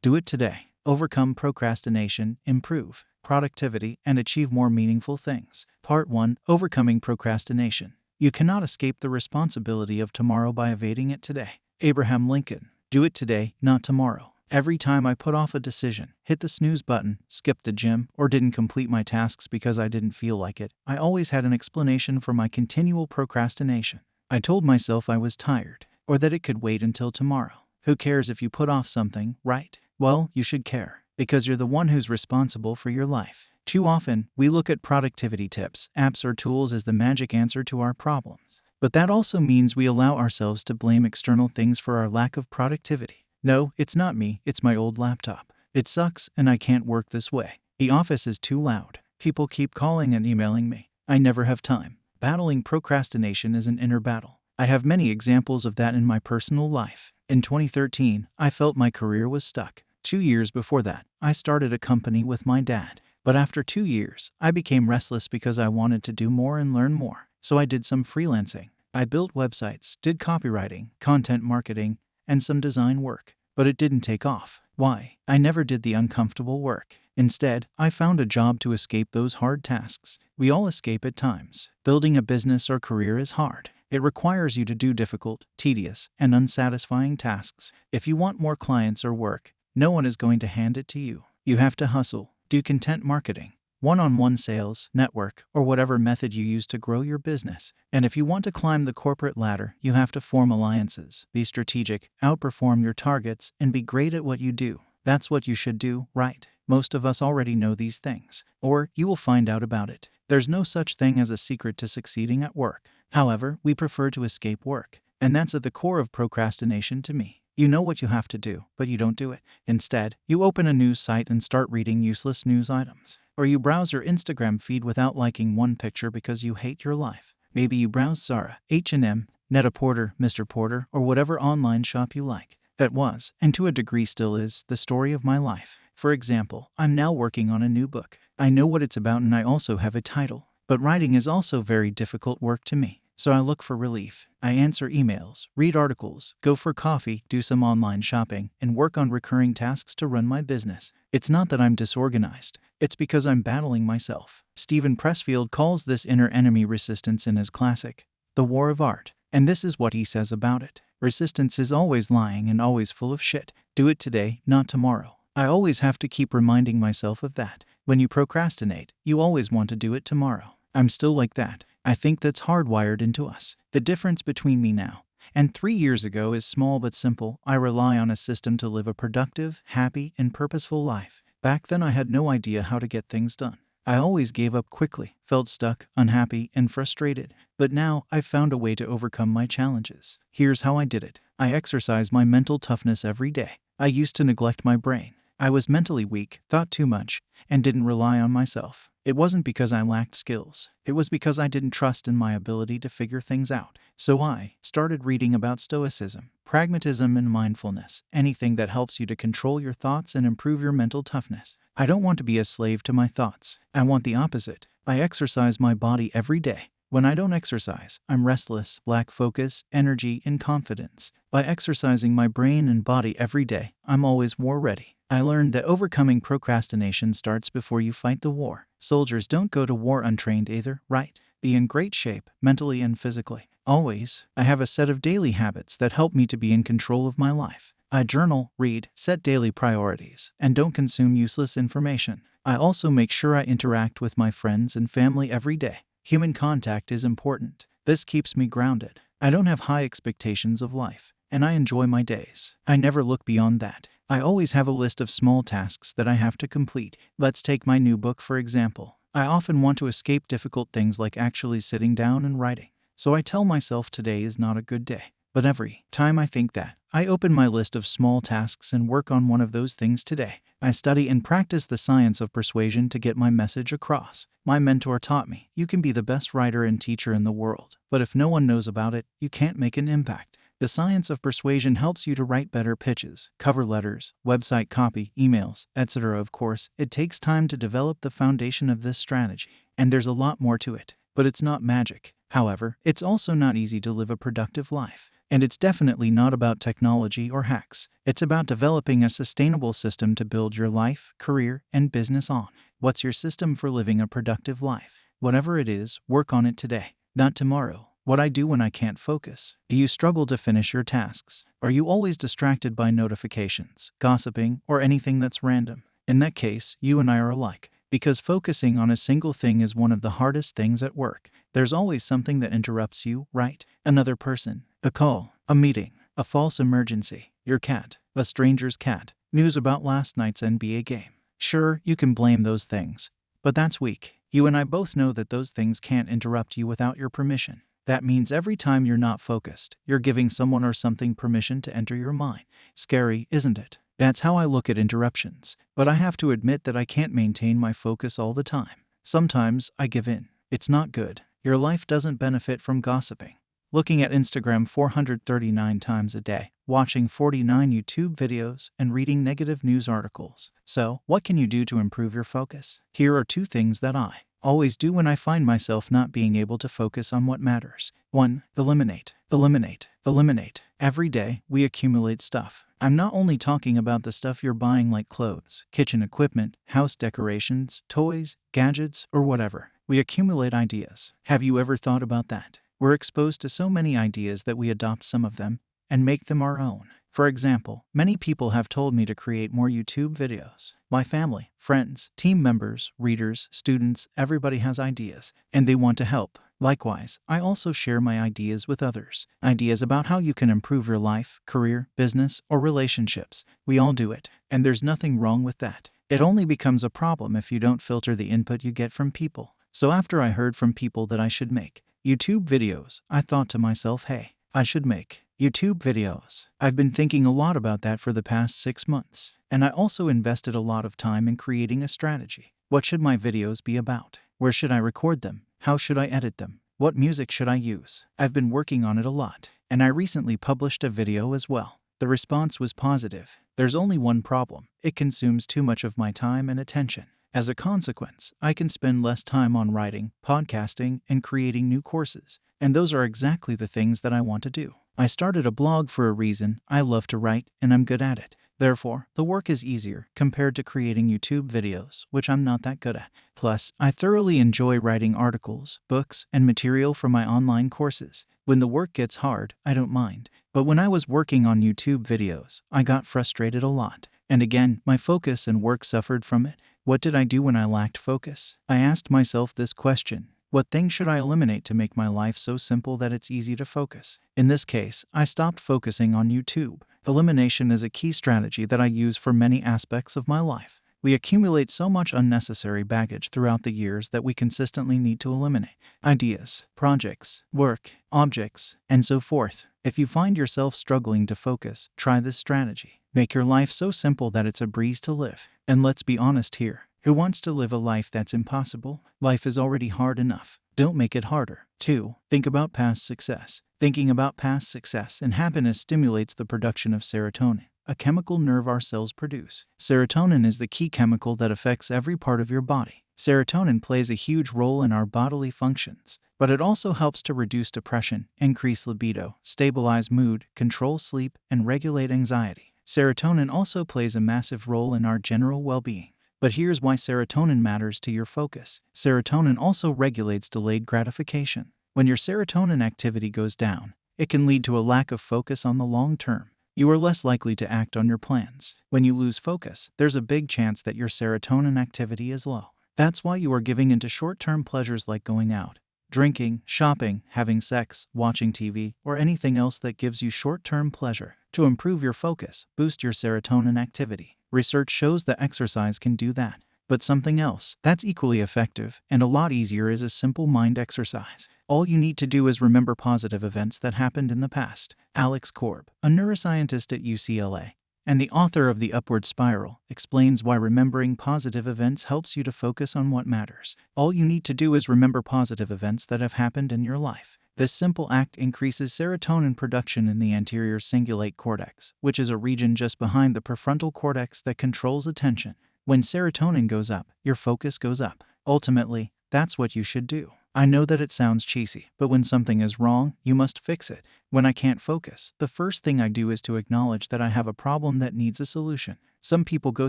Do it today. Overcome procrastination, improve productivity, and achieve more meaningful things. Part 1 Overcoming Procrastination. You cannot escape the responsibility of tomorrow by evading it today. Abraham Lincoln. Do it today, not tomorrow. Every time I put off a decision, hit the snooze button, skipped the gym, or didn't complete my tasks because I didn't feel like it, I always had an explanation for my continual procrastination. I told myself I was tired, or that it could wait until tomorrow. Who cares if you put off something, right? Well, you should care, because you're the one who's responsible for your life. Too often, we look at productivity tips, apps, or tools as the magic answer to our problems. But that also means we allow ourselves to blame external things for our lack of productivity. No, it's not me, it's my old laptop. It sucks and I can't work this way. The office is too loud. People keep calling and emailing me. I never have time. Battling procrastination is an inner battle. I have many examples of that in my personal life. In 2013, I felt my career was stuck. Two years before that, I started a company with my dad. But after two years, I became restless because I wanted to do more and learn more. So I did some freelancing. I built websites, did copywriting, content marketing, and some design work. But it didn't take off. Why? I never did the uncomfortable work. Instead, I found a job to escape those hard tasks. We all escape at times. Building a business or career is hard. It requires you to do difficult, tedious, and unsatisfying tasks. If you want more clients or work, no one is going to hand it to you. You have to hustle, do content marketing, one on one sales, network, or whatever method you use to grow your business. And if you want to climb the corporate ladder, you have to form alliances, be strategic, outperform your targets, and be great at what you do. That's what you should do, right? Most of us already know these things, or you will find out about it. There's no such thing as a secret to succeeding at work. However, we prefer to escape work, and that's at the core of procrastination to me. You know what you have to do, but you don't do it. Instead, you open a news site and start reading useless news items. Or you browse your Instagram feed without liking one picture because you hate your life. Maybe you browse Zara, H&M, Net-a-Porter, Mr. Porter, or whatever online shop you like. That was, and to a degree still is, the story of my life. For example, I'm now working on a new book. I know what it's about and I also have a title. But writing is also very difficult work to me. So I look for relief. I answer emails, read articles, go for coffee, do some online shopping, and work on recurring tasks to run my business. It's not that I'm disorganized, it's because I'm battling myself. Steven Pressfield calls this inner enemy resistance in his classic, The War of Art. And this is what he says about it Resistance is always lying and always full of shit. Do it today, not tomorrow. I always have to keep reminding myself of that. When you procrastinate, you always want to do it tomorrow. I'm still like that. I think that's hardwired into us. The difference between me now and three years ago is small but simple. I rely on a system to live a productive, happy, and purposeful life. Back then, I had no idea how to get things done. I always gave up quickly, felt stuck, unhappy, and frustrated. But now I've found a way to overcome my challenges. Here's how I did it I exercise my mental toughness every day. I used to neglect my brain. I was mentally weak, thought too much, and didn't rely on myself. It wasn't because I lacked skills. It was because I didn't trust in my ability to figure things out. So I started reading about Stoicism, pragmatism, and mindfulness, anything that helps you to control your thoughts and improve your mental toughness. I don't want to be a slave to my thoughts. I want the opposite. I exercise my body every day. When I don't exercise, I'm restless, lack focus, energy, and confidence. By exercising my brain and body every day, I'm always war ready. I learned that overcoming procrastination starts before you fight the war. Soldiers don't go to war untrained either, right? Be in great shape, mentally and physically. Always, I have a set of daily habits that help me to be in control of my life. I journal, read, set daily priorities, and don't consume useless information. I also make sure I interact with my friends and family every day. Human contact is important. This keeps me grounded. I don't have high expectations of life, and I enjoy my days. I never look beyond that. I always have a list of small tasks that I have to complete. Let's take my new book for example. I often want to escape difficult things like actually sitting down and writing. So I tell myself today is not a good day. But every time I think that, I open my list of small tasks and work on one of those things today. I study and practice the science of persuasion to get my message across. My mentor taught me you can be the best writer and teacher in the world, but if no one knows about it, you can't make an impact. The science of persuasion helps you to write better pitches, cover letters, website copy, emails, etc. Of course, it takes time to develop the foundation of this strategy, and there's a lot more to it. But it's not magic. However, it's also not easy to live a productive life. And it's definitely not about technology or hacks. It's about developing a sustainable system to build your life, career, and business on. What's your system for living a productive life? Whatever it is, work on it today, not tomorrow. What I do when I can't focus. Do you struggle to finish your tasks? Are you always distracted by notifications, gossiping, or anything that's random? In that case, you and I are alike. Because focusing on a single thing is one of the hardest things at work. There's always something that interrupts you, right? Another person, a call, a meeting, a false emergency, your cat, a stranger's cat, news about last night's NBA game. Sure, you can blame those things, but that's weak. You and I both know that those things can't interrupt you without your permission. That means every time you're not focused, you're giving someone or something permission to enter your mind. Scary, isn't it? That's how I look at interruptions. But I have to admit that I can't maintain my focus all the time. Sometimes I give in. It's not good. Your life doesn't benefit from gossiping. Looking at Instagram 439 times a day, watching 49 YouTube videos, and reading negative news articles. So, what can you do to improve your focus? Here are two things that I always do when I find myself not being able to focus on what matters. 1. Eliminate. Eliminate. Eliminate. Every day, we accumulate stuff. I'm not only talking about the stuff you're buying like clothes, kitchen equipment, house decorations, toys, gadgets, or whatever. We accumulate ideas. Have you ever thought about that? We're exposed to so many ideas that we adopt some of them and make them our own. For example, many people have told me to create more YouTube videos. My family, friends, team members, readers, students, everybody has ideas, and they want to help. Likewise, I also share my ideas with others. Ideas about how you can improve your life, career, business, or relationships. We all do it, and there's nothing wrong with that. It only becomes a problem if you don't filter the input you get from people. So after I heard from people that I should make YouTube videos, I thought to myself, hey, I should make YouTube videos. I've been thinking a lot about that for the past six months, and I also invested a lot of time in creating a strategy. What should my videos be about? Where should I record them? How should I edit them? What music should I use? I've been working on it a lot, and I recently published a video as well. The response was positive. There's only one problem it consumes too much of my time and attention. As a consequence, I can spend less time on writing, podcasting, and creating new courses. And those are exactly the things that I want to do. I started a blog for a reason. I love to write, and I'm good at it. Therefore, the work is easier compared to creating YouTube videos, which I'm not that good at. Plus, I thoroughly enjoy writing articles, books, and material for my online courses. When the work gets hard, I don't mind. But when I was working on YouTube videos, I got frustrated a lot. And again, my focus and work suffered from it. What did I do when I lacked focus? I asked myself this question What things should I eliminate to make my life so simple that it's easy to focus? In this case, I stopped focusing on YouTube. Elimination is a key strategy that I use for many aspects of my life. We accumulate so much unnecessary baggage throughout the years that we consistently need to eliminate ideas, projects, work, objects, and so forth. If you find yourself struggling to focus, try this strategy. Make your life so simple that it's a breeze to live. And let's be honest here who wants to live a life that's impossible? Life is already hard enough. Don't make it harder. 2. Think about past success. Thinking about past success and happiness stimulates the production of serotonin, a chemical nerve our cells produce. Serotonin is the key chemical that affects every part of your body. Serotonin plays a huge role in our bodily functions, but it also helps to reduce depression, increase libido, stabilize mood, control sleep, and regulate anxiety. Serotonin also plays a massive role in our general well being. But here's why serotonin matters to your focus. Serotonin also regulates delayed gratification. When your serotonin activity goes down, it can lead to a lack of focus on the long term. You are less likely to act on your plans. When you lose focus, there's a big chance that your serotonin activity is low. That's why you are giving into short term pleasures like going out, drinking, shopping, having sex, watching TV, or anything else that gives you short term pleasure. To improve your focus, boost your serotonin activity. Research shows that exercise can do that. But something else that's equally effective and a lot easier is a simple mind exercise. All you need to do is remember positive events that happened in the past. Alex Korb, a neuroscientist at UCLA and the author of The Upward Spiral, explains why remembering positive events helps you to focus on what matters. All you need to do is remember positive events that have happened in your life. This simple act increases serotonin production in the anterior cingulate cortex, which is a region just behind the prefrontal cortex that controls attention. When serotonin goes up, your focus goes up. Ultimately, that's what you should do. I know that it sounds cheesy, but when something is wrong, you must fix it. When I can't focus, the first thing I do is to acknowledge that I have a problem that needs a solution. Some people go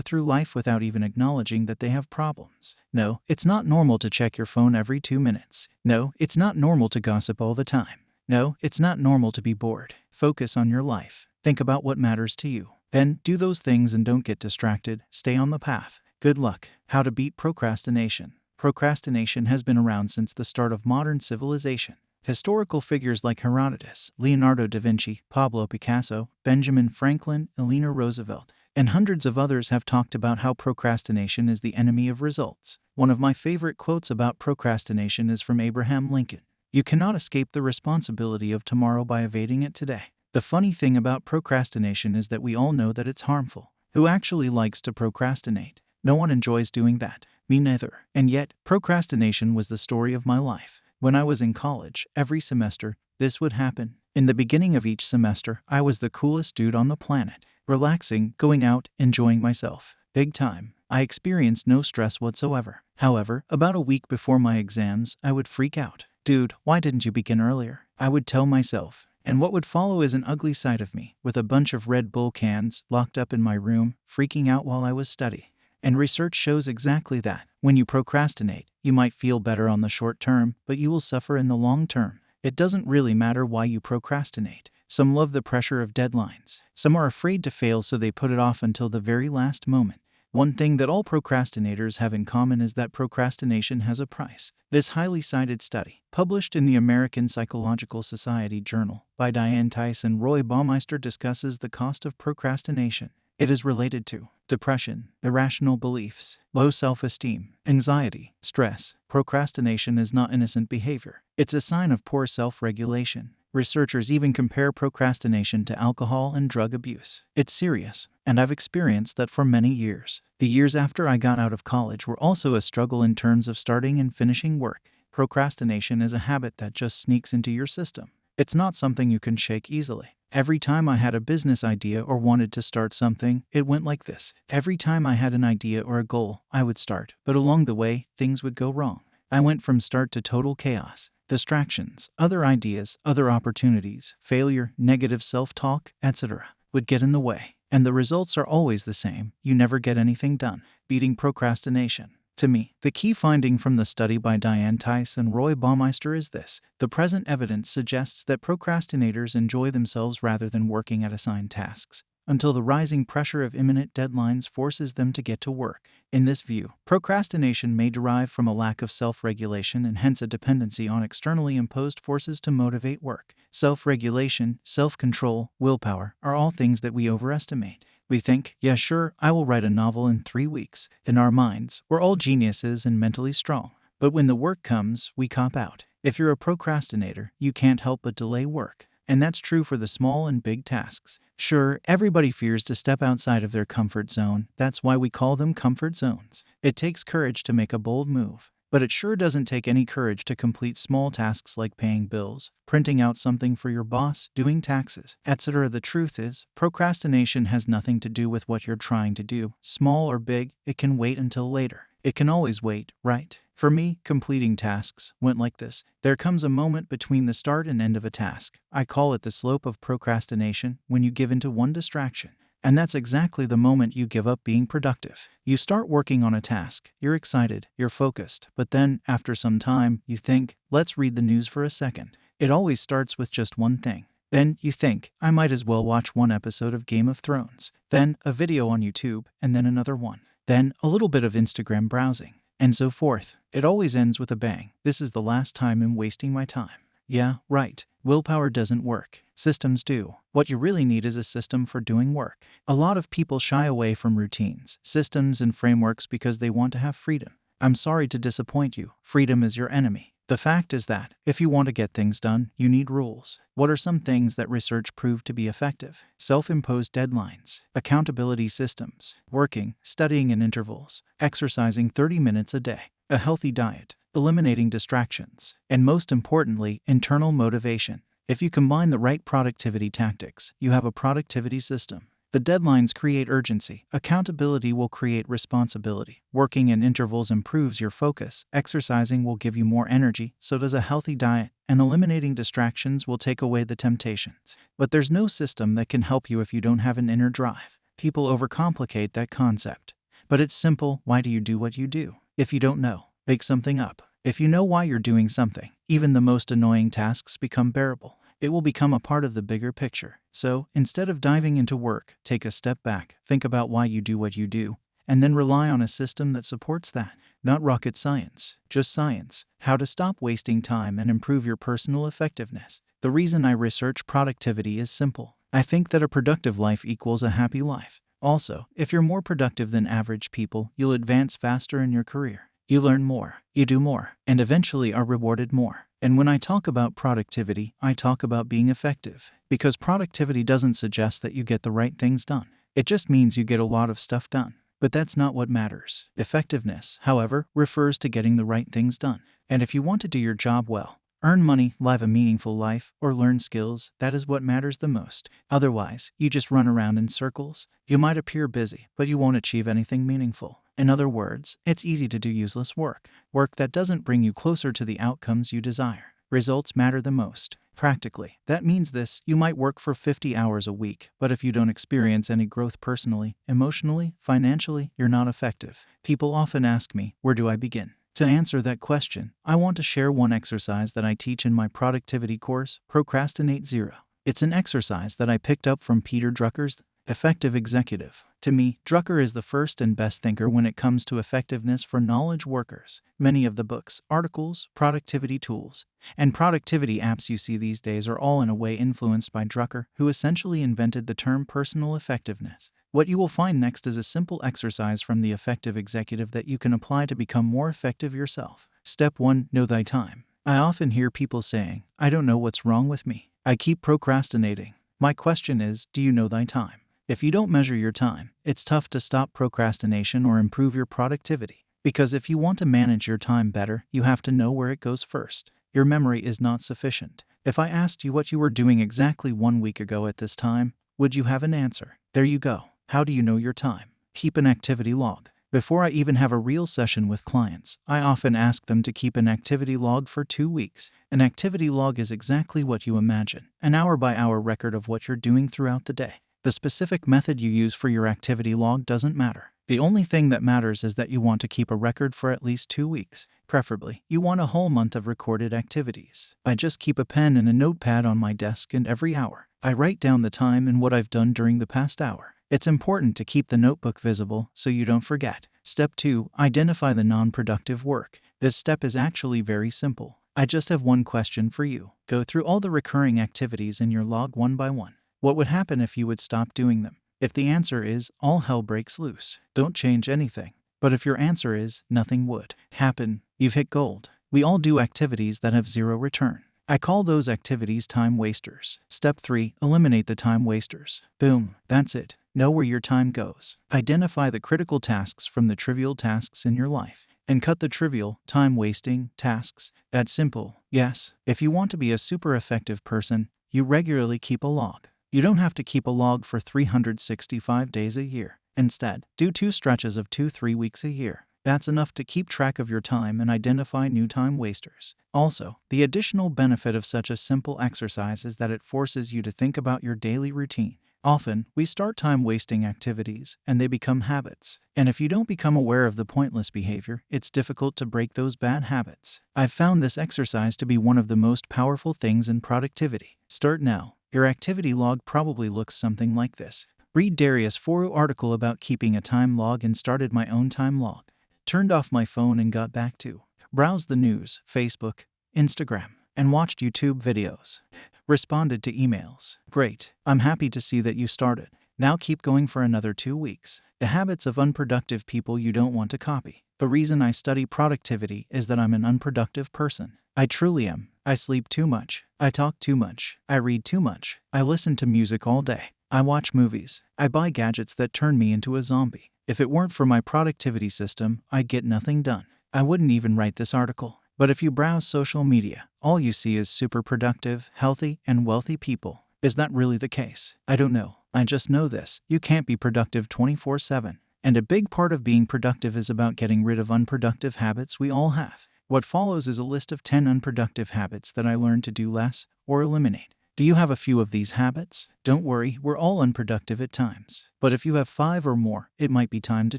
through life without even acknowledging that they have problems. No, it's not normal to check your phone every two minutes. No, it's not normal to gossip all the time. No, it's not normal to be bored. Focus on your life. Think about what matters to you. Then do those things and don't get distracted. Stay on the path. Good luck. How to beat procrastination. Procrastination has been around since the start of modern civilization. Historical figures like Herodotus, Leonardo da Vinci, Pablo Picasso, Benjamin Franklin, Eleanor Roosevelt, and hundreds of others have talked about how procrastination is the enemy of results. One of my favorite quotes about procrastination is from Abraham Lincoln You cannot escape the responsibility of tomorrow by evading it today. The funny thing about procrastination is that we all know that it's harmful. Who actually likes to procrastinate? No one enjoys doing that. Me neither. And yet, procrastination was the story of my life. When I was in college, every semester, this would happen. In the beginning of each semester, I was the coolest dude on the planet, relaxing, going out, enjoying myself. Big time. I experienced no stress whatsoever. However, about a week before my exams, I would freak out. Dude, why didn't you begin earlier? I would tell myself. And what would follow is an ugly sight of me, with a bunch of Red Bull cans locked up in my room, freaking out while I was studying. And research shows exactly that. When you procrastinate, you might feel better on the short term, but you will suffer in the long term. It doesn't really matter why you procrastinate. Some love the pressure of deadlines. Some are afraid to fail, so they put it off until the very last moment. One thing that all procrastinators have in common is that procrastination has a price. This highly cited study, published in the American Psychological Society Journal by Diane Tice and Roy Baumeister, discusses the cost of procrastination. It is related to depression, irrational beliefs, low self esteem, anxiety, stress. Procrastination is not innocent behavior, it's a sign of poor self regulation. Researchers even compare procrastination to alcohol and drug abuse. It's serious, and I've experienced that for many years. The years after I got out of college were also a struggle in terms of starting and finishing work. Procrastination is a habit that just sneaks into your system. It's not something you can shake easily. Every time I had a business idea or wanted to start something, it went like this. Every time I had an idea or a goal, I would start, but along the way, things would go wrong. I went from start to total chaos. Distractions, other ideas, other opportunities, failure, negative self talk, etc., would get in the way. And the results are always the same you never get anything done. Beating procrastination. To me, the key finding from the study by Diane Tice and Roy Baumeister is this the present evidence suggests that procrastinators enjoy themselves rather than working at assigned tasks, until the rising pressure of imminent deadlines forces them to get to work. In this view, procrastination may derive from a lack of self regulation and hence a dependency on externally imposed forces to motivate work. Self regulation, self control, willpower are all things that we overestimate. We think, yeah, sure, I will write a novel in three weeks. In our minds, we're all geniuses and mentally strong. But when the work comes, we cop out. If you're a procrastinator, you can't help but delay work. And that's true for the small and big tasks. Sure, everybody fears to step outside of their comfort zone. That's why we call them comfort zones. It takes courage to make a bold move. But it sure doesn't take any courage to complete small tasks like paying bills, printing out something for your boss, doing taxes, etc. The truth is, procrastination has nothing to do with what you're trying to do, small or big, it can wait until later. It can always wait, right? For me, completing tasks went like this. There comes a moment between the start and end of a task. I call it the slope of procrastination when you give in to one distraction. And that's exactly the moment you give up being productive. You start working on a task, you're excited, you're focused, but then, after some time, you think, let's read the news for a second. It always starts with just one thing. Then you think, I might as well watch one episode of Game of Thrones, then a video on YouTube, and then another one, then a little bit of Instagram browsing, and so forth. It always ends with a bang. This is the last time I'm wasting my time. Yeah, right. Willpower doesn't work. Systems do. What you really need is a system for doing work. A lot of people shy away from routines, systems, and frameworks because they want to have freedom. I'm sorry to disappoint you. Freedom is your enemy. The fact is that, if you want to get things done, you need rules. What are some things that research proved to be effective? Self imposed deadlines, accountability systems, working, studying in intervals, exercising 30 minutes a day, a healthy diet, eliminating distractions, and most importantly, internal motivation. If you combine the right productivity tactics, you have a productivity system. The deadlines create urgency. Accountability will create responsibility. Working in intervals improves your focus. Exercising will give you more energy. So does a healthy diet. And eliminating distractions will take away the temptations. But there's no system that can help you if you don't have an inner drive. People overcomplicate that concept. But it's simple. Why do you do what you do? If you don't know, make something up. If you know why you're doing something, even the most annoying tasks become bearable. It will become a part of the bigger picture. So, instead of diving into work, take a step back, think about why you do what you do, and then rely on a system that supports that. Not rocket science, just science. How to stop wasting time and improve your personal effectiveness. The reason I research productivity is simple. I think that a productive life equals a happy life. Also, if you're more productive than average people, you'll advance faster in your career. You learn more, you do more, and eventually are rewarded more. And when I talk about productivity, I talk about being effective, because productivity doesn't suggest that you get the right things done. It just means you get a lot of stuff done. But that's not what matters. Effectiveness, however, refers to getting the right things done. And if you want to do your job well, earn money, live a meaningful life, or learn skills, that is what matters the most. Otherwise, you just run around in circles. You might appear busy, but you won't achieve anything meaningful. In other words, it's easy to do useless work, work that doesn't bring you closer to the outcomes you desire. Results matter the most. Practically, that means this you might work for 50 hours a week, but if you don't experience any growth personally, emotionally, financially, you're not effective. People often ask me, Where do I begin? To answer that question, I want to share one exercise that I teach in my productivity course, Procrastinate Zero. It's an exercise that I picked up from Peter Drucker's Effective Executive. To me, Drucker is the first and best thinker when it comes to effectiveness for knowledge workers. Many of the books, articles, productivity tools, and productivity apps you see these days are all in a way influenced by Drucker, who essentially invented the term personal effectiveness. What you will find next is a simple exercise from the effective executive that you can apply to become more effective yourself. Step 1 Know thy time. I often hear people saying, I don't know what's wrong with me. I keep procrastinating. My question is, do you know thy time? If you don't measure your time, it's tough to stop procrastination or improve your productivity. Because if you want to manage your time better, you have to know where it goes first. Your memory is not sufficient. If I asked you what you were doing exactly one week ago at this time, would you have an answer? There you go. How do you know your time? Keep an activity log. Before I even have a real session with clients, I often ask them to keep an activity log for two weeks. An activity log is exactly what you imagine an hour by hour record of what you're doing throughout the day. The specific method you use for your activity log doesn't matter. The only thing that matters is that you want to keep a record for at least two weeks. Preferably, you want a whole month of recorded activities. I just keep a pen and a notepad on my desk, and every hour, I write down the time and what I've done during the past hour. It's important to keep the notebook visible so you don't forget. Step 2 Identify the non productive work. This step is actually very simple. I just have one question for you. Go through all the recurring activities in your log one by one. What would happen if you would stop doing them? If the answer is all hell breaks loose, don't change anything. But if your answer is nothing would happen, you've hit gold. We all do activities that have zero return. I call those activities time wasters. Step 3 Eliminate the time wasters. Boom, that's it. Know where your time goes. Identify the critical tasks from the trivial tasks in your life. And cut the trivial, time wasting tasks. That's simple. Yes, if you want to be a super effective person, you regularly keep a log. You don't have to keep a log for 365 days a year. Instead, do two stretches of two, three weeks a year. That's enough to keep track of your time and identify new time wasters. Also, the additional benefit of such a simple exercise is that it forces you to think about your daily routine. Often, we start time wasting activities and they become habits. And if you don't become aware of the pointless behavior, it's difficult to break those bad habits. I've found this exercise to be one of the most powerful things in productivity. Start now. Your activity log probably looks something like this. Read Darius Foroux article about keeping a time log and started my own time log. Turned off my phone and got back to. Browse the news, Facebook, Instagram, and watched YouTube videos. Responded to emails. Great. I'm happy to see that you started. Now keep going for another two weeks. The habits of unproductive people you don't want to copy. The reason I study productivity is that I'm an unproductive person. I truly am. I sleep too much. I talk too much. I read too much. I listen to music all day. I watch movies. I buy gadgets that turn me into a zombie. If it weren't for my productivity system, I'd get nothing done. I wouldn't even write this article. But if you browse social media, all you see is super productive, healthy, and wealthy people. Is that really the case? I don't know. I just know this you can't be productive 24 7. And a big part of being productive is about getting rid of unproductive habits we all have. What follows is a list of 10 unproductive habits that I learned to do less or eliminate. Do you have a few of these habits? Don't worry, we're all unproductive at times. But if you have five or more, it might be time to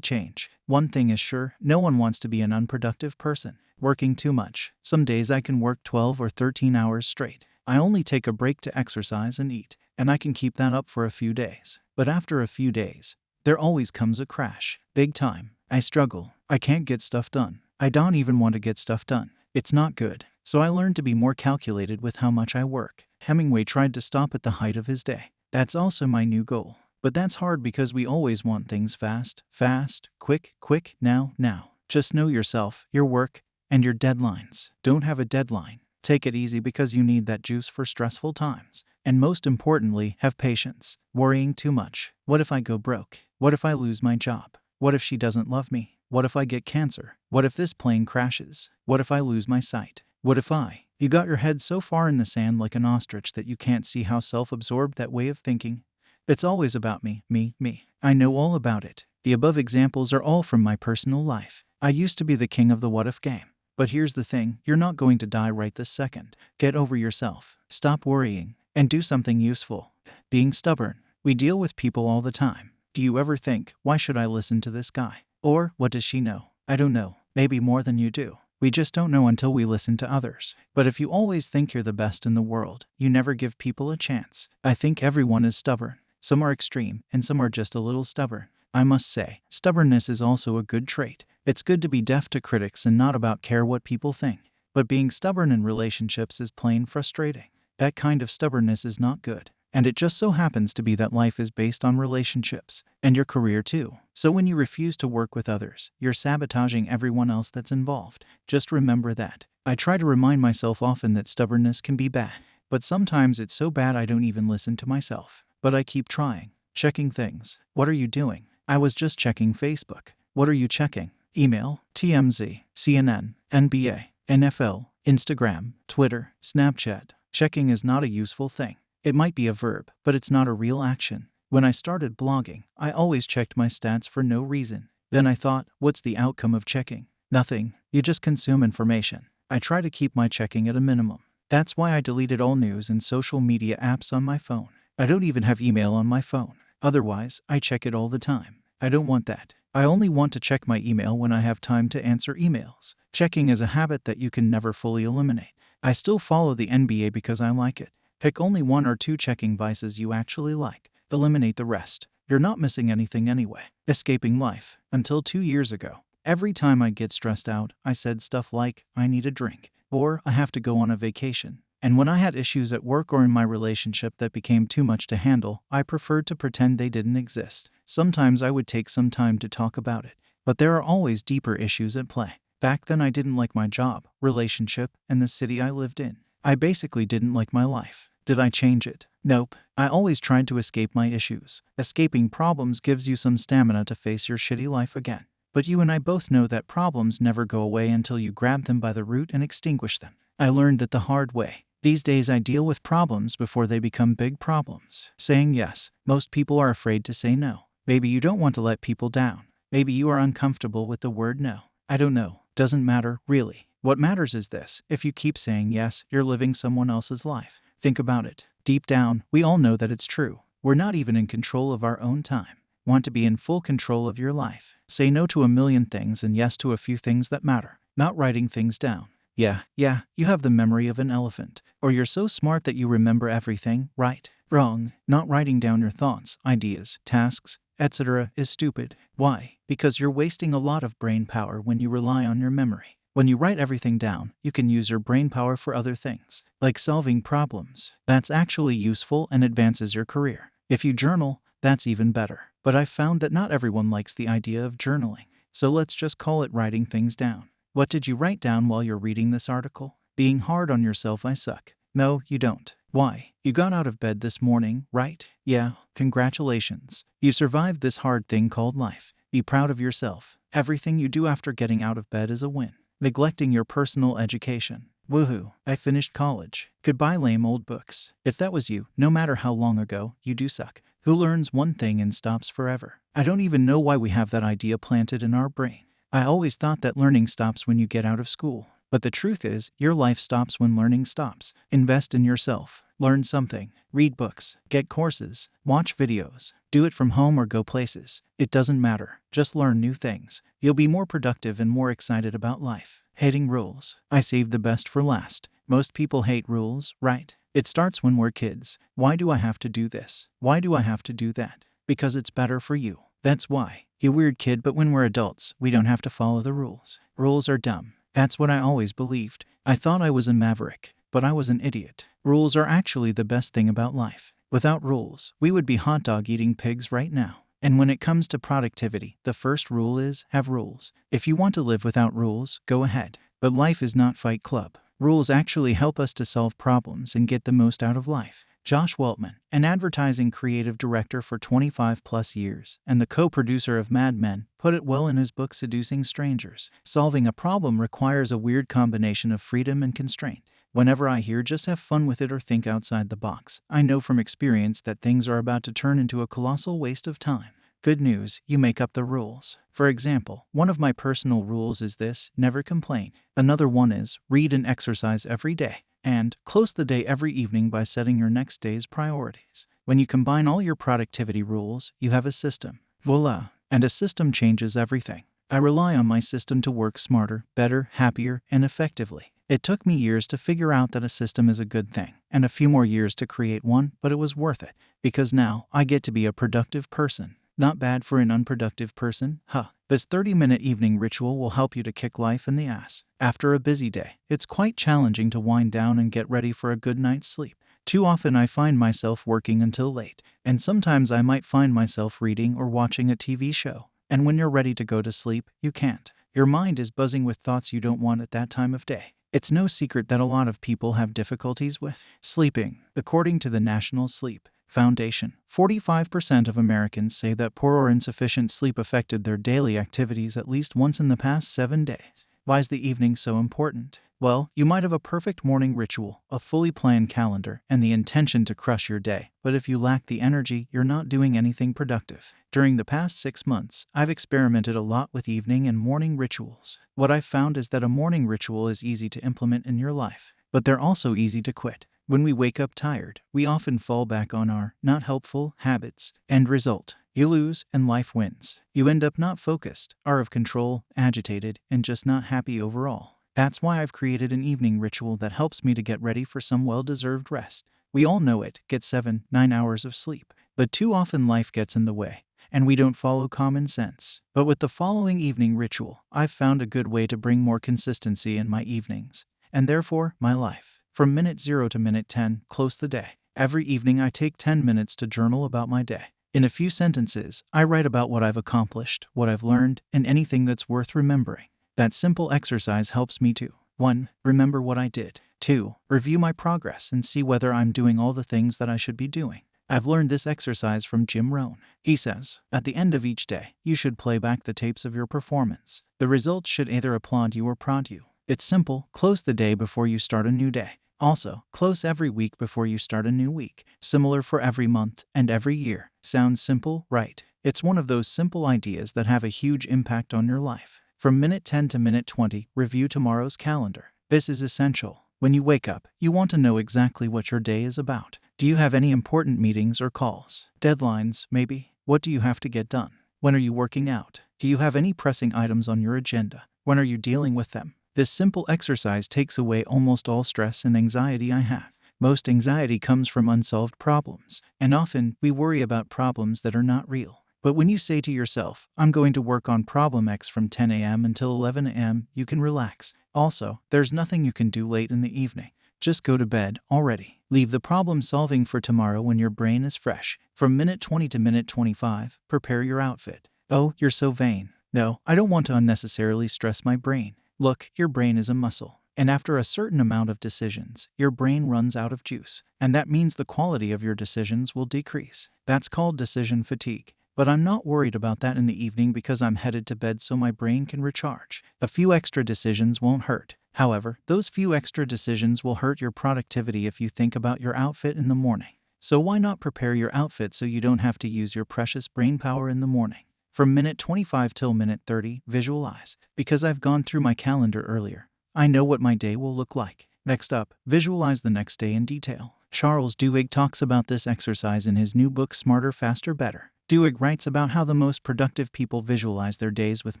change. One thing is sure no one wants to be an unproductive person. Working too much. Some days I can work 12 or 13 hours straight. I only take a break to exercise and eat, and I can keep that up for a few days. But after a few days, there always comes a crash. Big time. I struggle. I can't get stuff done. I don't even want to get stuff done. It's not good. So I learned to be more calculated with how much I work. Hemingway tried to stop at the height of his day. That's also my new goal. But that's hard because we always want things fast, fast, quick, quick, now, now. Just know yourself, your work, and your deadlines. Don't have a deadline. Take it easy because you need that juice for stressful times. And most importantly, have patience. Worrying too much. What if I go broke? What if I lose my job? What if she doesn't love me? What if I get cancer? What if this plane crashes? What if I lose my sight? What if I? You got your head so far in the sand like an ostrich that you can't see how self absorbed that way of thinking. It's always about me, me, me. I know all about it. The above examples are all from my personal life. I used to be the king of the what if game. But here's the thing you're not going to die right this second. Get over yourself. Stop worrying. And do something useful. Being stubborn. We deal with people all the time. Do you ever think, why should I listen to this guy? Or, what does she know? I don't know. Maybe more than you do. We just don't know until we listen to others. But if you always think you're the best in the world, you never give people a chance. I think everyone is stubborn. Some are extreme, and some are just a little stubborn. I must say, stubbornness is also a good trait. It's good to be deaf to critics and not about care what people think. But being stubborn in relationships is plain frustrating. That kind of stubbornness is not good. And it just so happens to be that life is based on relationships, and your career too. So when you refuse to work with others, you're sabotaging everyone else that's involved. Just remember that. I try to remind myself often that stubbornness can be bad, but sometimes it's so bad I don't even listen to myself. But I keep trying, checking things. What are you doing? I was just checking Facebook. What are you checking? Email, TMZ, CNN, NBA, NFL, Instagram, Twitter, Snapchat. Checking is not a useful thing. It might be a verb, but it's not a real action. When I started blogging, I always checked my stats for no reason. Then I thought, what's the outcome of checking? Nothing. You just consume information. I try to keep my checking at a minimum. That's why I deleted all news and social media apps on my phone. I don't even have email on my phone. Otherwise, I check it all the time. I don't want that. I only want to check my email when I have time to answer emails. Checking is a habit that you can never fully eliminate. I still follow the NBA because I like it. Pick only one or two checking vices you actually like. Eliminate the rest. You're not missing anything anyway. Escaping life. Until two years ago, every time I'd get stressed out, I said stuff like, I need a drink, or I have to go on a vacation. And when I had issues at work or in my relationship that became too much to handle, I preferred to pretend they didn't exist. Sometimes I would take some time to talk about it. But there are always deeper issues at play. Back then, I didn't like my job, relationship, and the city I lived in. I basically didn't like my life. Did I change it? Nope. I always tried to escape my issues. Escaping problems gives you some stamina to face your shitty life again. But you and I both know that problems never go away until you grab them by the root and extinguish them. I learned that the hard way. These days, I deal with problems before they become big problems. Saying yes. Most people are afraid to say no. Maybe you don't want to let people down. Maybe you are uncomfortable with the word no. I don't know. Doesn't matter, really. What matters is this if you keep saying yes, you're living someone else's life. Think about it. Deep down, we all know that it's true. We're not even in control of our own time. Want to be in full control of your life. Say no to a million things and yes to a few things that matter. Not writing things down. Yeah, yeah, you have the memory of an elephant. Or you're so smart that you remember everything, right? Wrong. Not writing down your thoughts, ideas, tasks, etc. is stupid. Why? Because you're wasting a lot of brain power when you rely on your memory. When you write everything down, you can use your brain power for other things, like solving problems. That's actually useful and advances your career. If you journal, that's even better. But I've found that not everyone likes the idea of journaling. So let's just call it writing things down. What did you write down while you're reading this article? Being hard on yourself, I suck. No, you don't. Why? You got out of bed this morning, right? Yeah, congratulations. You survived this hard thing called life. Be proud of yourself. Everything you do after getting out of bed is a win neglecting your personal education. Woohoo, I finished college. Goodbye, lame old books. If that was you, no matter how long ago, you do suck. Who learns one thing and stops forever? I don't even know why we have that idea planted in our brain. I always thought that learning stops when you get out of school. But the truth is, your life stops when learning stops. Invest in yourself. Learn something. Read books. Get courses. Watch videos. Do it from home or go places. It doesn't matter. Just learn new things. You'll be more productive and more excited about life. Hating rules. I saved the best for last. Most people hate rules, right? It starts when we're kids. Why do I have to do this? Why do I have to do that? Because it's better for you. That's why. You weird kid, but when we're adults, we don't have to follow the rules. Rules are dumb. That's what I always believed. I thought I was a maverick, but I was an idiot. Rules are actually the best thing about life. Without rules, we would be hot dog eating pigs right now. And when it comes to productivity, the first rule is have rules. If you want to live without rules, go ahead. But life is not Fight Club. Rules actually help us to solve problems and get the most out of life. Josh Weltman, an advertising creative director for 25 plus years and the co producer of Mad Men, put it well in his book Seducing Strangers. Solving a problem requires a weird combination of freedom and constraint. Whenever I hear just have fun with it or think outside the box, I know from experience that things are about to turn into a colossal waste of time. Good news, you make up the rules. For example, one of my personal rules is this never complain. Another one is read and exercise every day. And close the day every evening by setting your next day's priorities. When you combine all your productivity rules, you have a system. Voila! And a system changes everything. I rely on my system to work smarter, better, happier, and effectively. It took me years to figure out that a system is a good thing, and a few more years to create one, but it was worth it, because now I get to be a productive person. Not bad for an unproductive person, huh? This 30 minute evening ritual will help you to kick life in the ass. After a busy day, it's quite challenging to wind down and get ready for a good night's sleep. Too often I find myself working until late, and sometimes I might find myself reading or watching a TV show. And when you're ready to go to sleep, you can't. Your mind is buzzing with thoughts you don't want at that time of day. It's no secret that a lot of people have difficulties with sleeping, according to the National Sleep Foundation. 45% of Americans say that poor or insufficient sleep affected their daily activities at least once in the past seven days. Why is the evening so important? Well, you might have a perfect morning ritual, a fully planned calendar, and the intention to crush your day. But if you lack the energy, you're not doing anything productive. During the past six months, I've experimented a lot with evening and morning rituals. What I've found is that a morning ritual is easy to implement in your life, but they're also easy to quit. When we wake up tired, we often fall back on our not helpful habits. End result you lose and life wins. You end up not focused, are of control, agitated, and just not happy overall. That's why I've created an evening ritual that helps me to get ready for some well deserved rest. We all know it get 7 9 hours of sleep. But too often life gets in the way, and we don't follow common sense. But with the following evening ritual, I've found a good way to bring more consistency in my evenings, and therefore my life. From minute 0 to minute 10, close the day. Every evening, I take 10 minutes to journal about my day. In a few sentences, I write about what I've accomplished, what I've learned, and anything that's worth remembering. That simple exercise helps me to 1. Remember what I did. 2. Review my progress and see whether I'm doing all the things that I should be doing. I've learned this exercise from Jim Rohn. He says, at the end of each day, you should play back the tapes of your performance. The results should either applaud you or prod you. It's simple close the day before you start a new day. Also, close every week before you start a new week. Similar for every month and every year. Sounds simple, right? It's one of those simple ideas that have a huge impact on your life. From minute 10 to minute 20, review tomorrow's calendar. This is essential. When you wake up, you want to know exactly what your day is about. Do you have any important meetings or calls? Deadlines, maybe? What do you have to get done? When are you working out? Do you have any pressing items on your agenda? When are you dealing with them? This simple exercise takes away almost all stress and anxiety I have. Most anxiety comes from unsolved problems, and often we worry about problems that are not real. But when you say to yourself, I'm going to work on problem X from 10 a.m. until 11 a.m., you can relax. Also, there's nothing you can do late in the evening. Just go to bed already. Leave the problem solving for tomorrow when your brain is fresh. From minute 20 to minute 25, prepare your outfit. Oh, you're so vain. No, I don't want to unnecessarily stress my brain. Look, your brain is a muscle. And after a certain amount of decisions, your brain runs out of juice. And that means the quality of your decisions will decrease. That's called decision fatigue. But I'm not worried about that in the evening because I'm headed to bed so my brain can recharge. A few extra decisions won't hurt. However, those few extra decisions will hurt your productivity if you think about your outfit in the morning. So why not prepare your outfit so you don't have to use your precious brain power in the morning? From minute 25 till minute 30, visualize. Because I've gone through my calendar earlier, I know what my day will look like. Next up, visualize the next day in detail. Charles Duhigg talks about this exercise in his new book Smarter, Faster, Better. Duhigg writes about how the most productive people visualize their days with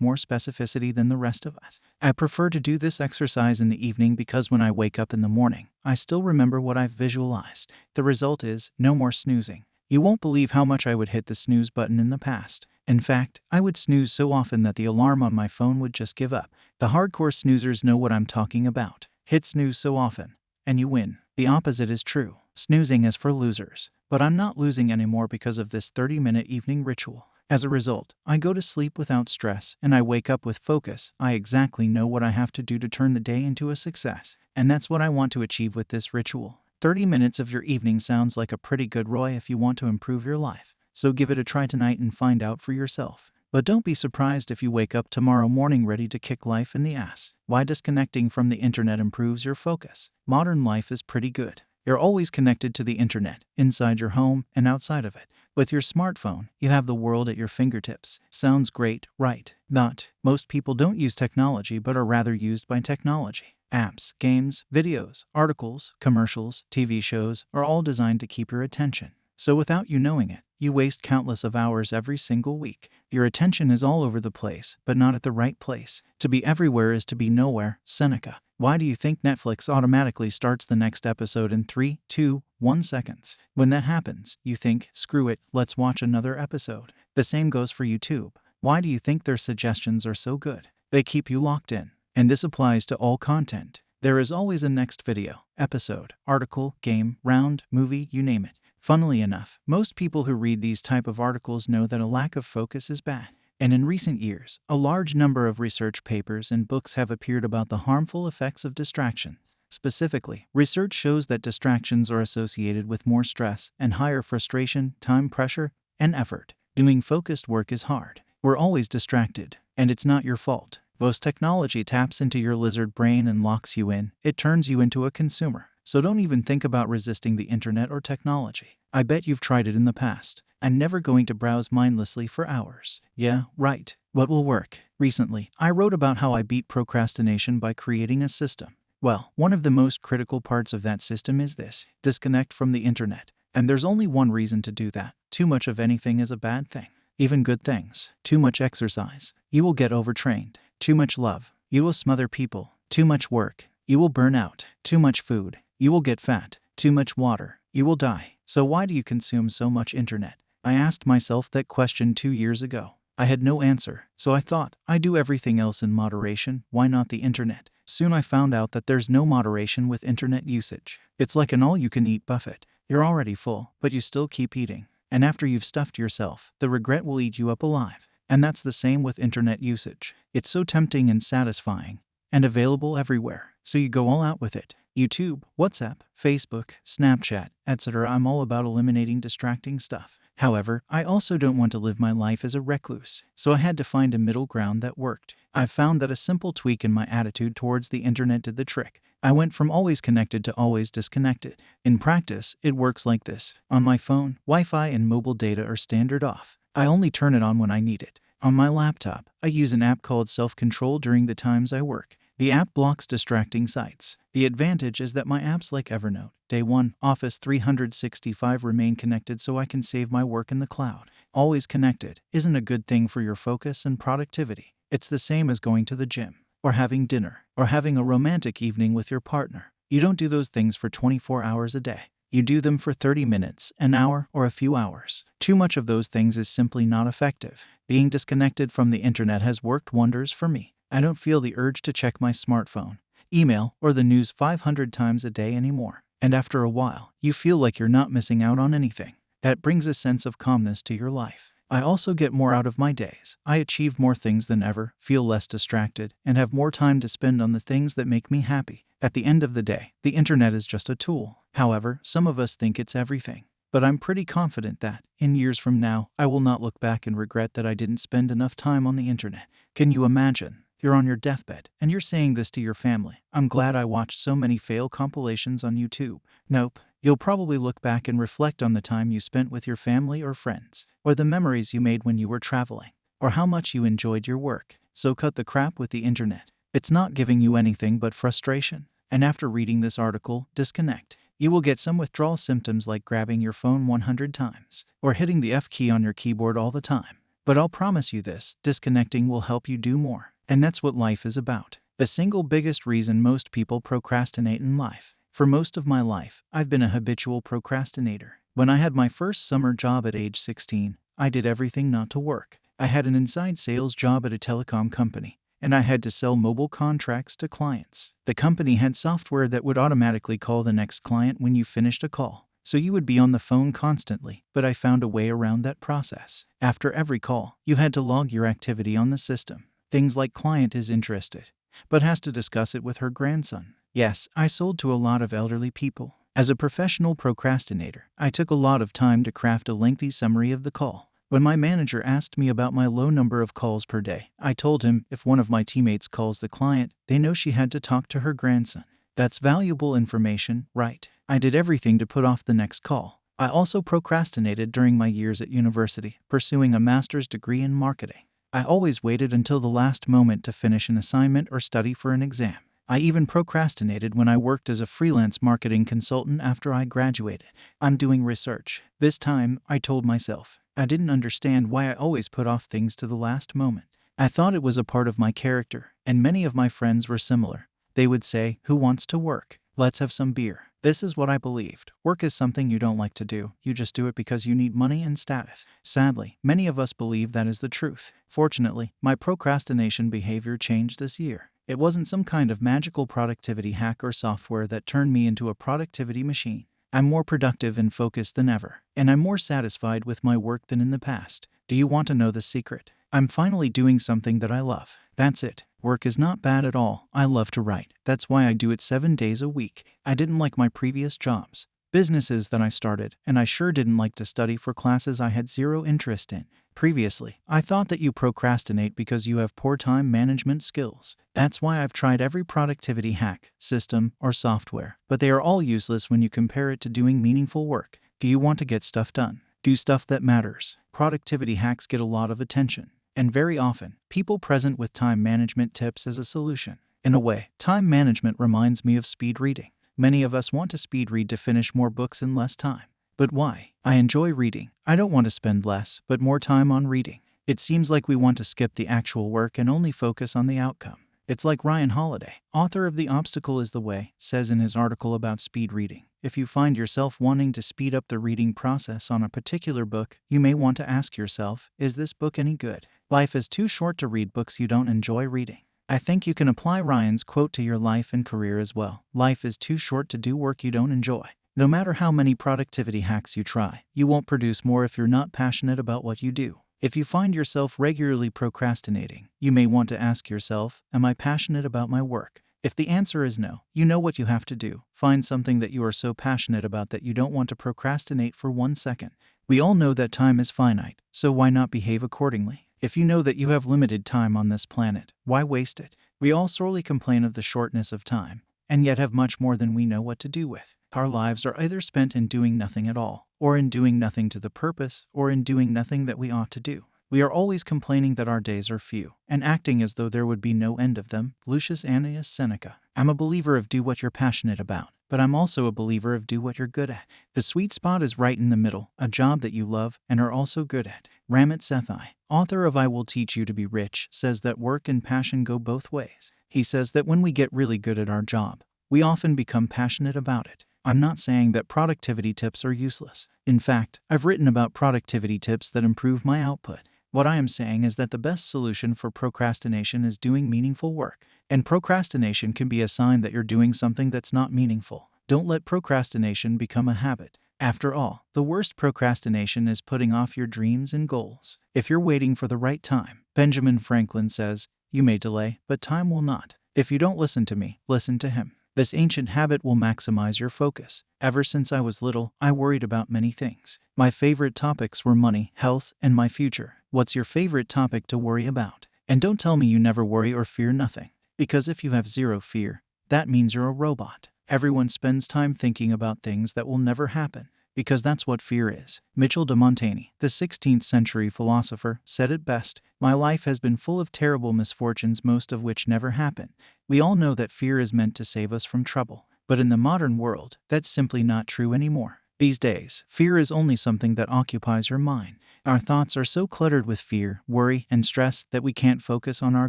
more specificity than the rest of us. I prefer to do this exercise in the evening because when I wake up in the morning, I still remember what I've visualized. The result is no more snoozing. You won't believe how much I would hit the snooze button in the past. In fact, I would snooze so often that the alarm on my phone would just give up. The hardcore snoozers know what I'm talking about. Hit snooze so often, and you win. The opposite is true. Snoozing is for losers. But I'm not losing anymore because of this 30 minute evening ritual. As a result, I go to sleep without stress and I wake up with focus. I exactly know what I have to do to turn the day into a success. And that's what I want to achieve with this ritual. 30 minutes of your evening sounds like a pretty good ROI if you want to improve your life. So give it a try tonight and find out for yourself. But don't be surprised if you wake up tomorrow morning ready to kick life in the ass. Why disconnecting from the internet improves your focus. Modern life is pretty good. You're always connected to the internet, inside your home and outside of it. With your smartphone, you have the world at your fingertips. Sounds great, right? Not. Most people don't use technology but are rather used by technology. Apps, games, videos, articles, commercials, TV shows are all designed to keep your attention. So without you knowing it, you waste countless of hours every single week. Your attention is all over the place, but not at the right place. To be everywhere is to be nowhere. Seneca. Why do you think Netflix automatically starts the next episode in 3, 2, 1 seconds? When that happens, you think, screw it, let's watch another episode. The same goes for YouTube. Why do you think their suggestions are so good? They keep you locked in. And this applies to all content. There is always a next video, episode, article, game, round, movie, you name it. Funnily enough, most people who read these type of articles know that a lack of focus is bad. And in recent years, a large number of research papers and books have appeared about the harmful effects of distractions. Specifically, research shows that distractions are associated with more stress and higher frustration, time pressure, and effort. Doing focused work is hard. We're always distracted, and it's not your fault. Most technology taps into your lizard brain and locks you in. It turns you into a consumer. So don't even think about resisting the internet or technology. I bet you've tried it in the past. I'm never going to browse mindlessly for hours. Yeah, right. What will work? Recently, I wrote about how I beat procrastination by creating a system. Well, one of the most critical parts of that system is this disconnect from the internet. And there's only one reason to do that. Too much of anything is a bad thing. Even good things. Too much exercise. You will get overtrained. Too much love. You will smother people. Too much work. You will burn out. Too much food. You will get fat. Too much water. You will die. So why do you consume so much internet? I asked myself that question two years ago. I had no answer, so I thought, I do everything else in moderation, why not the internet? Soon I found out that there's no moderation with internet usage. It's like an all you can eat buffet. You're already full, but you still keep eating. And after you've stuffed yourself, the regret will eat you up alive. And that's the same with internet usage. It's so tempting and satisfying, and available everywhere, so you go all out with it. YouTube, WhatsApp, Facebook, Snapchat, etc. I'm all about eliminating distracting stuff. However, I also don't want to live my life as a recluse, so I had to find a middle ground that worked. I found that a simple tweak in my attitude towards the internet did the trick. I went from always connected to always disconnected. In practice, it works like this. On my phone, Wi Fi and mobile data are standard off. I only turn it on when I need it. On my laptop, I use an app called Self Control during the times I work. The app blocks distracting sites. The advantage is that my apps like Evernote, Day 1, Office 365 remain connected so I can save my work in the cloud. Always connected isn't a good thing for your focus and productivity. It's the same as going to the gym, or having dinner, or having a romantic evening with your partner. You don't do those things for 24 hours a day. You do them for 30 minutes, an hour, or a few hours. Too much of those things is simply not effective. Being disconnected from the internet has worked wonders for me. I don't feel the urge to check my smartphone, email, or the news 500 times a day anymore. And after a while, you feel like you're not missing out on anything. That brings a sense of calmness to your life. I also get more out of my days. I achieve more things than ever, feel less distracted, and have more time to spend on the things that make me happy. At the end of the day, the internet is just a tool. However, some of us think it's everything. But I'm pretty confident that, in years from now, I will not look back and regret that I didn't spend enough time on the internet. Can you imagine? You're on your deathbed, and you're saying this to your family. I'm glad I watched so many fail compilations on YouTube. Nope, You'll probably look back and reflect on the time you spent with your family or friends, or the memories you made when you were traveling, or how much you enjoyed your work. So cut the crap with the internet. It's not giving you anything but frustration. And after reading this article, disconnect. You will get some withdrawal symptoms like grabbing your phone 100 times or hitting the F key on your keyboard all the time. But I'll promise you this disconnecting will help you do more. And that's what life is about. The single biggest reason most people procrastinate in life. For most of my life, I've been a habitual procrastinator. When I had my first summer job at age 16, I did everything not to work. I had an inside sales job at a telecom company, and I had to sell mobile contracts to clients. The company had software that would automatically call the next client when you finished a call. So you would be on the phone constantly, but I found a way around that process. After every call, you had to log your activity on the system. Things like client is interested, but has to discuss it with her grandson. Yes, I sold to a lot of elderly people. As a professional procrastinator, I took a lot of time to craft a lengthy summary of the call. When my manager asked me about my low number of calls per day, I told him if one of my teammates calls the client, they know she had to talk to her grandson. That's valuable information, right? I did everything to put off the next call. I also procrastinated during my years at university, pursuing a master's degree in marketing. I always waited until the last moment to finish an assignment or study for an exam. I even procrastinated when I worked as a freelance marketing consultant after I graduated. I'm doing research. This time, I told myself, I didn't understand why I always put off things to the last moment. I thought it was a part of my character, and many of my friends were similar. They would say, Who wants to work? Let's have some beer. This is what I believed. Work is something you don't like to do. You just do it because you need money and status. Sadly, many of us believe that is the truth. Fortunately, my procrastination behavior changed this year. It wasn't some kind of magical productivity hack or software that turned me into a productivity machine. I'm more productive and focused than ever, and I'm more satisfied with my work than in the past. Do you want to know the secret? I'm finally doing something that I love. That's it. Work is not bad at all. I love to write. That's why I do it seven days a week. I didn't like my previous jobs, businesses that I started, and I sure didn't like to study for classes I had zero interest in. Previously, I thought that you procrastinate because you have poor time management skills. That's why I've tried every productivity hack, system, or software, but they are all useless when you compare it to doing meaningful work. Do you want to get stuff done? Do stuff that matters. Productivity hacks get a lot of attention and very often, people present with time management tips as a solution. In a way, time management reminds me of speed reading. Many of us want to speed read to finish more books in less time. But why? I enjoy reading. I don't want to spend less, but more time on reading. It seems like we want to skip the actual work and only focus on the outcome. It's like Ryan Holiday, author of The Obstacle is the Way, says in his article about speed reading. If you find yourself wanting to speed up the reading process on a particular book, you may want to ask yourself, is this book any good? Life is too short to read books you don't enjoy reading. I think you can apply Ryan's quote to your life and career as well. Life is too short to do work you don't enjoy. No matter how many productivity hacks you try, you won't produce more if you're not passionate about what you do. If you find yourself regularly procrastinating, you may want to ask yourself, Am I passionate about my work? If the answer is no, you know what you have to do. Find something that you are so passionate about that you don't want to procrastinate for one second. We all know that time is finite, so why not behave accordingly? If you know that you have limited time on this planet, why waste it? We all sorely complain of the shortness of time, and yet have much more than we know what to do with. Our lives are either spent in doing nothing at all, or in doing nothing to the purpose, or in doing nothing that we ought to do. We are always complaining that our days are few, and acting as though there would be no end of them. Lucius Annaeus Seneca. I'm a believer of do what you're passionate about, but I'm also a believer of do what you're good at. The sweet spot is right in the middle, a job that you love and are also good at. Ramit Sethi, author of I Will Teach You to Be Rich, says that work and passion go both ways. He says that when we get really good at our job, we often become passionate about it. I'm not saying that productivity tips are useless. In fact, I've written about productivity tips that improve my output. What I am saying is that the best solution for procrastination is doing meaningful work. And procrastination can be a sign that you're doing something that's not meaningful. Don't let procrastination become a habit. After all, the worst procrastination is putting off your dreams and goals. If you're waiting for the right time, Benjamin Franklin says, you may delay, but time will not. If you don't listen to me, listen to him. This ancient habit will maximize your focus. Ever since I was little, I worried about many things. My favorite topics were money, health, and my future. What's your favorite topic to worry about? And don't tell me you never worry or fear nothing. Because if you have zero fear, that means you're a robot. Everyone spends time thinking about things that will never happen because that's what fear is. Michel de Montaigne, the 16th century philosopher, said it best My life has been full of terrible misfortunes, most of which never happen. We all know that fear is meant to save us from trouble. But in the modern world, that's simply not true anymore. These days, fear is only something that occupies your mind. Our thoughts are so cluttered with fear, worry, and stress that we can't focus on our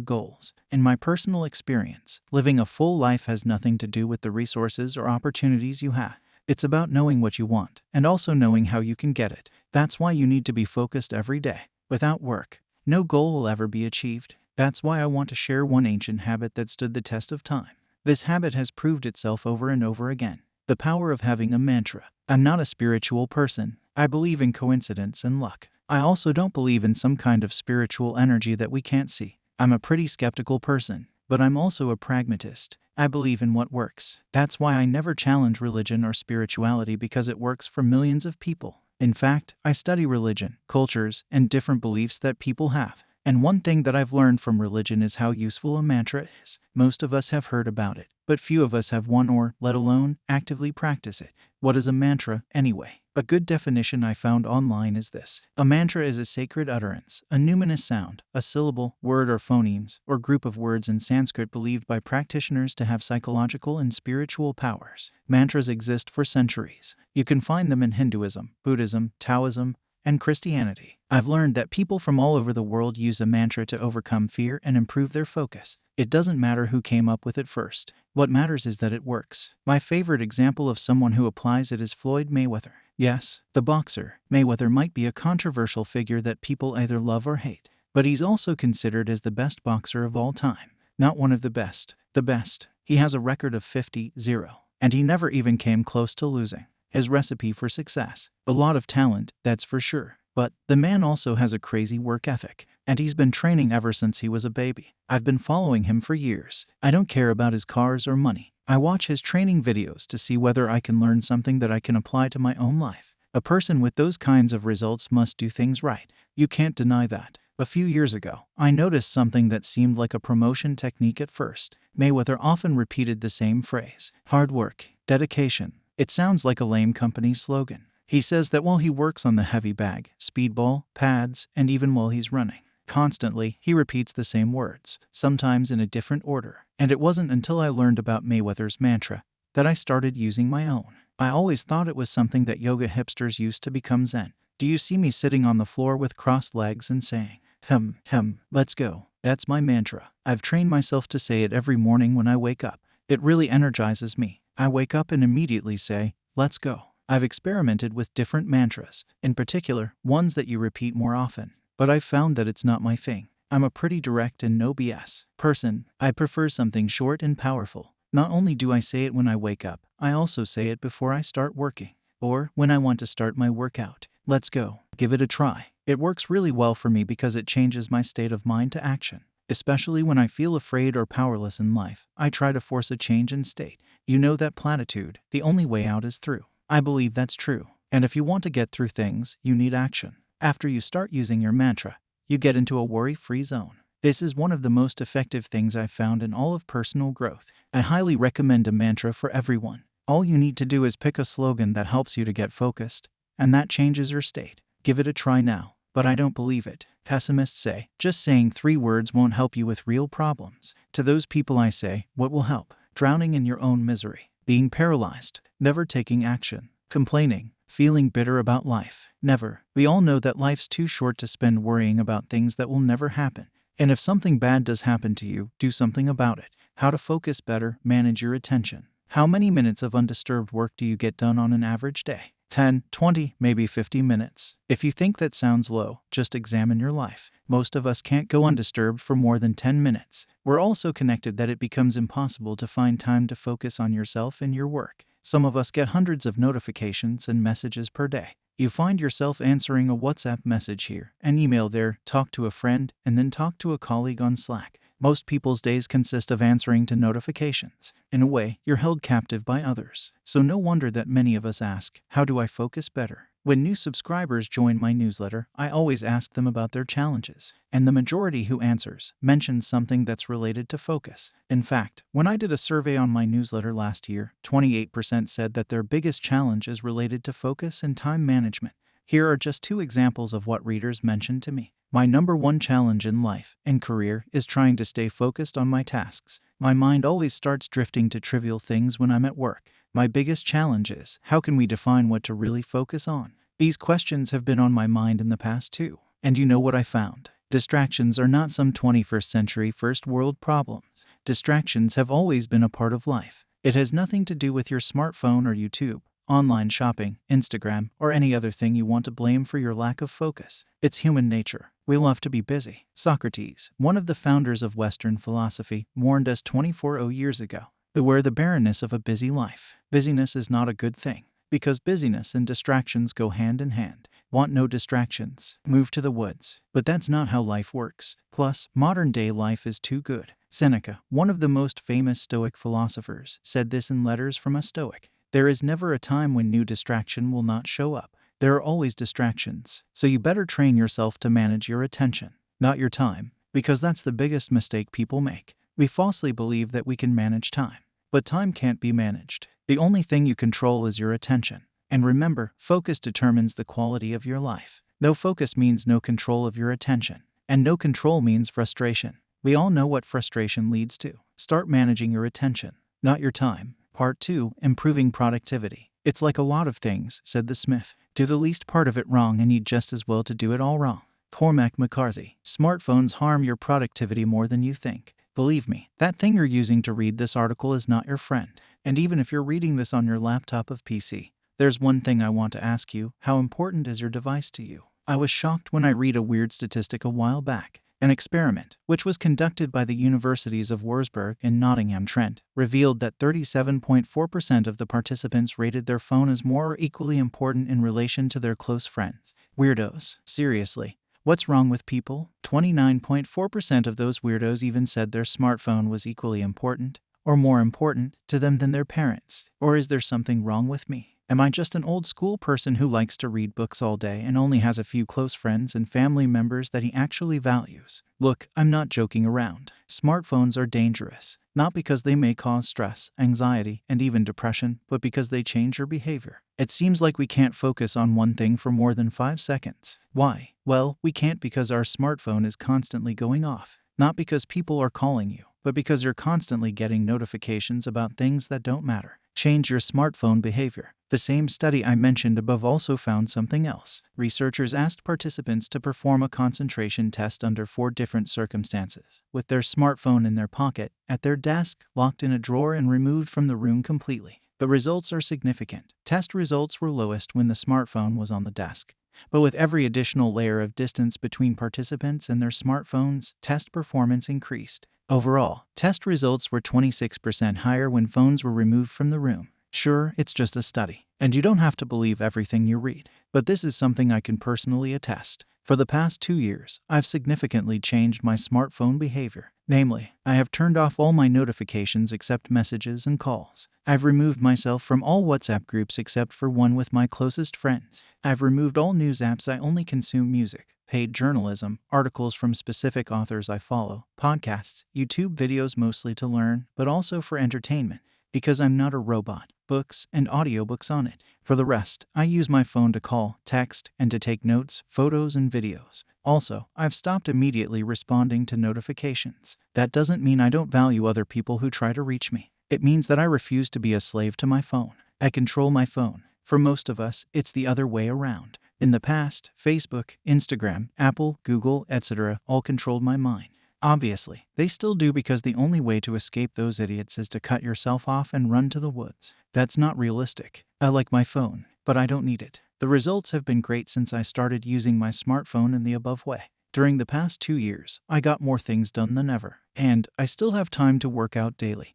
goals. In my personal experience, living a full life has nothing to do with the resources or opportunities you have. It's about knowing what you want and also knowing how you can get it. That's why you need to be focused every day. Without work, no goal will ever be achieved. That's why I want to share one ancient habit that stood the test of time. This habit has proved itself over and over again. The power of having a mantra. I'm not a spiritual person. I believe in coincidence and luck. I also don't believe in some kind of spiritual energy that we can't see. I'm a pretty skeptical person, but I'm also a pragmatist. I believe in what works. That's why I never challenge religion or spirituality because it works for millions of people. In fact, I study religion, cultures, and different beliefs that people have. And one thing that I've learned from religion is how useful a mantra is. Most of us have heard about it, but few of us have one or, let alone, actively practice it. What is a mantra, anyway? A good definition I found online is this A mantra is a sacred utterance, a numinous sound, a syllable, word, or phonemes, or group of words in Sanskrit believed by practitioners to have psychological and spiritual powers. Mantras exist for centuries. You can find them in Hinduism, Buddhism, Taoism, and Christianity. I've learned that people from all over the world use a mantra to overcome fear and improve their focus. It doesn't matter who came up with it first. What matters is that it works. My favorite example of someone who applies it is Floyd Mayweather. Yes, the boxer. Mayweather might be a controversial figure that people either love or hate, but he's also considered as the best boxer of all time. Not one of the best, the best. He has a record of 50 0, and he never even came close to losing. His recipe for success. A lot of talent, that's for sure. But the man also has a crazy work ethic, and he's been training ever since he was a baby. I've been following him for years. I don't care about his cars or money. I watch his training videos to see whether I can learn something that I can apply to my own life. A person with those kinds of results must do things right. You can't deny that. A few years ago, I noticed something that seemed like a promotion technique at first. Mayweather often repeated the same phrase hard work, dedication, it sounds like a lame company slogan. He says that while he works on the heavy bag, speedball, pads, and even while he's running, constantly he repeats the same words, sometimes in a different order. And it wasn't until I learned about Mayweather's mantra that I started using my own. I always thought it was something that yoga hipsters used to become Zen. Do you see me sitting on the floor with crossed legs and saying, Hem, hem, let's go? That's my mantra. I've trained myself to say it every morning when I wake up. It really energizes me. I wake up and immediately say, let's go. I've experimented with different mantras, in particular, ones that you repeat more often, but I've found that it's not my thing. I'm a pretty direct and no BS person. I prefer something short and powerful. Not only do I say it when I wake up, I also say it before I start working, or when I want to start my workout. Let's go. Give it a try. It works really well for me because it changes my state of mind to action. Especially when I feel afraid or powerless in life, I try to force a change in state. You know that platitude, the only way out is through. I believe that's true. And if you want to get through things, you need action. After you start using your mantra, you get into a worry free zone. This is one of the most effective things I've found in all of personal growth. I highly recommend a mantra for everyone. All you need to do is pick a slogan that helps you to get focused, and that changes your state. Give it a try now. But I don't believe it. Pessimists say, just saying three words won't help you with real problems. To those people, I say, what will help? drowning in your own misery, being paralyzed, never taking action, complaining, feeling bitter about life. Never. We all know that life's too short to spend worrying about things that will never happen. And if something bad does happen to you, do something about it. How to focus better, manage your attention. How many minutes of undisturbed work do you get done on an average day? 10, 20, maybe 50 minutes. If you think that sounds low, just examine your life. Most of us can't go undisturbed for more than 10 minutes. We're all so connected that it becomes impossible to find time to focus on yourself and your work. Some of us get hundreds of notifications and messages per day. You find yourself answering a WhatsApp message here, an email there, talk to a friend, and then talk to a colleague on Slack. Most people's days consist of answering to notifications. In a way, you're held captive by others. So no wonder that many of us ask, How do I focus better? When new subscribers join my newsletter, I always ask them about their challenges, and the majority who answers mentions something that's related to focus. In fact, when I did a survey on my newsletter last year, 28% said that their biggest challenge is related to focus and time management. Here are just two examples of what readers mentioned to me. My number one challenge in life and career is trying to stay focused on my tasks. My mind always starts drifting to trivial things when I'm at work. My biggest challenge is how can we define what to really focus on? These questions have been on my mind in the past too. And you know what I found? Distractions are not some 21st century first world problems. Distractions have always been a part of life. It has nothing to do with your smartphone or YouTube, online shopping, Instagram, or any other thing you want to blame for your lack of focus. It's human nature. We love to be busy. Socrates, one of the founders of Western philosophy, warned us 24 years ago Beware the barrenness of a busy life. Busyness is not a good thing, because busyness and distractions go hand in hand. Want no distractions? Move to the woods. But that's not how life works. Plus, modern day life is too good. Seneca, one of the most famous Stoic philosophers, said this in Letters from a Stoic. There is never a time when new distraction will not show up. There are always distractions, so you better train yourself to manage your attention, not your time, because that's the biggest mistake people make. We falsely believe that we can manage time. But time can't be managed. The only thing you control is your attention. And remember, focus determines the quality of your life. No focus means no control of your attention. And no control means frustration. We all know what frustration leads to. Start managing your attention, not your time. Part 2 Improving Productivity. It's like a lot of things, said the Smith. Do the least part of it wrong and you'd just as well to do it all wrong. Cormac McCarthy. Smartphones harm your productivity more than you think. Believe me, that thing you're using to read this article is not your friend. And even if you're reading this on your laptop of PC, there's one thing I want to ask you how important is your device to you? I was shocked when I read a weird statistic a while back. An experiment, which was conducted by the universities of Wurzburg and Nottingham Trent, revealed that 37.4% of the participants rated their phone as more or equally important in relation to their close friends. Weirdos. Seriously. What's wrong with people? 29.4% of those weirdos even said their smartphone was equally important, or more important, to them than their parents. Or is there something wrong with me? Am I just an old school person who likes to read books all day and only has a few close friends and family members that he actually values? Look, I'm not joking around. Smartphones are dangerous, not because they may cause stress, anxiety, and even depression, but because they change your behavior. It seems like we can't focus on one thing for more than five seconds. Why? Well, we can't because our smartphone is constantly going off. Not because people are calling you, but because you're constantly getting notifications about things that don't matter. Change your smartphone behavior. The same study I mentioned above also found something else. Researchers asked participants to perform a concentration test under four different circumstances with their smartphone in their pocket, at their desk, locked in a drawer, and removed from the room completely. The results are significant. Test results were lowest when the smartphone was on the desk. But with every additional layer of distance between participants and their smartphones, test performance increased. Overall, test results were 26% higher when phones were removed from the room. Sure, it's just a study, and you don't have to believe everything you read, but this is something I can personally attest. For the past two years, I've significantly changed my smartphone behavior. Namely, I have turned off all my notifications except messages and calls. I've removed myself from all WhatsApp groups except for one with my closest friends. I've removed all news apps I only consume music, paid journalism, articles from specific authors I follow, podcasts, YouTube videos mostly to learn, but also for entertainment, because I'm not a robot, books and audiobooks on it. For the rest, I use my phone to call, text, and to take notes, photos, and videos. Also, I've stopped immediately responding to notifications. That doesn't mean I don't value other people who try to reach me. It means that I refuse to be a slave to my phone. I control my phone. For most of us, it's the other way around. In the past, Facebook, Instagram, Apple, Google, etc. all controlled my mind. Obviously, they still do because the only way to escape those idiots is to cut yourself off and run to the woods. That's not realistic. I like my phone, but I don't need it. The results have been great since I started using my smartphone in the above way. During the past two years, I got more things done than ever, and I still have time to work out daily.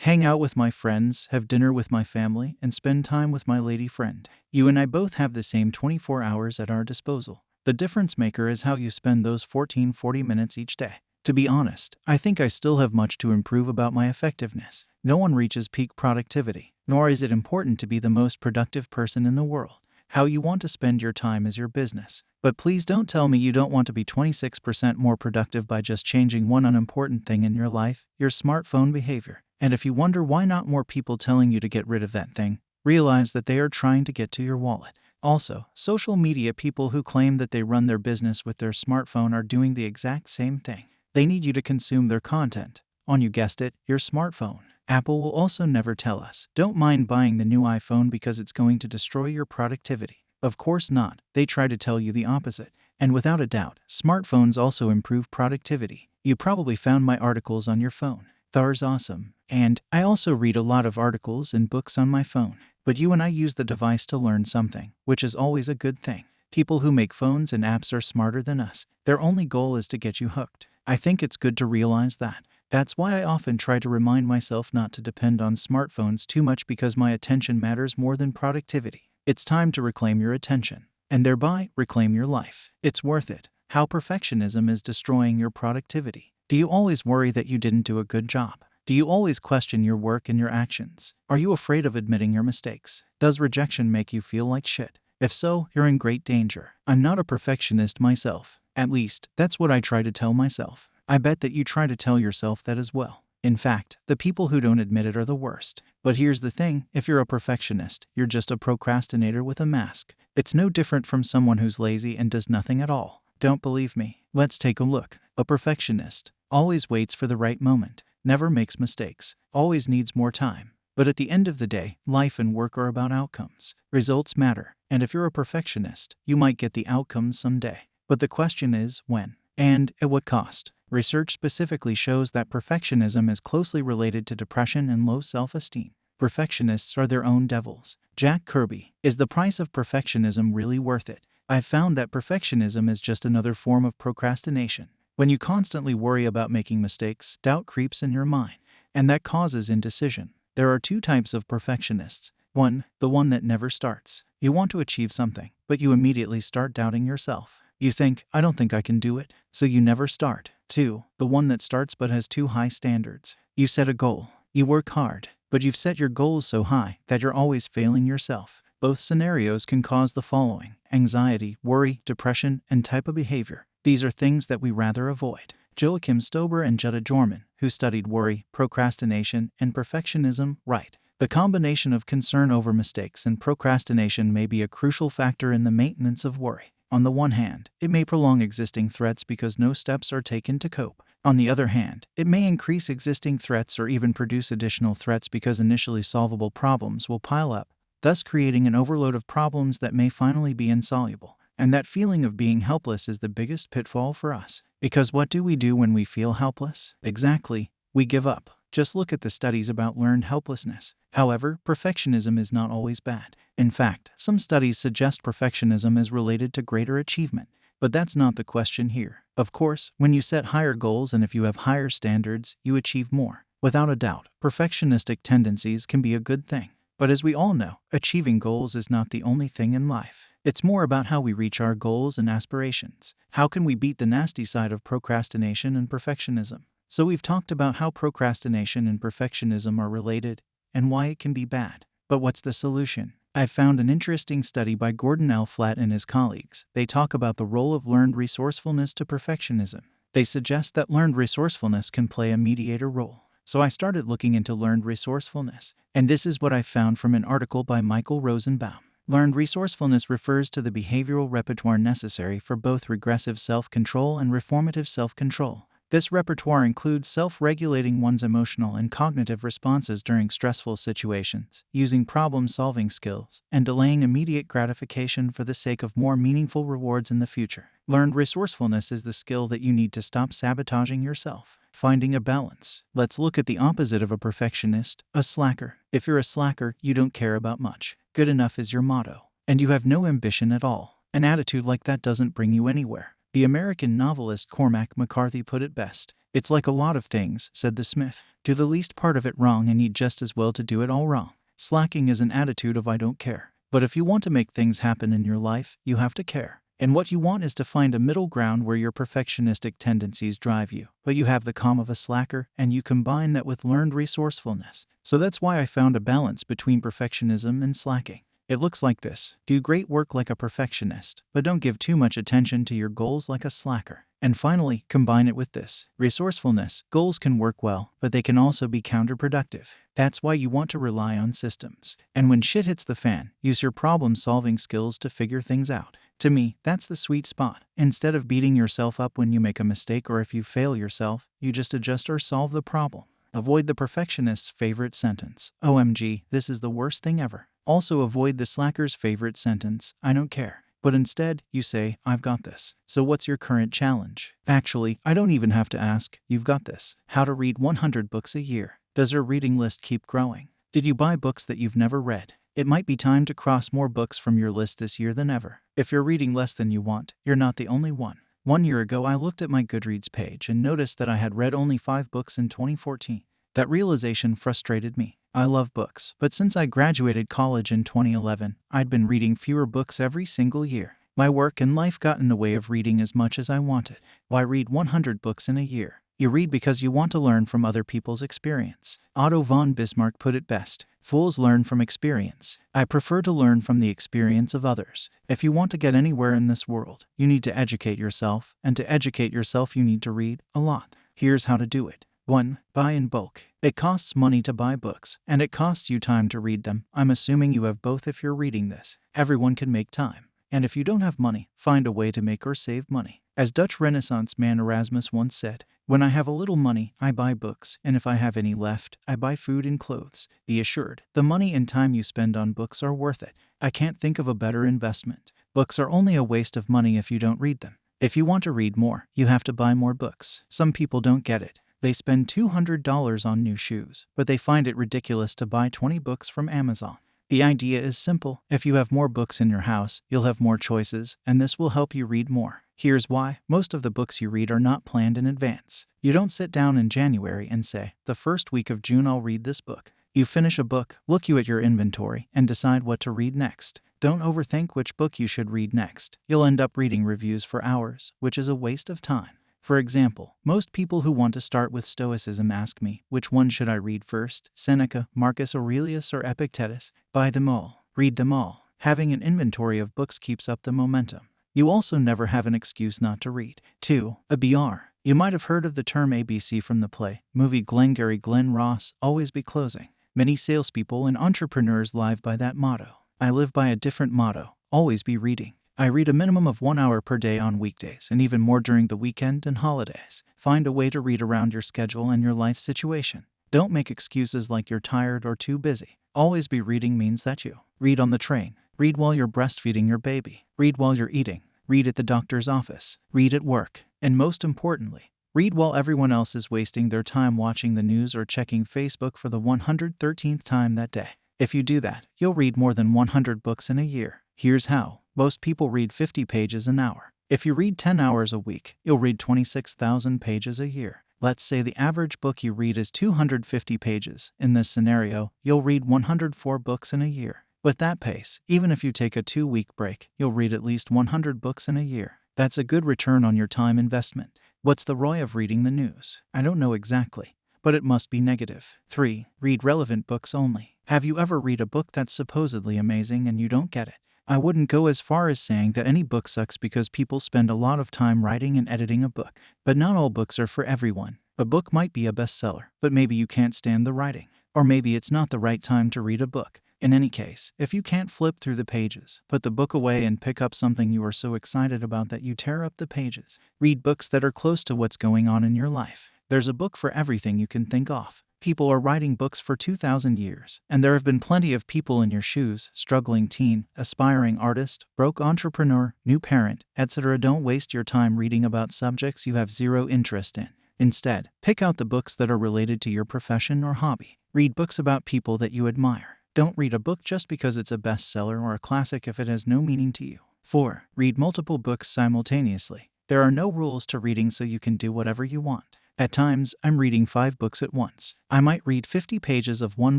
Hang out with my friends, have dinner with my family, and spend time with my lady friend. You and I both have the same 24 hours at our disposal. The difference maker is how you spend those 14 40 minutes each day. To be honest, I think I still have much to improve about my effectiveness. No one reaches peak productivity, nor is it important to be the most productive person in the world. How you want to spend your time is your business. But please don't tell me you don't want to be 26% more productive by just changing one unimportant thing in your life your smartphone behavior. And if you wonder why not more people telling you to get rid of that thing, realize that they are trying to get to your wallet. Also, social media people who claim that they run their business with their smartphone are doing the exact same thing. They need you to consume their content on, you guessed it, your smartphone. Apple will also never tell us, don't mind buying the new iPhone because it's going to destroy your productivity. Of course not, they try to tell you the opposite. And without a doubt, smartphones also improve productivity. You probably found my articles on your phone. Thar's awesome. And I also read a lot of articles and books on my phone. But you and I use the device to learn something, which is always a good thing. People who make phones and apps are smarter than us. Their only goal is to get you hooked. I think it's good to realize that. That's why I often try to remind myself not to depend on smartphones too much because my attention matters more than productivity. It's time to reclaim your attention, and thereby reclaim your life. It's worth it. How perfectionism is destroying your productivity. Do you always worry that you didn't do a good job? Do you always question your work and your actions? Are you afraid of admitting your mistakes? Does rejection make you feel like shit? If so, you're in great danger. I'm not a perfectionist myself. At least, that's what I try to tell myself. I bet that you try to tell yourself that as well. In fact, the people who don't admit it are the worst. But here's the thing if you're a perfectionist, you're just a procrastinator with a mask. It's no different from someone who's lazy and does nothing at all. Don't believe me? Let's take a look. A perfectionist always waits for the right moment never makes mistakes, always needs more time. But at the end of the day, life and work are about outcomes. Results matter, and if you're a perfectionist, you might get the outcomes someday. But the question is when, and at what cost. Research specifically shows that perfectionism is closely related to depression and low self esteem. Perfectionists are their own devils. Jack Kirby Is the price of perfectionism really worth it? I've found that perfectionism is just another form of procrastination. When you constantly worry about making mistakes, doubt creeps in your mind, and that causes indecision. There are two types of perfectionists. One, the one that never starts. You want to achieve something, but you immediately start doubting yourself. You think, I don't think I can do it, so you never start. Two, the one that starts but has too high standards. You set a goal, you work hard, but you've set your goals so high that you're always failing yourself. Both scenarios can cause the following anxiety, worry, depression, and type of behavior. These are things that we rather avoid. Joachim Stober and Jutta Joormann, who studied worry, procrastination, and perfectionism, write The combination of concern over mistakes and procrastination may be a crucial factor in the maintenance of worry. On the one hand, it may prolong existing threats because no steps are taken to cope. On the other hand, it may increase existing threats or even produce additional threats because initially solvable problems will pile up, thus creating an overload of problems that may finally be insoluble. And that feeling of being helpless is the biggest pitfall for us. Because what do we do when we feel helpless? Exactly, we give up. Just look at the studies about learned helplessness. However, perfectionism is not always bad. In fact, some studies suggest perfectionism is related to greater achievement. But that's not the question here. Of course, when you set higher goals and if you have higher standards, you achieve more. Without a doubt, perfectionistic tendencies can be a good thing. But as we all know, achieving goals is not the only thing in life. It's more about how we reach our goals and aspirations. How can we beat the nasty side of procrastination and perfectionism? So, we've talked about how procrastination and perfectionism are related and why it can be bad. But what's the solution? I've found an interesting study by Gordon L. Flett and his colleagues. They talk about the role of learned resourcefulness to perfectionism. They suggest that learned resourcefulness can play a mediator role. So I started looking into learned resourcefulness, and this is what I found from an article by Michael Rosenbaum. Learned resourcefulness refers to the behavioral repertoire necessary for both redressive self control and reformative self control. This repertoire includes self regulating one's emotional and cognitive responses during stressful situations, using problem solving skills, and delaying immediate gratification for the sake of more meaningful rewards in the future. Learned resourcefulness is the skill that you need to stop sabotaging yourself. Finding a balance. Let's look at the opposite of a perfectionist, a slacker. If you're a slacker, you don't care about much. Good enough is your motto, and you have no ambition at all. An attitude like that doesn't bring you anywhere. The American novelist Cormac McCarthy put it best It's like a lot of things, said the Smith. Do the least part of it wrong and need just as well to do it all wrong. Slacking is an attitude of I don't care. But if you want to make things happen in your life, you have to care. And what you want is to find a middle ground where your perfectionistic tendencies drive you, but you have the calm of a slacker, and you combine that with learned resourcefulness. So that's why I found a balance between perfectionism and slacking. It looks like this do great work like a perfectionist, but don't give too much attention to your goals like a slacker. And finally, combine it with this resourcefulness. Goals can work well, but they can also be counterproductive. That's why you want to rely on systems. And when shit hits the fan, use your problem solving skills to figure things out. To me, that's the sweet spot. Instead of beating yourself up when you make a mistake or if you fail yourself, you just adjust or solve the problem. Avoid the perfectionist's favorite sentence OMG, this is the worst thing ever. Also, avoid the slacker's favorite sentence I don't care. But instead, you say, I've got this. So, what's your current challenge? Actually, I don't even have to ask, you've got this. How to read 100 books a year. Does your reading list keep growing? Did you buy books that you've never read? It might be time to cross more books from your list this year than ever. If you're reading less than you want, you're not the only one. One year ago, I looked at my Goodreads page and noticed that I had read only five books in 2014. That realization frustrated me. I love books, but since I graduated college in 2011, I'd been reading fewer books every single year. My work and life got in the way of reading as much as I wanted. Why read 100 books in a year? You read because you want to learn from other people's experience. Otto von Bismarck put it best Fools learn from experience. I prefer to learn from the experience of others. If you want to get anywhere in this world, you need to educate yourself, and to educate yourself, you need to read a lot. Here's how to do it 1. Buy in bulk. It costs money to buy books, and it costs you time to read them. I'm assuming you have both if you're reading this. Everyone can make time. And if you don't have money, find a way to make or save money. As Dutch Renaissance man Erasmus once said, when I have a little money, I buy books, and if I have any left, I buy food and clothes. Be assured, the money and time you spend on books are worth it. I can't think of a better investment. Books are only a waste of money if you don't read them. If you want to read more, you have to buy more books. Some people don't get it. They spend $200 on new shoes, but they find it ridiculous to buy 20 books from Amazon. The idea is simple. If you have more books in your house, you'll have more choices, and this will help you read more. Here's why most of the books you read are not planned in advance. You don't sit down in January and say, The first week of June, I'll read this book. You finish a book, look you at your inventory, and decide what to read next. Don't overthink which book you should read next. You'll end up reading reviews for hours, which is a waste of time. For example, most people who want to start with Stoicism ask me, which one should I read first? Seneca, Marcus Aurelius, or Epictetus? Buy them all. Read them all. Having an inventory of books keeps up the momentum. You also never have an excuse not to read. 2. A BR. You might have heard of the term ABC from the play, movie Glengarry Glen Ross, Always Be Closing. Many salespeople and entrepreneurs live by that motto. I live by a different motto always be reading. I read a minimum of one hour per day on weekdays and even more during the weekend and holidays. Find a way to read around your schedule and your life situation. Don't make excuses like you're tired or too busy. Always be reading means that you read on the train, read while you're breastfeeding your baby, read while you're eating, read at the doctor's office, read at work, and most importantly, read while everyone else is wasting their time watching the news or checking Facebook for the 113th time that day. If you do that, you'll read more than 100 books in a year. Here's how most people read 50 pages an hour. If you read 10 hours a week, you'll read 26,000 pages a year. Let's say the average book you read is 250 pages. In this scenario, you'll read 104 books in a year. With that pace, even if you take a two week break, you'll read at least 100 books in a year. That's a good return on your time investment. What's the ROI of reading the news? I don't know exactly, but it must be negative. 3. Read relevant books only. Have you ever read a book that's supposedly amazing and you don't get it? I wouldn't go as far as saying that any book sucks because people spend a lot of time writing and editing a book. But not all books are for everyone. A book might be a bestseller, but maybe you can't stand the writing. Or maybe it's not the right time to read a book. In any case, if you can't flip through the pages, put the book away and pick up something you are so excited about that you tear up the pages. Read books that are close to what's going on in your life. There's a book for everything you can think of. People are writing books for 2,000 years, and there have been plenty of people in your shoes struggling teen, aspiring artist, broke entrepreneur, new parent, etc. Don't waste your time reading about subjects you have zero interest in. Instead, pick out the books that are related to your profession or hobby. Read books about people that you admire. Don't read a book just because it's a bestseller or a classic if it has no meaning to you. 4. Read multiple books simultaneously. There are no rules to reading, so you can do whatever you want. At times, I'm reading five books at once. I might read 50 pages of one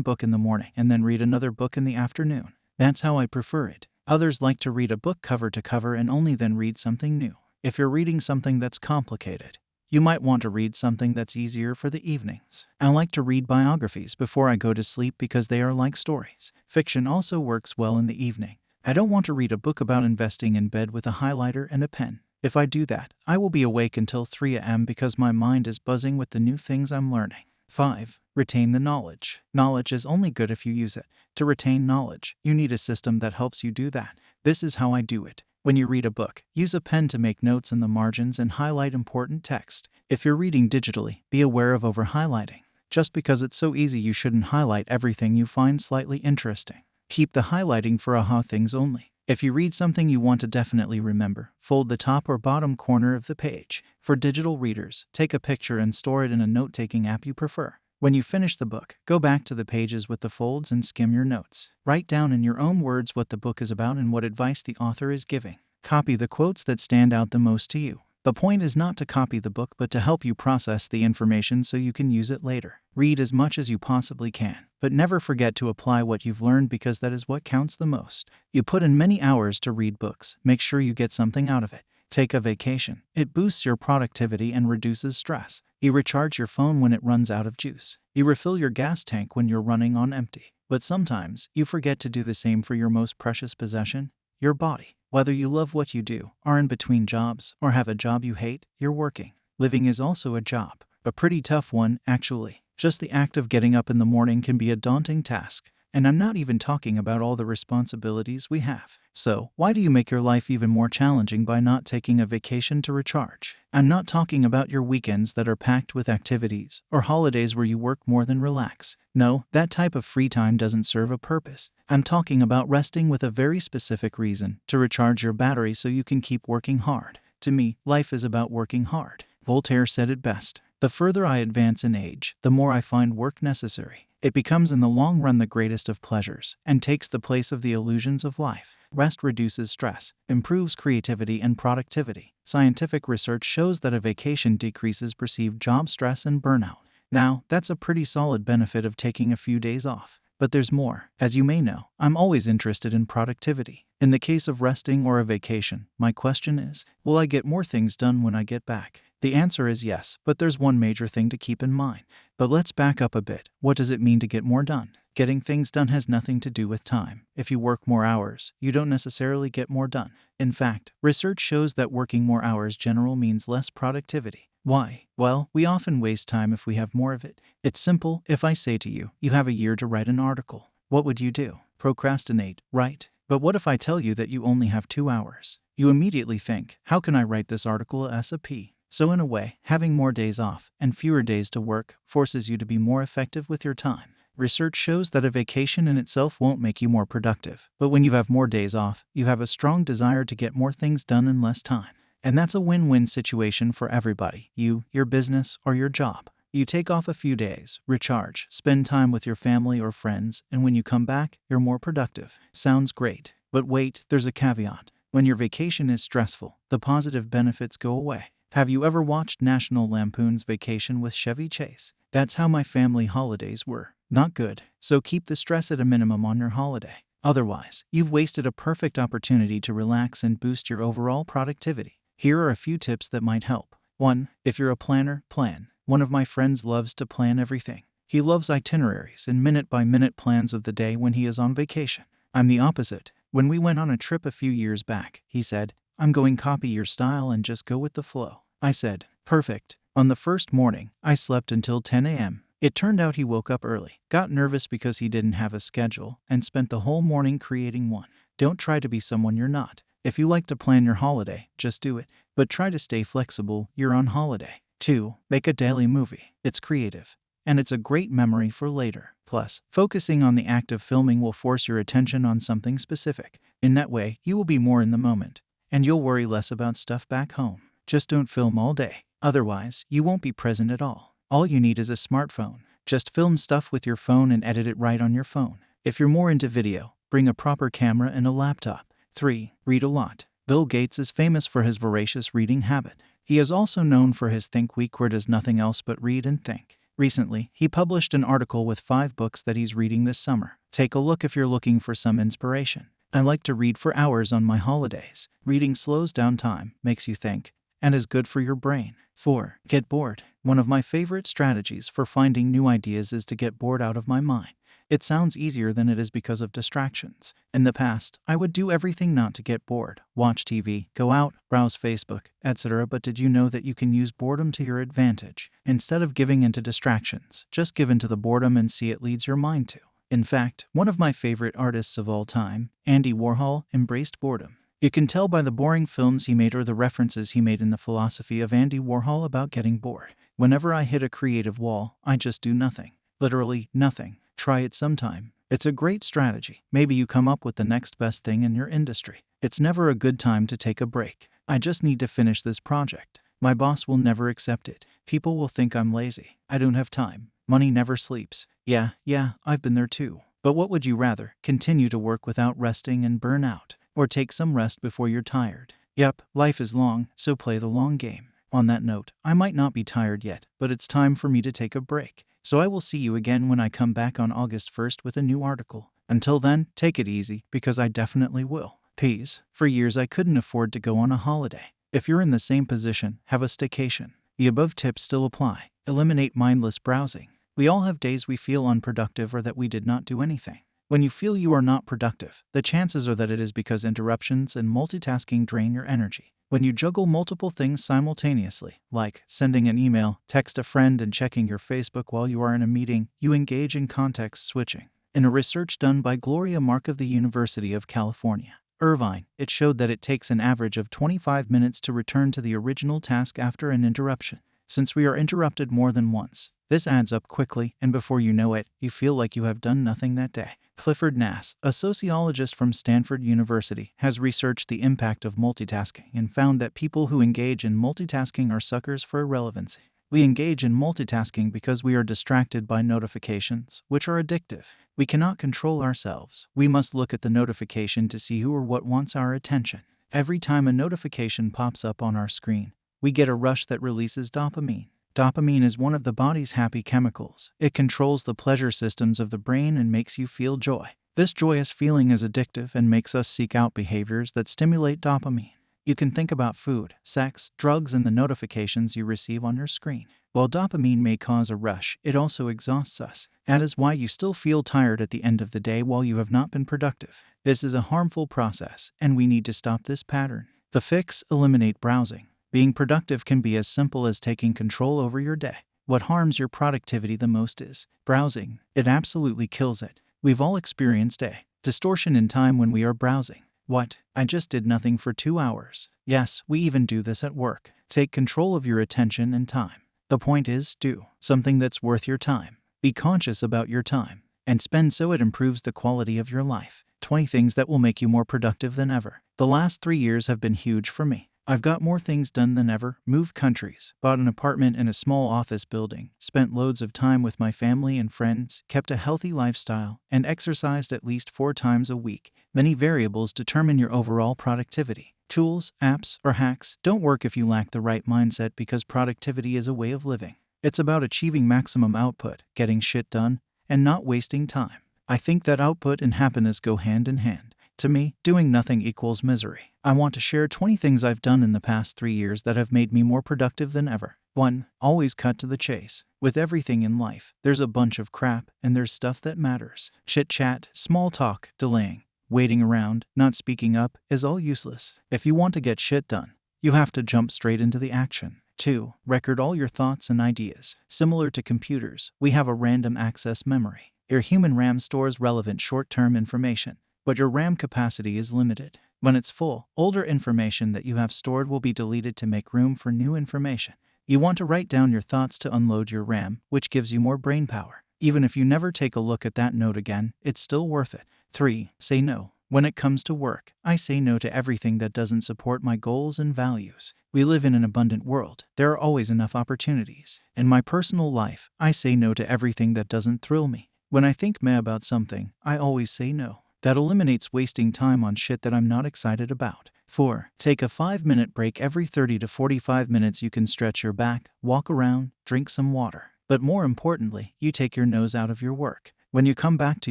book in the morning and then read another book in the afternoon. That's how I prefer it. Others like to read a book cover to cover and only then read something new. If you're reading something that's complicated, You might want to read something that's easier for the evenings. I like to read biographies before I go to sleep because they are like stories. Fiction also works well in the evening. I don't want to read a book about investing in bed with a highlighter and a pen. If I do that, I will be awake until 3 a.m. because my mind is buzzing with the new things I'm learning. 5. Retain the knowledge. Knowledge is only good if you use it. To retain knowledge, you need a system that helps you do that. This is how I do it. When you read a book, use a pen to make notes in the margins and highlight important text. If you're reading digitally, be aware of over highlighting. Just because it's so easy, you shouldn't highlight everything you find slightly interesting. Keep the highlighting for aha things only. If you read something you want to definitely remember, fold the top or bottom corner of the page. For digital readers, take a picture and store it in a note taking app you prefer. When you finish the book, go back to the pages with the folds and skim your notes. Write down in your own words what the book is about and what advice the author is giving. Copy the quotes that stand out the most to you. The point is not to copy the book, but to help you process the information so you can use it later. Read as much as you possibly can, but never forget to apply what you've learned because that is what counts the most. You put in many hours to read books, make sure you get something out of it. Take a vacation. It boosts your productivity and reduces stress. You recharge your phone when it runs out of juice. You refill your gas tank when you're running on empty. But sometimes you forget to do the same for your most precious possession your body. Whether you love what you do, are in between jobs, or have a job you hate, you're working. Living is also a job. A pretty tough one, actually. Just the act of getting up in the morning can be a daunting task. And I'm not even talking about all the responsibilities we have. So, why do you make your life even more challenging by not taking a vacation to recharge? I'm not talking about your weekends that are packed with activities or holidays where you work more than relax. No, that type of free time doesn't serve a purpose. I'm talking about resting with a very specific reason to recharge your battery so you can keep working hard. To me, life is about working hard. Voltaire said it best. The further I advance in age, the more I find work necessary. It becomes in the long run the greatest of pleasures and takes the place of the illusions of life. Rest reduces stress, improves creativity and productivity. Scientific research shows that a vacation decreases perceived job stress and burnout. Now, that's a pretty solid benefit of taking a few days off. But there's more. As you may know, I'm always interested in productivity. In the case of resting or a vacation, my question is Will I get more things done when I get back? The answer is yes, but there's one major thing to keep in mind. But let's back up a bit. What does it mean to get more done? Getting things done has nothing to do with time. If you work more hours, you don't necessarily get more done. In fact, research shows that working more hours general means less productivity. Why? Well, we often waste time if we have more of it. It's simple. If I say to you, you have a year to write an article, what would you do? Procrastinate, right? But what if I tell you that you only have two hours? You immediately think, how can I write this article as a P? So, in a way, having more days off and fewer days to work forces you to be more effective with your time. Research shows that a vacation in itself won't make you more productive, but when you have more days off, you have a strong desire to get more things done in less time. And that's a win win situation for everybody you, your business, or your job. You take off a few days, recharge, spend time with your family or friends, and when you come back, you're more productive. Sounds great. But wait, there's a caveat. When your vacation is stressful, the positive benefits go away. Have you ever watched National Lampoon's Vacation with Chevy Chase? That's how my family holidays were. Not good. So keep the stress at a minimum on your holiday. Otherwise, you've wasted a perfect opportunity to relax and boost your overall productivity. Here are a few tips that might help. 1. If you're a planner, plan. One of my friends loves to plan everything. He loves itineraries and minute by minute plans of the day when he is on vacation. I'm the opposite. When we went on a trip a few years back, he said, I'm going copy your style and just go with the flow. I said, Perfect. On the first morning, I slept until 10 a.m. It turned out he woke up early, got nervous because he didn't have a schedule, and spent the whole morning creating one. Don't try to be someone you're not. If you like to plan your holiday, just do it. But try to stay flexible, you're on holiday. 2. Make a daily movie. It's creative. And it's a great memory for later. Plus, focusing on the act of filming will force your attention on something specific. In that way, you will be more in the moment and you'll worry less about stuff back home. Just don't film all day. Otherwise, you won't be present at all. All you need is a smartphone. Just film stuff with your phone and edit it right on your phone. If you're more into video, bring a proper camera and a laptop. 3. Read a lot. Bill Gates is famous for his voracious reading habit. He is also known for his Think Week where does nothing else but read and think. Recently, he published an article with five books that he's reading this summer. Take a look if you're looking for some inspiration. I like to read for hours on my holidays. Reading slows down time, makes you think, and is good for your brain. 4. Get bored. One of my favorite strategies for finding new ideas is to get bored out of my mind. It sounds easier than it is because of distractions. In the past, I would do everything not to get bored watch TV, go out, browse Facebook, etc. But did you know that you can use boredom to your advantage? Instead of giving into distractions, just give into the boredom and see it leads your mind to. In fact, one of my favorite artists of all time, Andy Warhol, embraced boredom. You can tell by the boring films he made or the references he made in the philosophy of Andy Warhol about getting bored. Whenever I hit a creative wall, I just do nothing. Literally nothing. Try it sometime. It's a great strategy. Maybe you come up with the next best thing in your industry. It's never a good time to take a break. I just need to finish this project. My boss will never accept it. People will think I'm lazy. I don't have time. Money never sleeps. Yeah, yeah, I've been there too. But what would you rather? Continue to work without resting and burn out? Or take some rest before you're tired? Yep, life is long, so play the long game. On that note, I might not be tired yet, but it's time for me to take a break. So I will see you again when I come back on August 1st with a new article. Until then, take it easy, because I definitely will. Peace. For years I couldn't afford to go on a holiday. If you're in the same position, have a staycation. The above tips still apply. Eliminate mindless browsing. We all have days we feel unproductive or that we did not do anything. When you feel you are not productive, the chances are that it is because interruptions and multitasking drain your energy. When you juggle multiple things simultaneously, like sending an email, text a friend, and checking your Facebook while you are in a meeting, you engage in context switching. In a research done by Gloria Mark of the University of California, Irvine, it showed that it takes an average of 25 minutes to return to the original task after an interruption. Since we are interrupted more than once, this adds up quickly, and before you know it, you feel like you have done nothing that day. Clifford Nass, a sociologist from Stanford University, has researched the impact of multitasking and found that people who engage in multitasking are suckers for irrelevancy. We engage in multitasking because we are distracted by notifications, which are addictive. We cannot control ourselves. We must look at the notification to see who or what wants our attention. Every time a notification pops up on our screen, we get a rush that releases dopamine. Dopamine is one of the body's happy chemicals. It controls the pleasure systems of the brain and makes you feel joy. This joyous feeling is addictive and makes us seek out behaviors that stimulate dopamine. You can think about food, sex, drugs, and the notifications you receive on your screen. While dopamine may cause a rush, it also exhausts us. That is why you still feel tired at the end of the day while you have not been productive. This is a harmful process, and we need to stop this pattern. The fix eliminate browsing. Being productive can be as simple as taking control over your day. What harms your productivity the most is browsing. It absolutely kills it. We've all experienced a distortion in time when we are browsing. What? I just did nothing for two hours. Yes, we even do this at work. Take control of your attention and time. The point is, do something that's worth your time. Be conscious about your time and spend so it improves the quality of your life. 20 things that will make you more productive than ever. The last three years have been huge for me. I've got more things done than ever, moved countries, bought an apartment in a small office building, spent loads of time with my family and friends, kept a healthy lifestyle, and exercised at least four times a week. Many variables determine your overall productivity. Tools, apps, or hacks don't work if you lack the right mindset because productivity is a way of living. It's about achieving maximum output, getting shit done, and not wasting time. I think that output and happiness go hand in hand. To me, doing nothing equals misery. I want to share 20 things I've done in the past three years that have made me more productive than ever. 1. Always cut to the chase. With everything in life, there's a bunch of crap, and there's stuff that matters. Chit chat, small talk, delaying, waiting around, not speaking up is all useless. If you want to get shit done, you have to jump straight into the action. 2. Record all your thoughts and ideas. Similar to computers, we have a random access memory. Your human RAM stores relevant short term information but your RAM capacity is limited. When it's full, older information that you have stored will be deleted to make room for new information. You want to write down your thoughts to unload your RAM, which gives you more brain power. Even if you never take a look at that note again, it's still worth it. 3. Say no. When it comes to work, I say no to everything that doesn't support my goals and values. We live in an abundant world. There are always enough opportunities. In my personal life, I say no to everything that doesn't thrill me. When I think meh about something, I always say no. That eliminates wasting time on shit that I'm not excited about. 4. Take a 5 minute break every 30 to 45 minutes. You can stretch your back, walk around, drink some water. But more importantly, you take your nose out of your work. When you come back to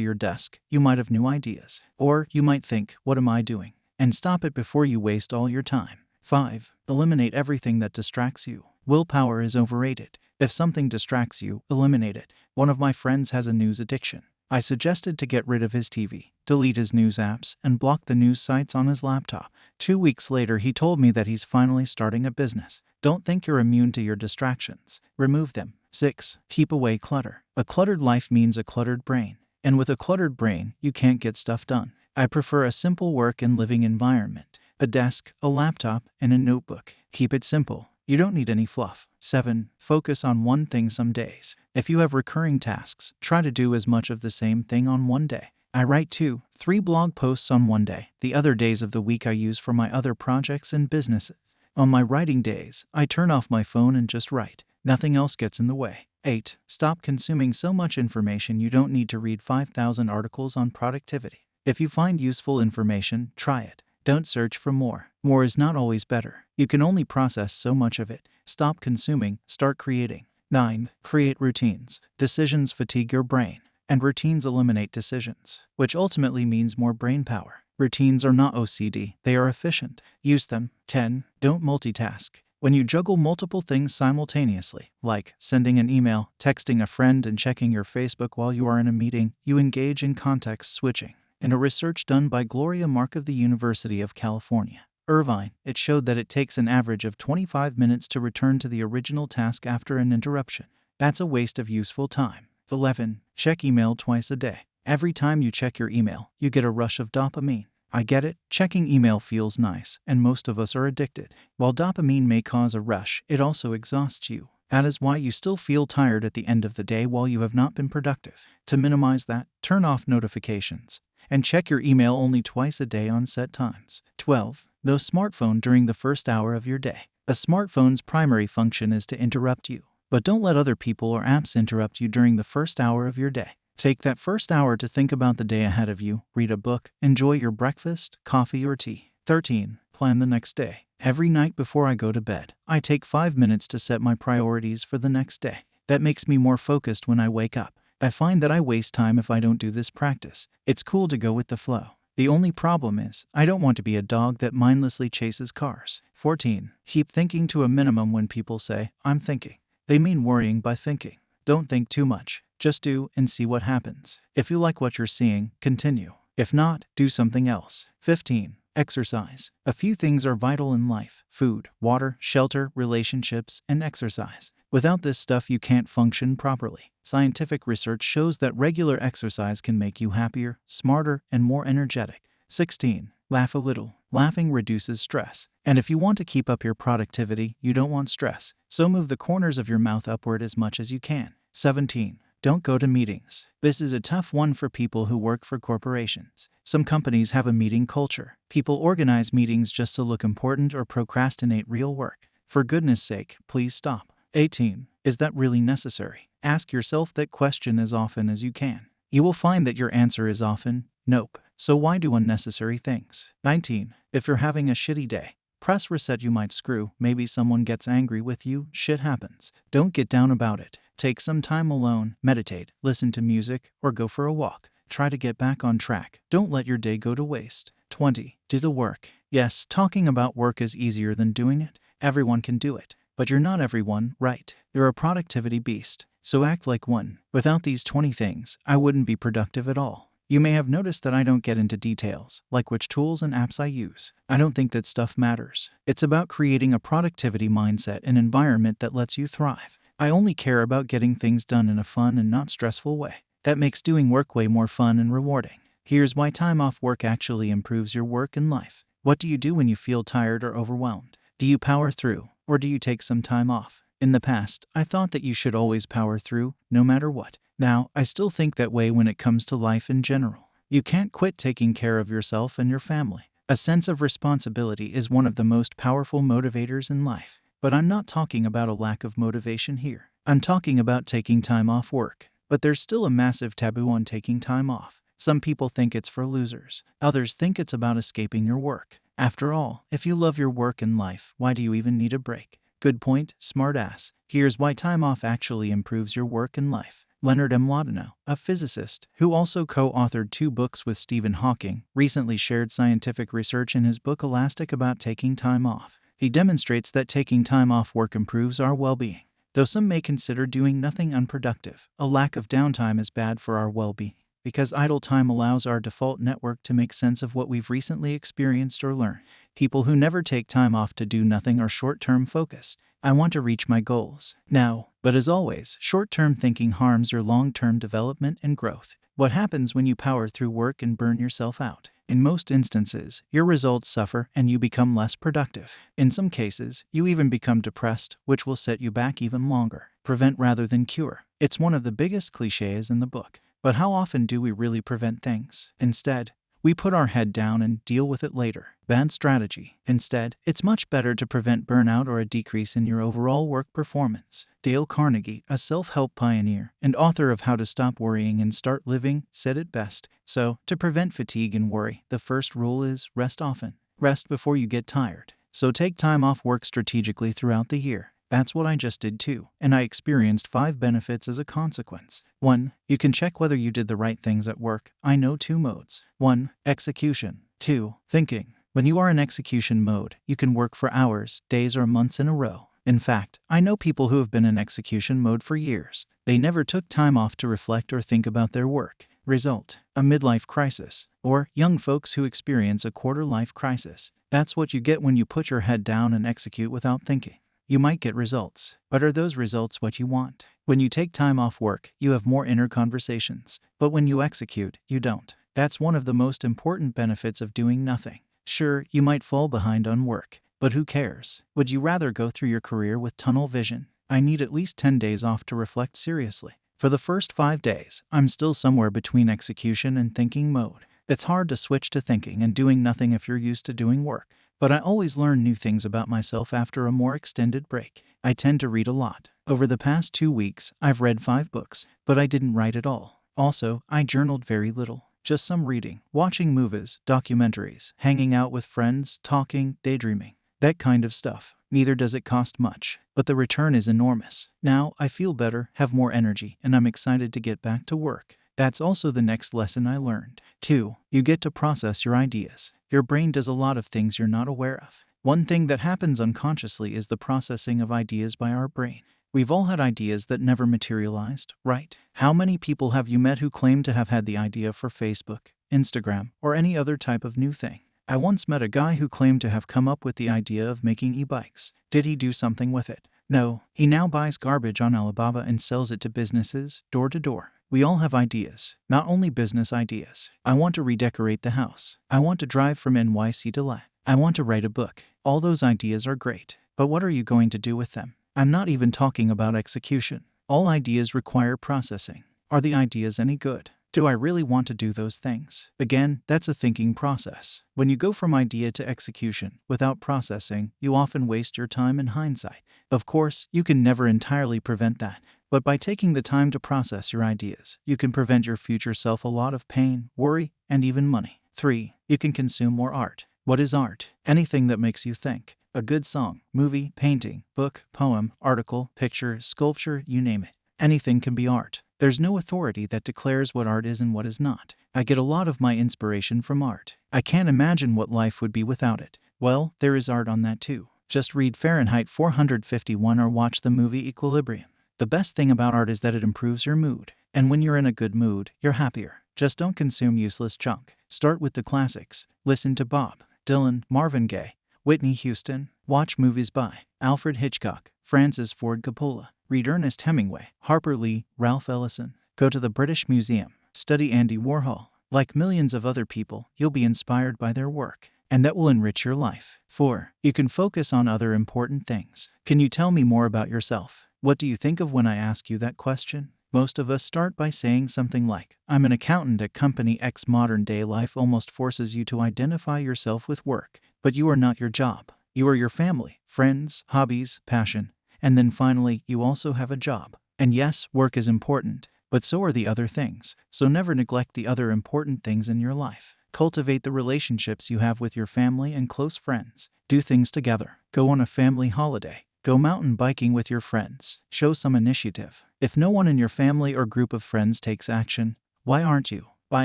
your desk, you might have new ideas. Or you might think, what am I doing? And stop it before you waste all your time. 5. Eliminate everything that distracts you. Willpower is overrated. If something distracts you, eliminate it. One of my friends has a news addiction. I suggested to get rid of his TV, delete his news apps, and block the news sites on his laptop. Two weeks later, he told me that he's finally starting a business. Don't think you're immune to your distractions. Remove them. 6. Keep away clutter. A cluttered life means a cluttered brain. And with a cluttered brain, you can't get stuff done. I prefer a simple work and living environment a desk, a laptop, and a notebook. Keep it simple. You don't need any fluff. 7. Focus on one thing some days. If you have recurring tasks, try to do as much of the same thing on one day. I write two, three blog posts on one day. The other days of the week I use for my other projects and businesses. On my writing days, I turn off my phone and just write. Nothing else gets in the way. 8. Stop consuming so much information you don't need to read 5,000 articles on productivity. If you find useful information, try it. Don't search for more. More is not always better. You can only process so much of it. Stop consuming, start creating. 9. Create routines. Decisions fatigue your brain, and routines eliminate decisions, which ultimately means more brain power. Routines are not OCD, they are efficient. Use them. 10. Don't multitask. When you juggle multiple things simultaneously, like sending an email, texting a friend, and checking your Facebook while you are in a meeting, you engage in context switching. In a research done by Gloria Mark of the University of California, Irvine, it showed that it takes an average of 25 minutes to return to the original task after an interruption. That's a waste of useful time. 11. Check email twice a day. Every time you check your email, you get a rush of dopamine. I get it, checking email feels nice, and most of us are addicted. While dopamine may cause a rush, it also exhausts you. That is why you still feel tired at the end of the day while you have not been productive. To minimize that, turn off notifications and check your email only twice a day on set times. 12. No smartphone during the first hour of your day. A smartphone's primary function is to interrupt you, but don't let other people or apps interrupt you during the first hour of your day. Take that first hour to think about the day ahead of you, read a book, enjoy your breakfast, coffee, or tea. 13. Plan the next day. Every night before I go to bed, I take five minutes to set my priorities for the next day. That makes me more focused when I wake up. I find that I waste time if I don't do this practice. It's cool to go with the flow. The only problem is, I don't want to be a dog that mindlessly chases cars. 14. Keep thinking to a minimum when people say, I'm thinking. They mean worrying by thinking. Don't think too much. Just do and see what happens. If you like what you're seeing, continue. If not, do something else. 15. Exercise. A few things are vital in life food, water, shelter, relationships, and exercise. Without this stuff, you can't function properly. Scientific research shows that regular exercise can make you happier, smarter, and more energetic. 16. Laugh a little. Laughing reduces stress. And if you want to keep up your productivity, you don't want stress. So move the corners of your mouth upward as much as you can. 17. Don't go to meetings. This is a tough one for people who work for corporations. Some companies have a meeting culture. People organize meetings just to look important or procrastinate real work. For goodness sake, please stop. 18. Is that really necessary? Ask yourself that question as often as you can. You will find that your answer is often nope. So why do unnecessary things? 19. If you're having a shitty day, press reset you might screw. Maybe someone gets angry with you. Shit happens. Don't get down about it. Take some time alone, meditate, listen to music, or go for a walk. Try to get back on track. Don't let your day go to waste. 20. Do the work. Yes, talking about work is easier than doing it. Everyone can do it. But you're not everyone, right? You're a productivity beast. So act like one. Without these 20 things, I wouldn't be productive at all. You may have noticed that I don't get into details, like which tools and apps I use. I don't think that stuff matters. It's about creating a productivity mindset and environment that lets you thrive. I only care about getting things done in a fun and not stressful way. That makes doing work way more fun and rewarding. Here's why time off work actually improves your work and life. What do you do when you feel tired or overwhelmed? Do you power through, or do you take some time off? In the past, I thought that you should always power through, no matter what. Now, I still think that way when it comes to life in general. You can't quit taking care of yourself and your family. A sense of responsibility is one of the most powerful motivators in life. But I'm not talking about a lack of motivation here. I'm talking about taking time off work. But there's still a massive taboo on taking time off. Some people think it's for losers, others think it's about escaping your work. After all, if you love your work and life, why do you even need a break? Good point, smartass. Here's why time off actually improves your work and life. Leonard M. Mlodinow, a physicist who also co authored two books with Stephen Hawking, recently shared scientific research in his book Elastic about taking time off. He demonstrates that taking time off work improves our well being. Though some may consider doing nothing unproductive, a lack of downtime is bad for our well being because idle time allows our default network to make sense of what we've recently experienced or learned. People who never take time off to do nothing are short term focused. I want to reach my goals now. But as always, short term thinking harms your long term development and growth. What happens when you power through work and burn yourself out? In most instances, your results suffer and you become less productive. In some cases, you even become depressed, which will set you back even longer. Prevent rather than cure. It's one of the biggest cliches in the book. But how often do we really prevent things? Instead, we put our head down and deal with it later. Bad strategy. Instead, it's much better to prevent burnout or a decrease in your overall work performance. Dale Carnegie, a self help pioneer and author of How to Stop Worrying and Start Living, said it best. So, to prevent fatigue and worry, the first rule is rest often. Rest before you get tired. So, take time off work strategically throughout the year. That's what I just did too, and I experienced five benefits as a consequence. 1. You can check whether you did the right things at work. I know two modes 1. Execution, 2. Thinking. When you are in execution mode, you can work for hours, days, or months in a row. In fact, I know people who have been in execution mode for years. They never took time off to reflect or think about their work. Result a midlife crisis, or young folks who experience a quarter life crisis. That's what you get when you put your head down and execute without thinking. You might get results, but are those results what you want? When you take time off work, you have more inner conversations, but when you execute, you don't. That's one of the most important benefits of doing nothing. Sure, you might fall behind on work, but who cares? Would you rather go through your career with tunnel vision? I need at least 10 days off to reflect seriously. For the first five days, I'm still somewhere between execution and thinking mode. It's hard to switch to thinking and doing nothing if you're used to doing work. But I always learn new things about myself after a more extended break. I tend to read a lot. Over the past two weeks, I've read five books, but I didn't write at all. Also, I journaled very little. Just some reading, watching movies, documentaries, hanging out with friends, talking, daydreaming. That kind of stuff. Neither does it cost much, but the return is enormous. Now I feel better, have more energy, and I'm excited to get back to work. That's also the next lesson I learned. 2. You get to process your ideas. Your brain does a lot of things you're not aware of. One thing that happens unconsciously is the processing of ideas by our brain. We've all had ideas that never materialized, right? How many people have you met who claim to have had the idea for Facebook, Instagram, or any other type of new thing? I once met a guy who claimed to have come up with the idea of making e bikes. Did he do something with it? No, he now buys garbage on Alibaba and sells it to businesses, door to door. We all have ideas, not only business ideas. I want to redecorate the house. I want to drive from NYC to LA. I want to write a book. All those ideas are great, but what are you going to do with them? I'm not even talking about execution. All ideas require processing. Are the ideas any good? Do I really want to do those things? Again, that's a thinking process. When you go from idea to execution without processing, you often waste your time in hindsight. Of course, you can never entirely prevent that, but by taking the time to process your ideas, you can prevent your future self a lot of pain, worry, and even money. 3. You can consume more art. What is art? Anything that makes you think. A good song, movie, painting, book, poem, article, picture, sculpture, you name it. Anything can be art. There's no authority that declares what art is and what is not. I get a lot of my inspiration from art. I can't imagine what life would be without it. Well, there is art on that too. Just read Fahrenheit 451 or watch the movie Equilibrium. The best thing about art is that it improves your mood. And when you're in a good mood, you're happier. Just don't consume useless junk. Start with the classics. Listen to Bob Dylan, Marvin Gaye, Whitney Houston. Watch movies by Alfred Hitchcock, Francis Ford Coppola, Read Ernest Hemingway, Harper Lee, Ralph Ellison. Go to the British Museum. Study Andy Warhol. Like millions of other people, you'll be inspired by their work, and that will enrich your life. 4. You can focus on other important things. Can you tell me more about yourself? What do you think of when I ask you that question? Most of us start by saying something like, I'm an accountant at Company X. Modern day life almost forces you to identify yourself with work, but you are not your job. You are your family, friends, hobbies, passion, and then finally, you also have a job. And yes, work is important, but so are the other things. So never neglect the other important things in your life. Cultivate the relationships you have with your family and close friends. Do things together. Go on a family holiday. Go mountain biking with your friends. Show some initiative. If no one in your family or group of friends takes action, why aren't you? By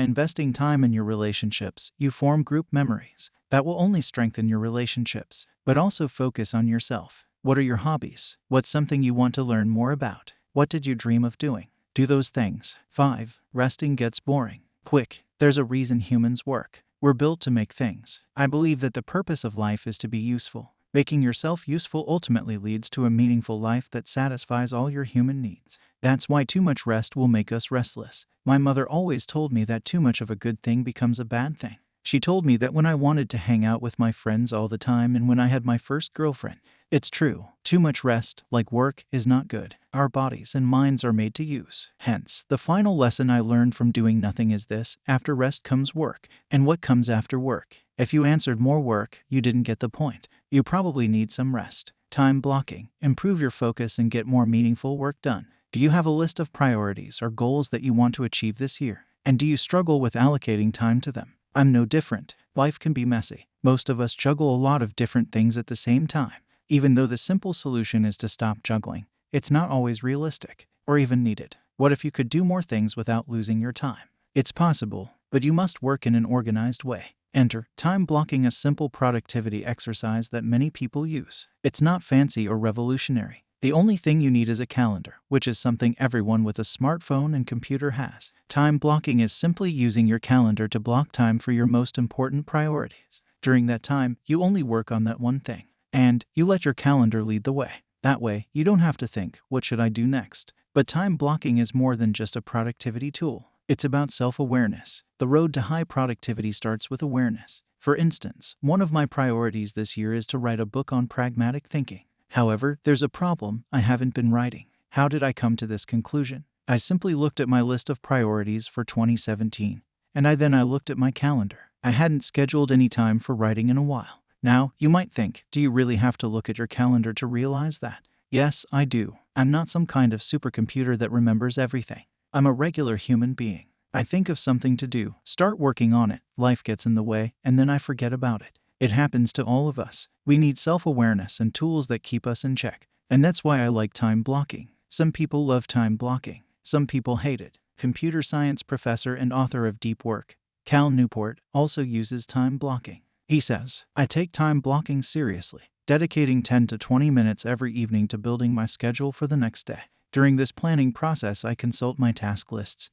investing time in your relationships, you form group memories that will only strengthen your relationships, but also focus on yourself. What are your hobbies? What's something you want to learn more about? What did you dream of doing? Do those things. 5. Resting gets boring. Quick. There's a reason humans work. We're built to make things. I believe that the purpose of life is to be useful. Making yourself useful ultimately leads to a meaningful life that satisfies all your human needs. That's why too much rest will make us restless. My mother always told me that too much of a good thing becomes a bad thing. She told me that when I wanted to hang out with my friends all the time and when I had my first girlfriend, it's true. Too much rest, like work, is not good. Our bodies and minds are made to use. Hence, the final lesson I learned from doing nothing is this after rest comes work. And what comes after work? If you answered more work, you didn't get the point. You probably need some rest. Time blocking. Improve your focus and get more meaningful work done. Do you have a list of priorities or goals that you want to achieve this year? And do you struggle with allocating time to them? I'm no different. Life can be messy. Most of us juggle a lot of different things at the same time. Even though the simple solution is to stop juggling, it's not always realistic or even needed. What if you could do more things without losing your time? It's possible, but you must work in an organized way. Enter time blocking, a simple productivity exercise that many people use. It's not fancy or revolutionary. The only thing you need is a calendar, which is something everyone with a smartphone and computer has. Time blocking is simply using your calendar to block time for your most important priorities. During that time, you only work on that one thing and you let your calendar lead the way. That way, you don't have to think, what should I do next? But time blocking is more than just a productivity tool. It's about self awareness. The road to high productivity starts with awareness. For instance, one of my priorities this year is to write a book on pragmatic thinking. However, there's a problem I haven't been writing. How did I come to this conclusion? I simply looked at my list of priorities for 2017, and I then I looked at my calendar. I hadn't scheduled any time for writing in a while. Now, you might think, do you really have to look at your calendar to realize that? Yes, I do. I'm not some kind of supercomputer that remembers everything. I'm a regular human being. I think of something to do, start working on it, life gets in the way, and then I forget about it. It happens to all of us. We need self awareness and tools that keep us in check. And that's why I like time blocking. Some people love time blocking, some people hate it. Computer science professor and author of Deep Work, Cal Newport, also uses time blocking. He says, I take time blocking seriously, dedicating 10 to 20 minutes every evening to building my schedule for the next day. During this planning process, I consult my task lists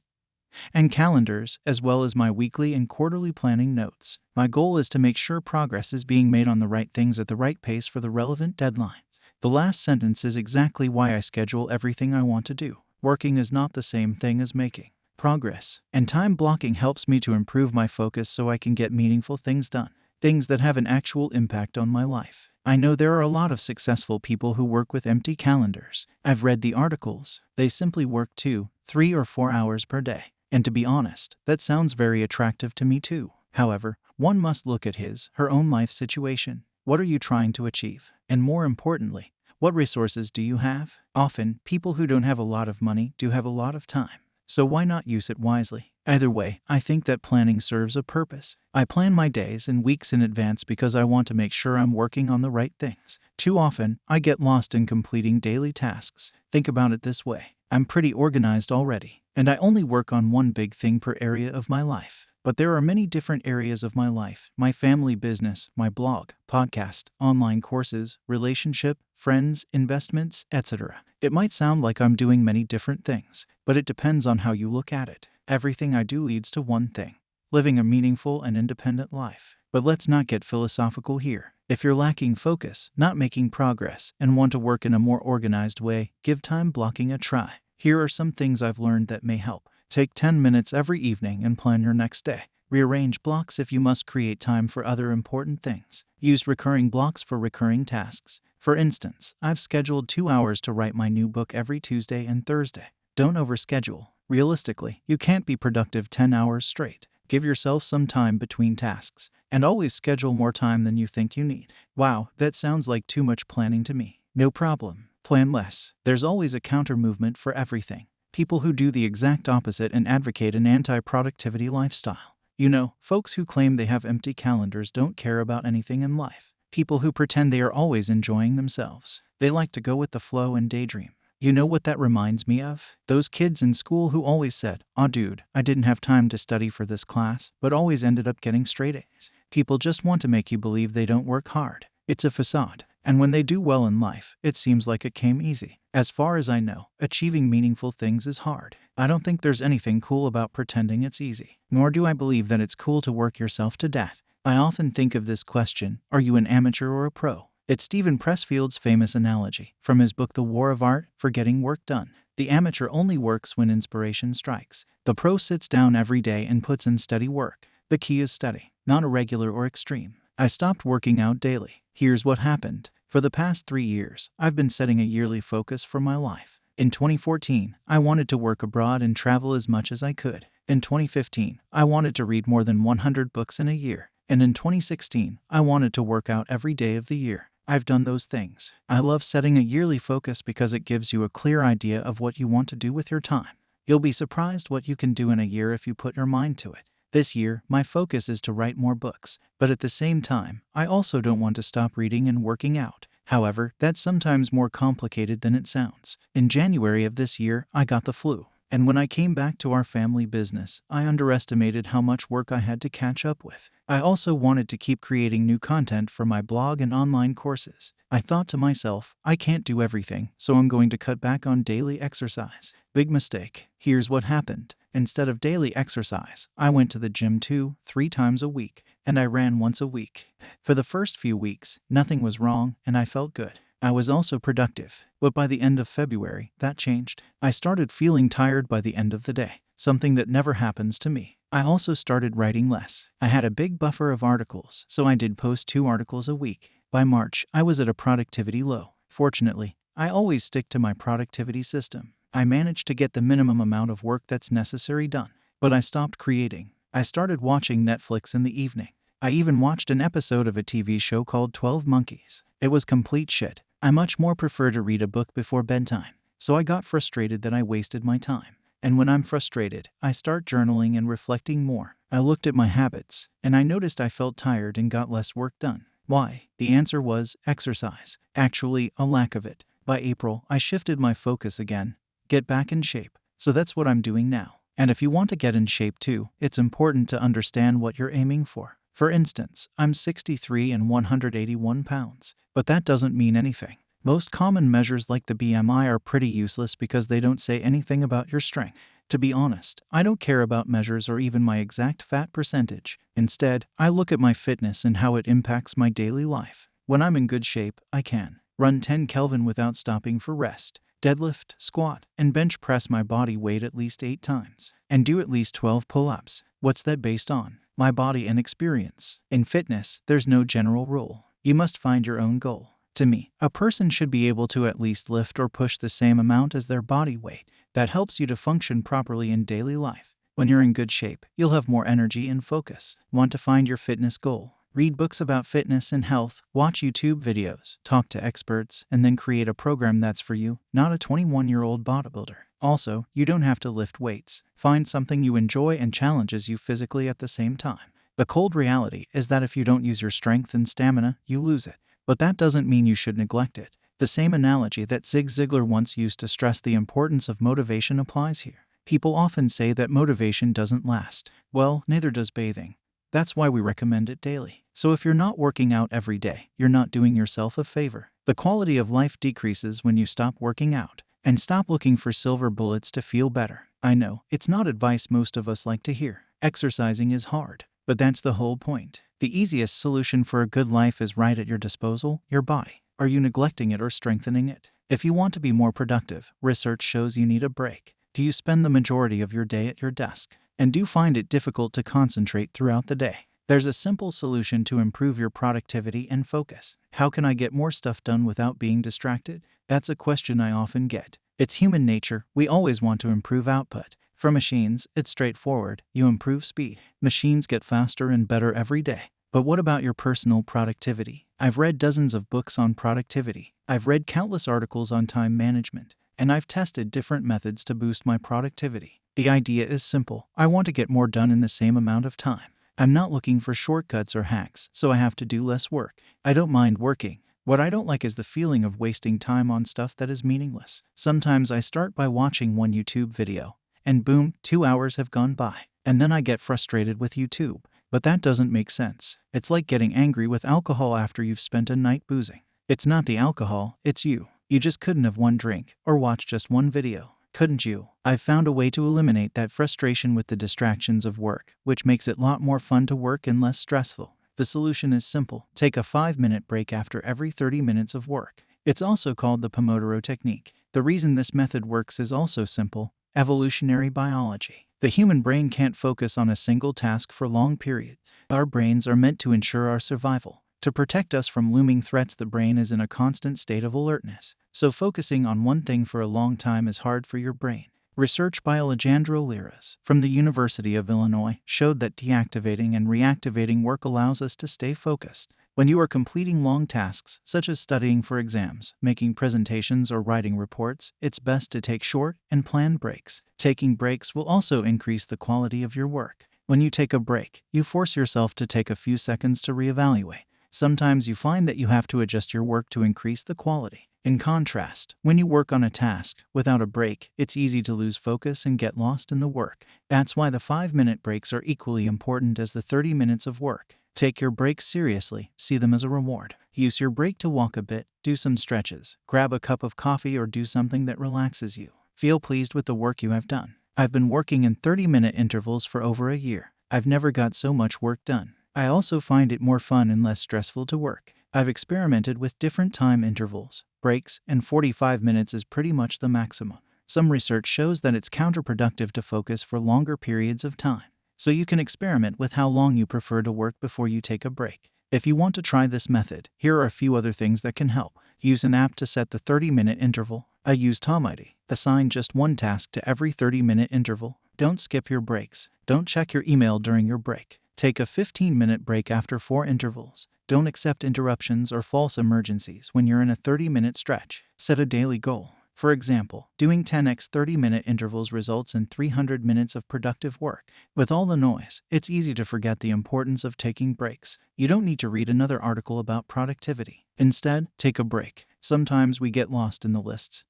and calendars, as well as my weekly and quarterly planning notes. My goal is to make sure progress is being made on the right things at the right pace for the relevant deadlines. The last sentence is exactly why I schedule everything I want to do. Working is not the same thing as making progress, and time blocking helps me to improve my focus so I can get meaningful things done things that have an actual impact on my life. I know there are a lot of successful people who work with empty calendars. I've read the articles. They simply work two, three, or four hours per day. And to be honest, that sounds very attractive to me too. However, one must look at his, her own life situation. What are you trying to achieve? And more importantly, what resources do you have? Often, people who don't have a lot of money do have a lot of time. So why not use it wisely? Either way, I think that planning serves a purpose. I plan my days and weeks in advance because I want to make sure I'm working on the right things. Too often, I get lost in completing daily tasks. Think about it this way I'm pretty organized already, and I only work on one big thing per area of my life. But there are many different areas of my life my family business, my blog, podcast, online courses, relationship, friends, investments, etc. It might sound like I'm doing many different things, but it depends on how you look at it. Everything I do leads to one thing living a meaningful and independent life. But let's not get philosophical here. If you're lacking focus, not making progress, and want to work in a more organized way, give time blocking a try. Here are some things I've learned that may help. Take 10 minutes every evening and plan your next day. Rearrange blocks if you must create time for other important things. Use recurring blocks for recurring tasks. For instance, I've scheduled two hours to write my new book every Tuesday and Thursday. Don't overschedule. Realistically, you can't be productive 10 hours straight. Give yourself some time between tasks, and always schedule more time than you think you need. Wow, that sounds like too much planning to me. No problem. Plan less. There's always a counter movement for everything. People who do the exact opposite and advocate an anti productivity lifestyle. You know, folks who claim they have empty calendars don't care about anything in life. People who pretend they are always enjoying themselves. They like to go with the flow and daydream. You know what that reminds me of? Those kids in school who always said, Aw, dude, I didn't have time to study for this class, but always ended up getting straight A's. People just want to make you believe they don't work hard. It's a facade. And when they do well in life, it seems like it came easy. As far as I know, achieving meaningful things is hard. I don't think there's anything cool about pretending it's easy, nor do I believe that it's cool to work yourself to death. I often think of this question Are you an amateur or a pro? It's Steven Pressfield's famous analogy from his book The War of Art for Getting Work Done. The amateur only works when inspiration strikes. The pro sits down every day and puts in steady work. The key is steady, not irregular or extreme. I stopped working out daily. Here's what happened. For the past three years, I've been setting a yearly focus for my life. In 2014, I wanted to work abroad and travel as much as I could. In 2015, I wanted to read more than 100 books in a year. And in 2016, I wanted to work out every day of the year. I've done those things. I love setting a yearly focus because it gives you a clear idea of what you want to do with your time. You'll be surprised what you can do in a year if you put your mind to it. This year, my focus is to write more books, but at the same time, I also don't want to stop reading and working out. However, that's sometimes more complicated than it sounds. In January of this year, I got the flu. And when I came back to our family business, I underestimated how much work I had to catch up with. I also wanted to keep creating new content for my blog and online courses. I thought to myself, I can't do everything, so I'm going to cut back on daily exercise. Big mistake. Here's what happened. Instead of daily exercise, I went to the gym two, three times a week, and I ran once a week. For the first few weeks, nothing was wrong, and I felt good. I was also productive, but by the end of February, that changed. I started feeling tired by the end of the day, something that never happens to me. I also started writing less. I had a big buffer of articles, so I did post two articles a week. By March, I was at a productivity low. Fortunately, I always stick to my productivity system. I managed to get the minimum amount of work that's necessary done, but I stopped creating. I started watching Netflix in the evening. I even watched an episode of a TV show called 12 Monkeys. It was complete shit. I much more prefer to read a book before bedtime, so I got frustrated that I wasted my time. And when I'm frustrated, I start journaling and reflecting more. I looked at my habits, and I noticed I felt tired and got less work done. Why? The answer was exercise. Actually, a lack of it. By April, I shifted my focus again. Get back in shape. So that's what I'm doing now. And if you want to get in shape too, it's important to understand what you're aiming for. For instance, I'm 63 and 181 pounds, but that doesn't mean anything. Most common measures like the BMI are pretty useless because they don't say anything about your strength. To be honest, I don't care about measures or even my exact fat percentage. Instead, I look at my fitness and how it impacts my daily life. When I'm in good shape, I can run 10 Kelvin without stopping for rest, deadlift, squat, and bench press my body weight at least 8 times, and do at least 12 pull ups. What's that based on? My body, and experience. In fitness, there's no general rule. You must find your own goal. To me, a person should be able to at least lift or push the same amount as their body weight. That helps you to function properly in daily life. When you're in good shape, you'll have more energy and focus. Want to find your fitness goal? Read books about fitness and health, watch YouTube videos, talk to experts, and then create a program that's for you, not a 21 year old bodybuilder. Also, you don't have to lift weights. Find something you enjoy and challenges you physically at the same time. The cold reality is that if you don't use your strength and stamina, you lose it. But that doesn't mean you should neglect it. The same analogy that Zig Ziglar once used to stress the importance of motivation applies here. People often say that motivation doesn't last. Well, neither does bathing. That's why we recommend it daily. So if you're not working out every day, you're not doing yourself a favor. The quality of life decreases when you stop working out. And stop looking for silver bullets to feel better. I know, it's not advice most of us like to hear. Exercising is hard, but that's the whole point. The easiest solution for a good life is right at your disposal your body. Are you neglecting it or strengthening it? If you want to be more productive, research shows you need a break. Do you spend the majority of your day at your desk? And do you find it difficult to concentrate throughout the day? There's a simple solution to improve your productivity and focus. How can I get more stuff done without being distracted? That's a question I often get. It's human nature, we always want to improve output. For machines, it's straightforward you improve speed. Machines get faster and better every day. But what about your personal productivity? I've read dozens of books on productivity. I've read countless articles on time management. And I've tested different methods to boost my productivity. The idea is simple I want to get more done in the same amount of time. I'm not looking for shortcuts or hacks, so I have to do less work. I don't mind working, What I don't like is the feeling of wasting time on stuff that is meaningless. Sometimes I start by watching one YouTube video, and boom, two hours have gone by. And then I get frustrated with YouTube. But that doesn't make sense. It's like getting angry with alcohol after you've spent a night boozing. It's not the alcohol, it's you. You just couldn't have one drink or watch just one video. Couldn't you? I've found a way to eliminate that frustration with the distractions of work, which makes it a lot more fun to work and less stressful. The solution is simple take a 5 minute break after every 30 minutes of work. It's also called the Pomodoro Technique. The reason this method works is also simple evolutionary biology. The human brain can't focus on a single task for long periods. Our brains are meant to ensure our survival. To protect us from looming threats, the brain is in a constant state of alertness. So, focusing on one thing for a long time is hard for your brain. Research by Alejandro Lleras from the University of Illinois showed that deactivating and reactivating work allows us to stay focused. When you are completing long tasks, such as studying for exams, making presentations, or writing reports, it's best to take short and planned breaks. Taking breaks will also increase the quality of your work. When you take a break, you force yourself to take a few seconds to reevaluate. Sometimes you find that you have to adjust your work to increase the quality. In contrast, when you work on a task without a break, it's easy to lose focus and get lost in the work. That's why the 5 minute breaks are equally important as the 30 minutes of work. Take your breaks seriously, see them as a reward. Use your break to walk a bit, do some stretches, grab a cup of coffee, or do something that relaxes you. Feel pleased with the work you have done. I've been working in 30 minute intervals for over a year. I've never got so much work done. I also find it more fun and less stressful to work. I've experimented with different time intervals, breaks, and 45 minutes is pretty much the maximum. Some research shows that it's counterproductive to focus for longer periods of time, so you can experiment with how long you prefer to work before you take a break. If you want to try this method, here are a few other things that can help. Use an app to set the 30 minute interval. I use Tomighty. Assign just one task to every 30 minute interval. Don't skip your breaks. Don't check your email during your break. Take a 15 minute break after four intervals. Don't accept interruptions or false emergencies when you're in a 30 minute stretch. Set a daily goal. For example, doing 10x 30 minute intervals results in 300 minutes of productive work. With all the noise, it's easy to forget the importance of taking breaks. You don't need to read another article about productivity. Instead, take a break. Sometimes we get lost in the lists.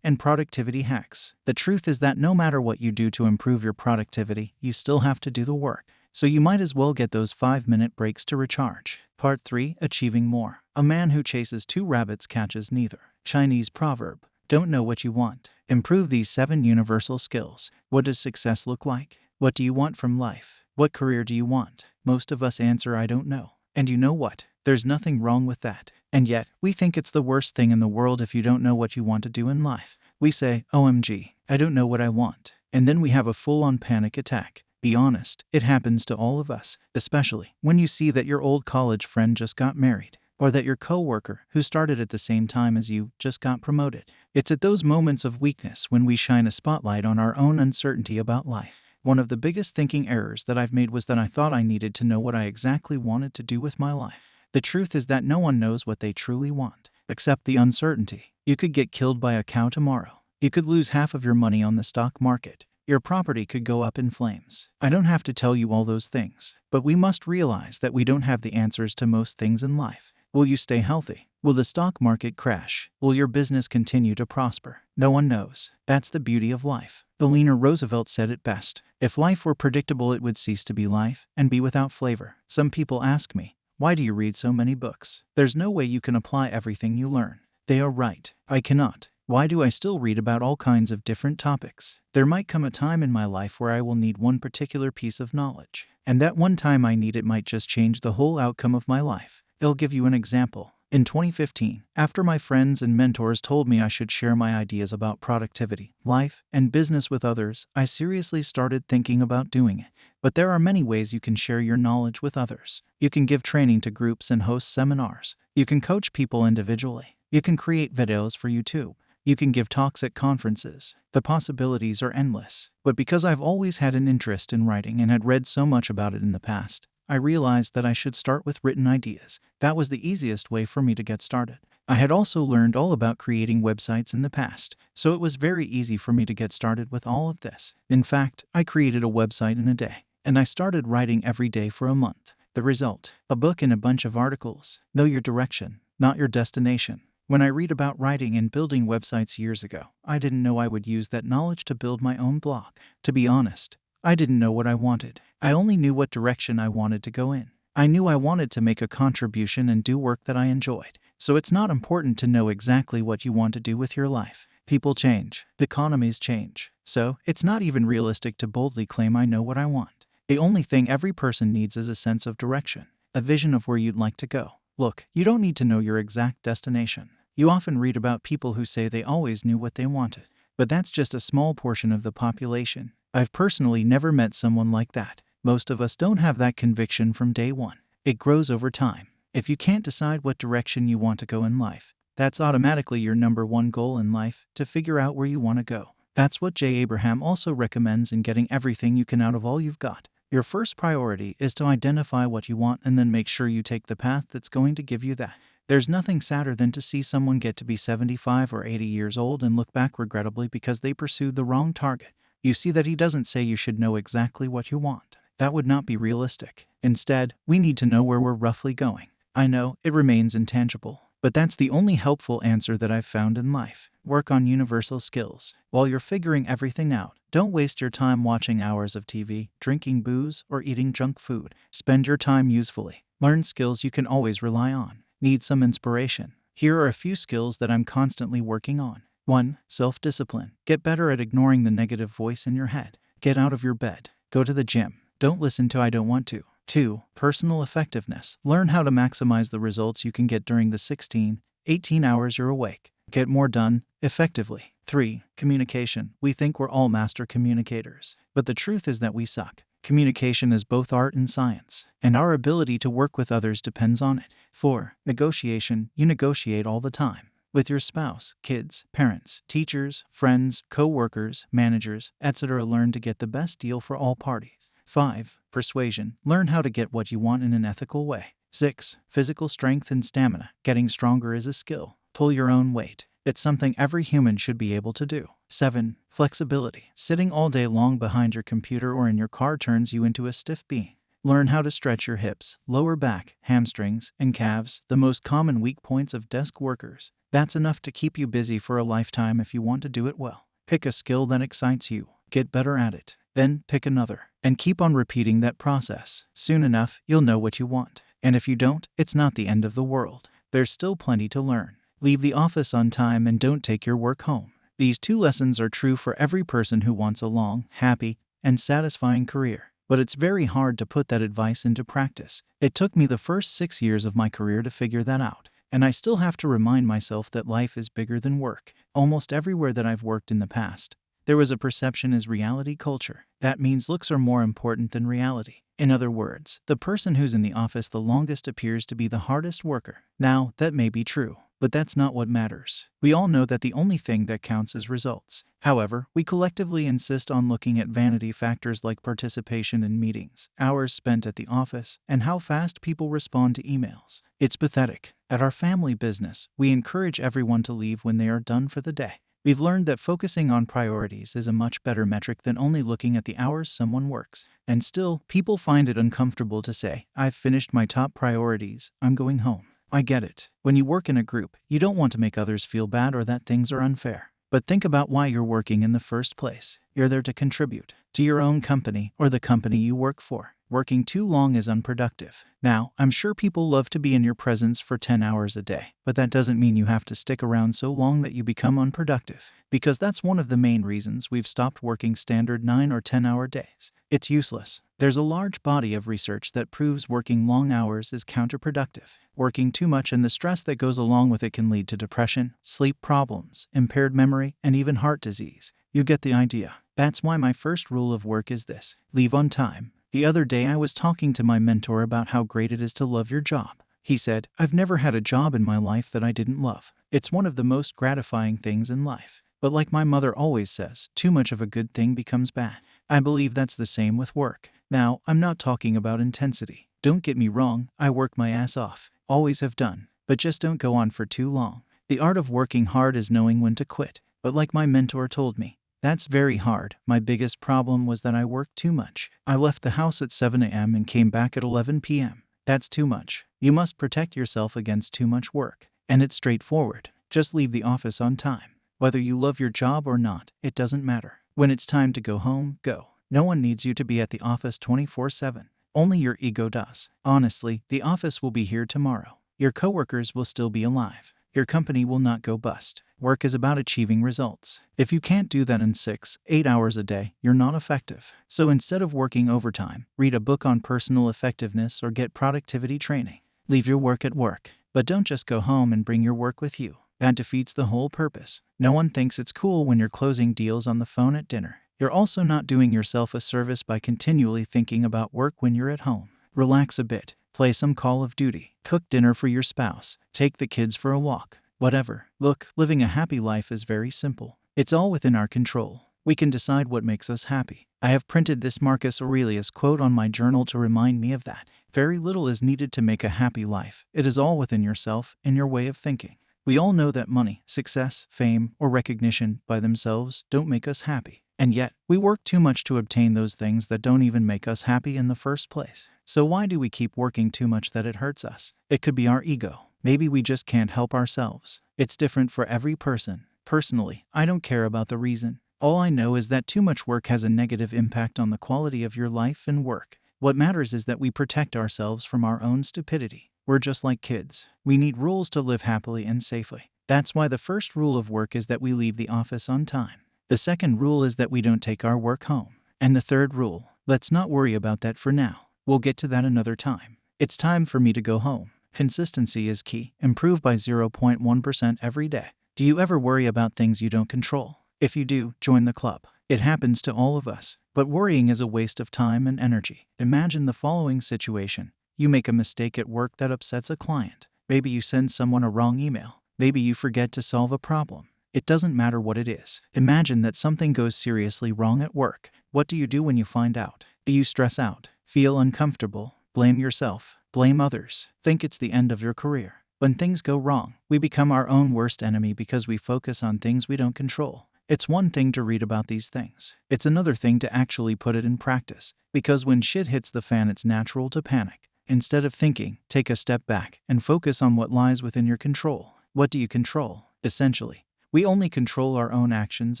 And productivity hacks. The truth is that no matter what you do to improve your productivity, you still have to do the work so you might as well get those 5 minute breaks to recharge. Part 3 Achieving More. A man who chases two rabbits catches neither. Chinese proverb Don't know what you want. Improve these seven universal skills. What does success look like? What do you want from life? What career do you want? Most of us answer, I don't know. And you know what? There's nothing wrong with that. And yet, we think it's the worst thing in the world if you don't know what you want to do in life. We say, OMG, I don't know what I want. And then we have a full on panic attack. Be honest, it happens to all of us, especially when you see that your old college friend just got married, or that your coworker, who started at the same time as you, just got promoted. It's at those moments of weakness when we shine a spotlight on our own uncertainty about life. One of the biggest thinking errors that I've made was that I thought I needed to know what I exactly wanted to do with my life. The truth is that no one knows what they truly want, except the uncertainty. You could get killed by a cow tomorrow. You could lose half of your money on the stock market. Your property could go up in flames. I don't have to tell you all those things, but we must realize that we don't have the answers to most things in life. Will you stay healthy? Will the stock market crash? Will your business continue to prosper? No one knows. That's the beauty of life. Eleanor Roosevelt said it best If life were predictable, it would cease to be life and be without flavor. Some people ask me, Why do you read so many books? There's no way you can apply everything you learn. They are right. I cannot. Why do I still read about all kinds of different topics? There might come a time in my life where I will need one particular piece of knowledge, and that one time I need it might just change the whole outcome of my life. I'll give you an example. In 2015, after my friends and mentors told me I should share my ideas about productivity, life, and business with others, I seriously started thinking about doing it. But there are many ways you can share your knowledge with others. You can give training to groups and host seminars. You can coach people individually. You can create videos for YouTube. You can give talks at conferences. The possibilities are endless. But because I've always had an interest in writing and had read so much about it in the past, I realized that I should start with written ideas. That was the easiest way for me to get started. I had also learned all about creating websites in the past, so it was very easy for me to get started with all of this. In fact, I created a website in a day, and I started writing every day for a month. The result a book and a bunch of articles. Know your direction. not your destination. When I read about writing and building websites years ago, I didn't know I would use that knowledge to build my own blog. To be honest, I didn't know what I wanted. I only knew what direction I wanted to go in. I knew I wanted to make a contribution and do work that I enjoyed. So it's not important to know exactly what you want to do with your life. People change, economies change. So it's not even realistic to boldly claim I know what I want. The only thing every person needs is a sense of direction, a vision of where you'd like to go. Look, you don't need to know your exact destination. You often read about people who say they always knew what they wanted, but that's just a small portion of the population. I've personally never met someone like that. Most of us don't have that conviction from day one. It grows over time. If you can't decide what direction you want to go in life, that's automatically your number one goal in life to figure out where you want to go. That's what Jay Abraham also recommends in getting everything you can out of all you've got. Your first priority is to identify what you want and then make sure you take the path that's going to give you that. There's nothing sadder than to see someone get to be 75 or 80 years old and look back regrettably because they pursued the wrong target. You see that he doesn't say you should know exactly what you want. That would not be realistic. Instead, we need to know where we're roughly going. I know it remains intangible, but that's the only helpful answer that I've found in life. Work on universal skills. While you're figuring everything out, don't waste your time watching hours of TV, drinking booze, or eating junk food. Spend your time usefully. Learn skills you can always rely on. Need some inspiration? Here are a few skills that I'm constantly working on. 1. Self discipline. Get better at ignoring the negative voice in your head. Get out of your bed. Go to the gym. Don't listen to I don't want to. 2. Personal effectiveness. Learn how to maximize the results you can get during the 16, 18 hours you're awake. Get more done effectively. 3. Communication. We think we're all master communicators, but the truth is that we suck. Communication is both art and science, and our ability to work with others depends on it. 4. Negotiation. You negotiate all the time with your spouse, kids, parents, teachers, friends, co workers, managers, etc. Learn to get the best deal for all parties. 5. Persuasion. Learn how to get what you want in an ethical way. 6. Physical strength and stamina. Getting stronger is a skill. Pull your own weight. It's something every human should be able to do. 7. Flexibility. Sitting all day long behind your computer or in your car turns you into a stiff being. Learn how to stretch your hips, lower back, hamstrings, and calves, the most common weak points of desk workers. That's enough to keep you busy for a lifetime if you want to do it well. Pick a skill that excites you, get better at it, then pick another, and keep on repeating that process. Soon enough, you'll know what you want. And if you don't, it's not the end of the world. There's still plenty to learn. Leave the office on time and don't take your work home. These two lessons are true for every person who wants a long, happy, and satisfying career. But it's very hard to put that advice into practice. It took me the first six years of my career to figure that out. And I still have to remind myself that life is bigger than work. Almost everywhere that I've worked in the past, there was a perception as reality culture. That means looks are more important than reality. In other words, the person who's in the office the longest appears to be the hardest worker. Now, that may be true, but that's not what matters. We all know that the only thing that counts is results. However, we collectively insist on looking at vanity factors like participation in meetings, hours spent at the office, and how fast people respond to emails. It's pathetic. At our family business, we encourage everyone to leave when they are done for the day. We've learned that focusing on priorities is a much better metric than only looking at the hours someone works. And still, people find it uncomfortable to say, I've finished my top priorities, I'm going home. I get it. When you work in a group, you don't want to make others feel bad or that things are unfair. But think about why you're working in the first place. You're there to contribute to your own company or the company you work for. Working too long is unproductive. Now, I'm sure people love to be in your presence for 10 hours a day, but that doesn't mean you have to stick around so long that you become unproductive, because that's one of the main reasons we've stopped working standard 9 or 10 hour days. It's useless. There's a large body of research that proves working long hours is counterproductive. Working too much and the stress that goes along with it can lead to depression, sleep problems, impaired memory, and even heart disease. You get the idea. That's why my first rule of work is this leave on time. The other day, I was talking to my mentor about how great it is to love your job. He said, I've never had a job in my life that I didn't love. It's one of the most gratifying things in life. But like my mother always says, too much of a good thing becomes bad. I believe that's the same with work. Now, I'm not talking about intensity. Don't get me wrong, I work my ass off. Always have done. But just don't go on for too long. The art of working hard is knowing when to quit. But like my mentor told me, that's very hard. My biggest problem was that I worked too much. I left the house at 7 a.m. and came back at 11 p.m. That's too much. You must protect yourself against too much work. And it's straightforward. Just leave the office on time. Whether you love your job or not, it doesn't matter. When it's time to go home, go. No one needs you to be at the office 24 7. Only your ego does. Honestly, the office will be here tomorrow. Your coworkers will still be alive. Your company will not go bust. Work is about achieving results. If you can't do that in six, eight hours a day, you're not effective. So instead of working overtime, read a book on personal effectiveness or get productivity training. Leave your work at work. But don't just go home and bring your work with you. That defeats the whole purpose. No one thinks it's cool when you're closing deals on the phone at dinner. You're also not doing yourself a service by continually thinking about work when you're at home. Relax a bit. Play some Call of Duty. Cook dinner for your spouse. Take the kids for a walk. Whatever. Look, living a happy life is very simple. It's all within our control. We can decide what makes us happy. I have printed this Marcus Aurelius quote on my journal to remind me of that. Very little is needed to make a happy life. It is all within yourself and your way of thinking. We all know that money, success, fame, or recognition by themselves don't make us happy. And yet, we work too much to obtain those things that don't even make us happy in the first place. So, why do we keep working too much that it hurts us? It could be our ego. Maybe we just can't help ourselves. It's different for every person. Personally, I don't care about the reason. All I know is that too much work has a negative impact on the quality of your life and work. What matters is that we protect ourselves from our own stupidity. We're just like kids. We need rules to live happily and safely. That's why the first rule of work is that we leave the office on time. The second rule is that we don't take our work home. And the third rule, let's not worry about that for now. We'll get to that another time. It's time for me to go home. Consistency is key. Improve by 0.1% every day. Do you ever worry about things you don't control? If you do, join the club. It happens to all of us. But worrying is a waste of time and energy. Imagine the following situation you make a mistake at work that upsets a client. Maybe you send someone a wrong email. Maybe you forget to solve a problem. It doesn't matter what it is. Imagine that something goes seriously wrong at work. What do you do when you find out? Do you stress out? Feel uncomfortable? Blame yourself? Blame others? Think it's the end of your career? When things go wrong, we become our own worst enemy because we focus on things we don't control. It's one thing to read about these things. It's another thing to actually put it in practice. Because when shit hits the fan, it's natural to panic. Instead of thinking, take a step back and focus on what lies within your control. What do you control? Essentially, we only control our own actions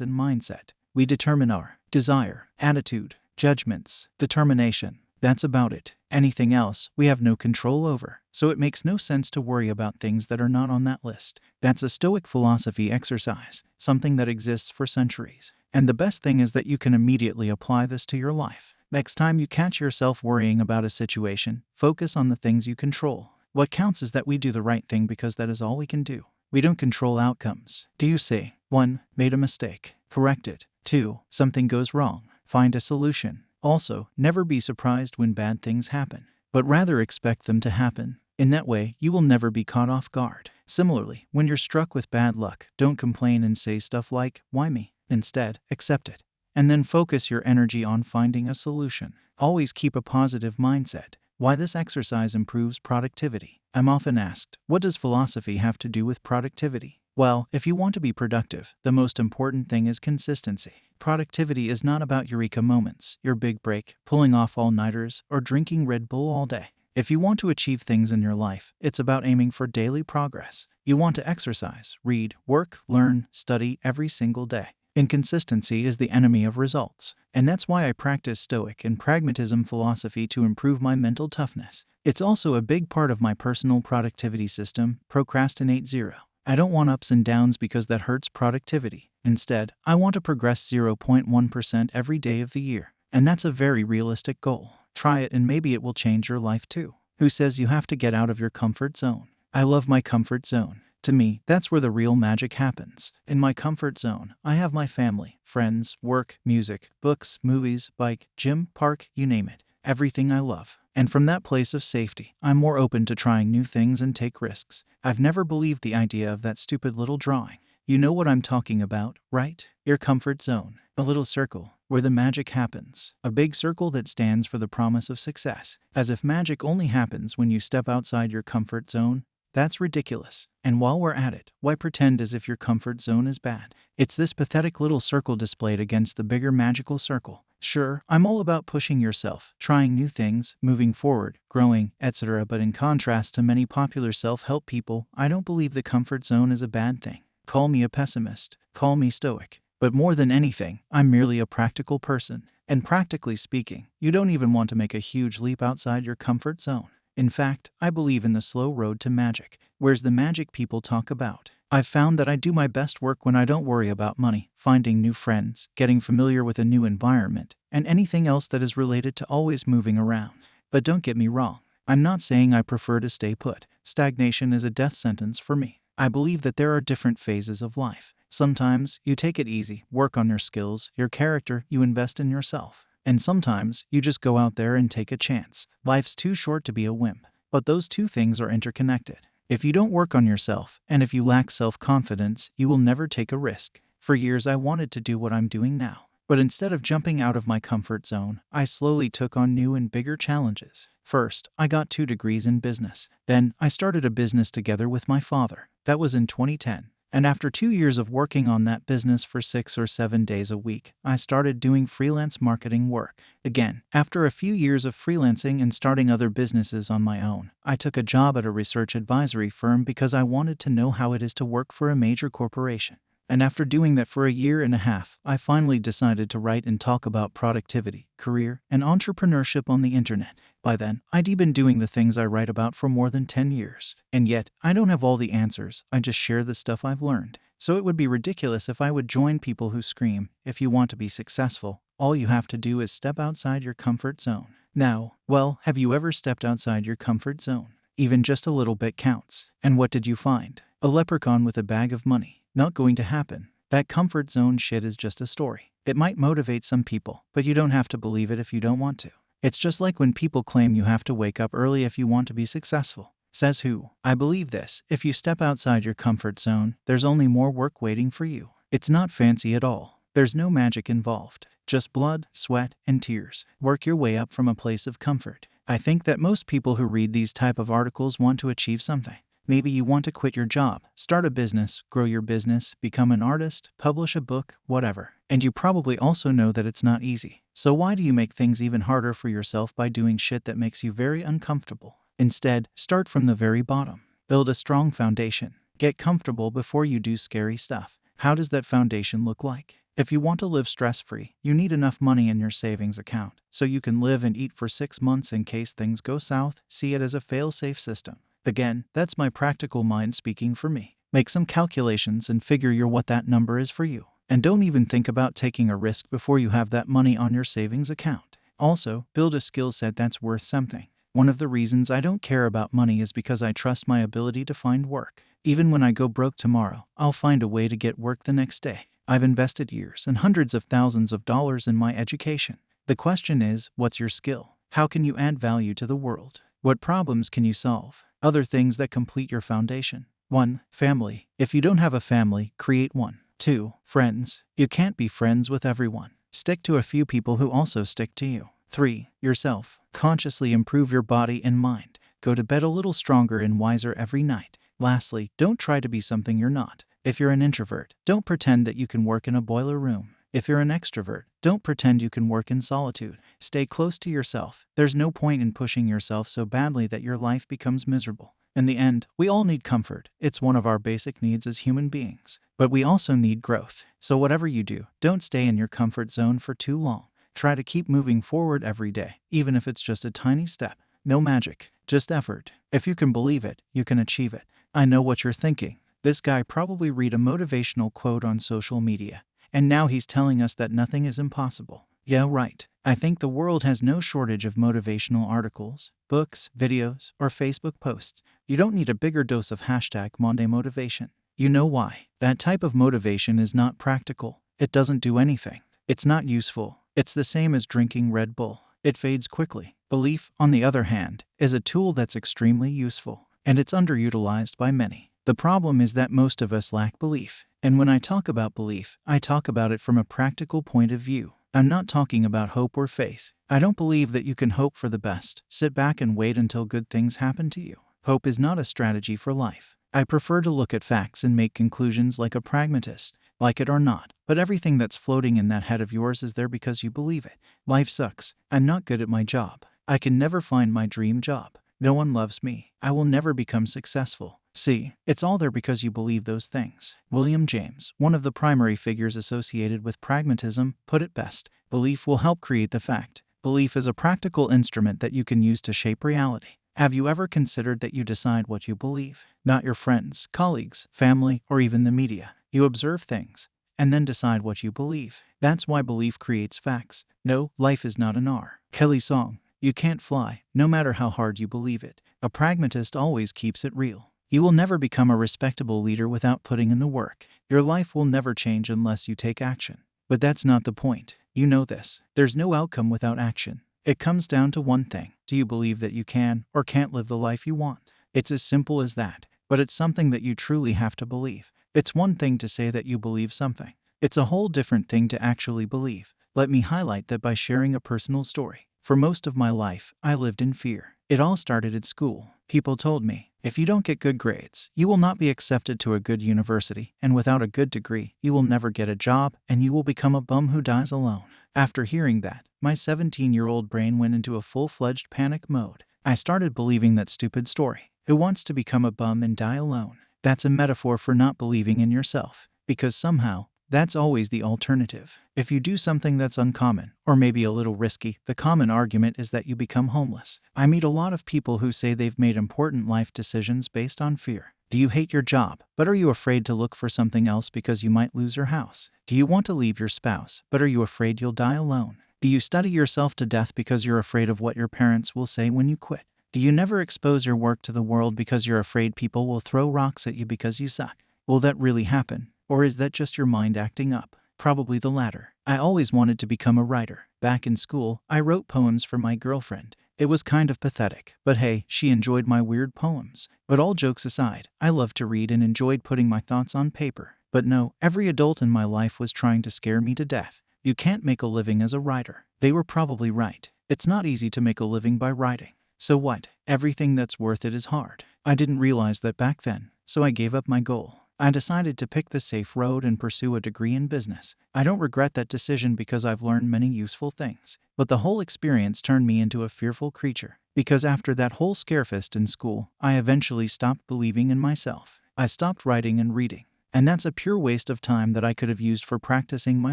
and mindset. We determine our desire, attitude, judgments, determination. That's about it. Anything else, we have no control over. So it makes no sense to worry about things that are not on that list. That's a Stoic philosophy exercise, something that exists for centuries. And the best thing is that you can immediately apply this to your life. Next time you catch yourself worrying about a situation, focus on the things you control. What counts is that we do the right thing because that is all we can do. We don't control outcomes. Do you see? 1. Made a mistake. Correct it. 2. Something goes wrong. Find a solution. Also, never be surprised when bad things happen, but rather expect them to happen. In that way, you will never be caught off guard. Similarly, when you're struck with bad luck, don't complain and say stuff like, Why me? Instead, accept it. And then focus your energy on finding a solution. Always keep a positive mindset. Why this exercise improves productivity. I'm often asked, what does philosophy have to do with productivity? Well, if you want to be productive, the most important thing is consistency. Productivity is not about eureka moments, your big break, pulling off all nighters, or drinking Red Bull all day. If you want to achieve things in your life, it's about aiming for daily progress. You want to exercise, read, work, learn, study every single day. Inconsistency is the enemy of results, and that's why I practice Stoic and pragmatism philosophy to improve my mental toughness. It's also a big part of my personal productivity system, Procrastinate Zero. I don't want ups and downs because that hurts productivity. Instead, I want to progress 0.1% every day of the year. And that's a very realistic goal. Try it and maybe it will change your life too. Who says you have to get out of your comfort zone? I love my comfort zone. To me, that's where the real magic happens. In my comfort zone, I have my family, friends, work, music, books, movies, bike, gym, park, you name it. Everything I love. And from that place of safety, I'm more open to trying new things and take risks. I've never believed the idea of that stupid little drawing. You know what I'm talking about, right? Your comfort zone. A little circle where the magic happens. A big circle that stands for the promise of success. As if magic only happens when you step outside your comfort zone. That's ridiculous. And while we're at it, why pretend as if your comfort zone is bad? It's this pathetic little circle displayed against the bigger magical circle. Sure, I'm all about pushing yourself, trying new things, moving forward, growing, etc. But in contrast to many popular self help people, I don't believe the comfort zone is a bad thing. Call me a pessimist, call me stoic. But more than anything, I'm merely a practical person. And practically speaking, you don't even want to make a huge leap outside your comfort zone. In fact, I believe in the slow road to magic. Where's the magic people talk about? I've found that I do my best work when I don't worry about money, finding new friends, getting familiar with a new environment, and anything else that is related to always moving around. But don't get me wrong, I'm not saying I prefer to stay put. Stagnation is a death sentence for me. I believe that there are different phases of life. Sometimes you take it easy, work on your skills, your character, you invest in yourself. And sometimes you just go out there and take a chance. Life's too short to be a wimp. But those two things are interconnected. If you don't work on yourself, and if you lack self confidence, you will never take a risk. For years, I wanted to do what I'm doing now. But instead of jumping out of my comfort zone, I slowly took on new and bigger challenges. First, I got two degrees in business. Then, I started a business together with my father. That was in 2010. And after two years of working on that business for six or seven days a week, I started doing freelance marketing work. Again, after a few years of freelancing and starting other businesses on my own, I took a job at a research advisory firm because I wanted to know how it is to work for a major corporation. And after doing that for a year and a half, I finally decided to write and talk about productivity, career, and entrepreneurship on the internet. By then, I'd been doing the things I write about for more than 10 years. And yet, I don't have all the answers, I just share the stuff I've learned. So it would be ridiculous if I would join people who scream, if you want to be successful, all you have to do is step outside your comfort zone. Now, well, have you ever stepped outside your comfort zone? Even just a little bit counts. And what did you find? A leprechaun with a bag of money. Not going to happen. That comfort zone shit is just a story. It might motivate some people, but you don't have to believe it if you don't want to. It's just like when people claim you have to wake up early if you want to be successful. Says who? I believe this. If you step outside your comfort zone, there's only more work waiting for you. It's not fancy at all. There's no magic involved. Just blood, sweat, and tears. Work your way up from a place of comfort. I think that most people who read these type of articles want to achieve something. Maybe you want to quit your job, start a business, grow your business, become an artist, publish a book, whatever. And you probably also know that it's not easy. So why do you make things even harder for yourself by doing shit that makes you very uncomfortable? Instead, start from the very bottom. Build a strong foundation. Get comfortable before you do scary stuff. How does that foundation look like? If you want to live stress free, you need enough money in your savings account so you can live and eat for six months in case things go south. See it as a fail safe system. Again, that's my practical mind speaking for me. Make some calculations and figure your what that number is for you. And don't even think about taking a risk before you have that money on your savings account. Also, build a skill set that's worth something. One of the reasons I don't care about money is because I trust my ability to find work. Even when I go broke tomorrow, I'll find a way to get work the next day. I've invested years and hundreds of thousands of dollars in my education. The question is, what's your skill? How can you add value to the world? What problems can you solve? Other things that complete your foundation. 1. Family. If you don't have a family, create one. 2. Friends. You can't be friends with everyone. Stick to a few people who also stick to you. 3. Yourself. Consciously improve your body and mind. Go to bed a little stronger and wiser every night. Lastly, don't try to be something you're not. If you're an introvert, don't pretend that you can work in a boiler room. If you're an extrovert, don't pretend you can work in solitude. Stay close to yourself. There's no point in pushing yourself so badly that your life becomes miserable. In the end, we all need comfort. It's one of our basic needs as human beings. But we also need growth. So, whatever you do, don't stay in your comfort zone for too long. Try to keep moving forward every day, even if it's just a tiny step. No magic, just effort. If you can believe it, you can achieve it. I know what you're thinking. This guy probably read a motivational quote on social media. And now he's telling us that nothing is impossible. Yeah, right. I think the world has no shortage of motivational articles, books, videos, or Facebook posts. You don't need a bigger dose of hashtag Monday motivation. You know why. That type of motivation is not practical. It doesn't do anything. It's not useful. It's the same as drinking Red Bull. It fades quickly. Belief, on the other hand, is a tool that's extremely useful, and it's underutilized by many. The problem is that most of us lack belief. And when I talk about belief, I talk about it from a practical point of view. I'm not talking about hope or faith. I don't believe that you can hope for the best, sit back and wait until good things happen to you. Hope is not a strategy for life. I prefer to look at facts and make conclusions like a pragmatist. like it or not. But everything that's floating in that head of yours is there because you believe it. Life sucks. I'm not good at my job. I can never find my dream job. No one loves me. I will never become successful. See, it's all there because you believe those things. William James, one of the primary figures associated with pragmatism, put it best belief will help create the fact. Belief is a practical instrument that you can use to shape reality. Have you ever considered that you decide what you believe? Not your friends, colleagues, family, or even the media. You observe things and then decide what you believe. That's why belief creates facts. No, life is not an R. Kelly Song. You can't fly, no matter how hard you believe it. A pragmatist always keeps it real. You will never become a respectable leader without putting in the work. Your life will never change unless you take action. But that's not the point. You know this. There's no outcome without action. It comes down to one thing do you believe that you can or can't live the life you want? It's as simple as that, but it's something that you truly have to believe. It's one thing to say that you believe something, it's a whole different thing to actually believe. Let me highlight that by sharing a personal story. For most of my life, I lived in fear. It all started at school. People told me, if you don't get good grades, you will not be accepted to a good university, and without a good degree, you will never get a job, and you will become a bum who dies alone. After hearing that, my 17 year old brain went into a full fledged panic mode. I started believing that stupid story. Who wants to become a bum and die alone? That's a metaphor for not believing in yourself, because somehow, that's always the alternative. If you do something that's uncommon, or maybe a little risky, the common argument is that you become homeless. I meet a lot of people who say they've made important life decisions based on fear. Do you hate your job, but are you afraid to look for something else because you might lose your house? Do you want to leave your spouse, but are you afraid you'll die alone? Do you study yourself to death because you're afraid of what your parents will say when you quit? Do you never expose your work to the world because you're afraid people will throw rocks at you because you suck? Will that really happen? Or is that just your mind acting up? Probably the latter. I always wanted to become a writer. Back in school, I wrote poems for my girlfriend. It was kind of pathetic, but hey, she enjoyed my weird poems. But all jokes aside, I loved to read and enjoyed putting my thoughts on paper. But no, every adult in my life was trying to scare me to death. You can't make a living as a writer. They were probably right. It's not easy to make a living by writing. So what? Everything that's worth it is hard. I didn't realize that back then, so I gave up my goal. I decided to pick the safe road and pursue a degree in business. I don't regret that decision because I've learned many useful things. But the whole experience turned me into a fearful creature. Because after that whole scarefest in school, I eventually stopped believing in myself. I stopped writing and reading. And that's a pure waste of time that I could have used for practicing my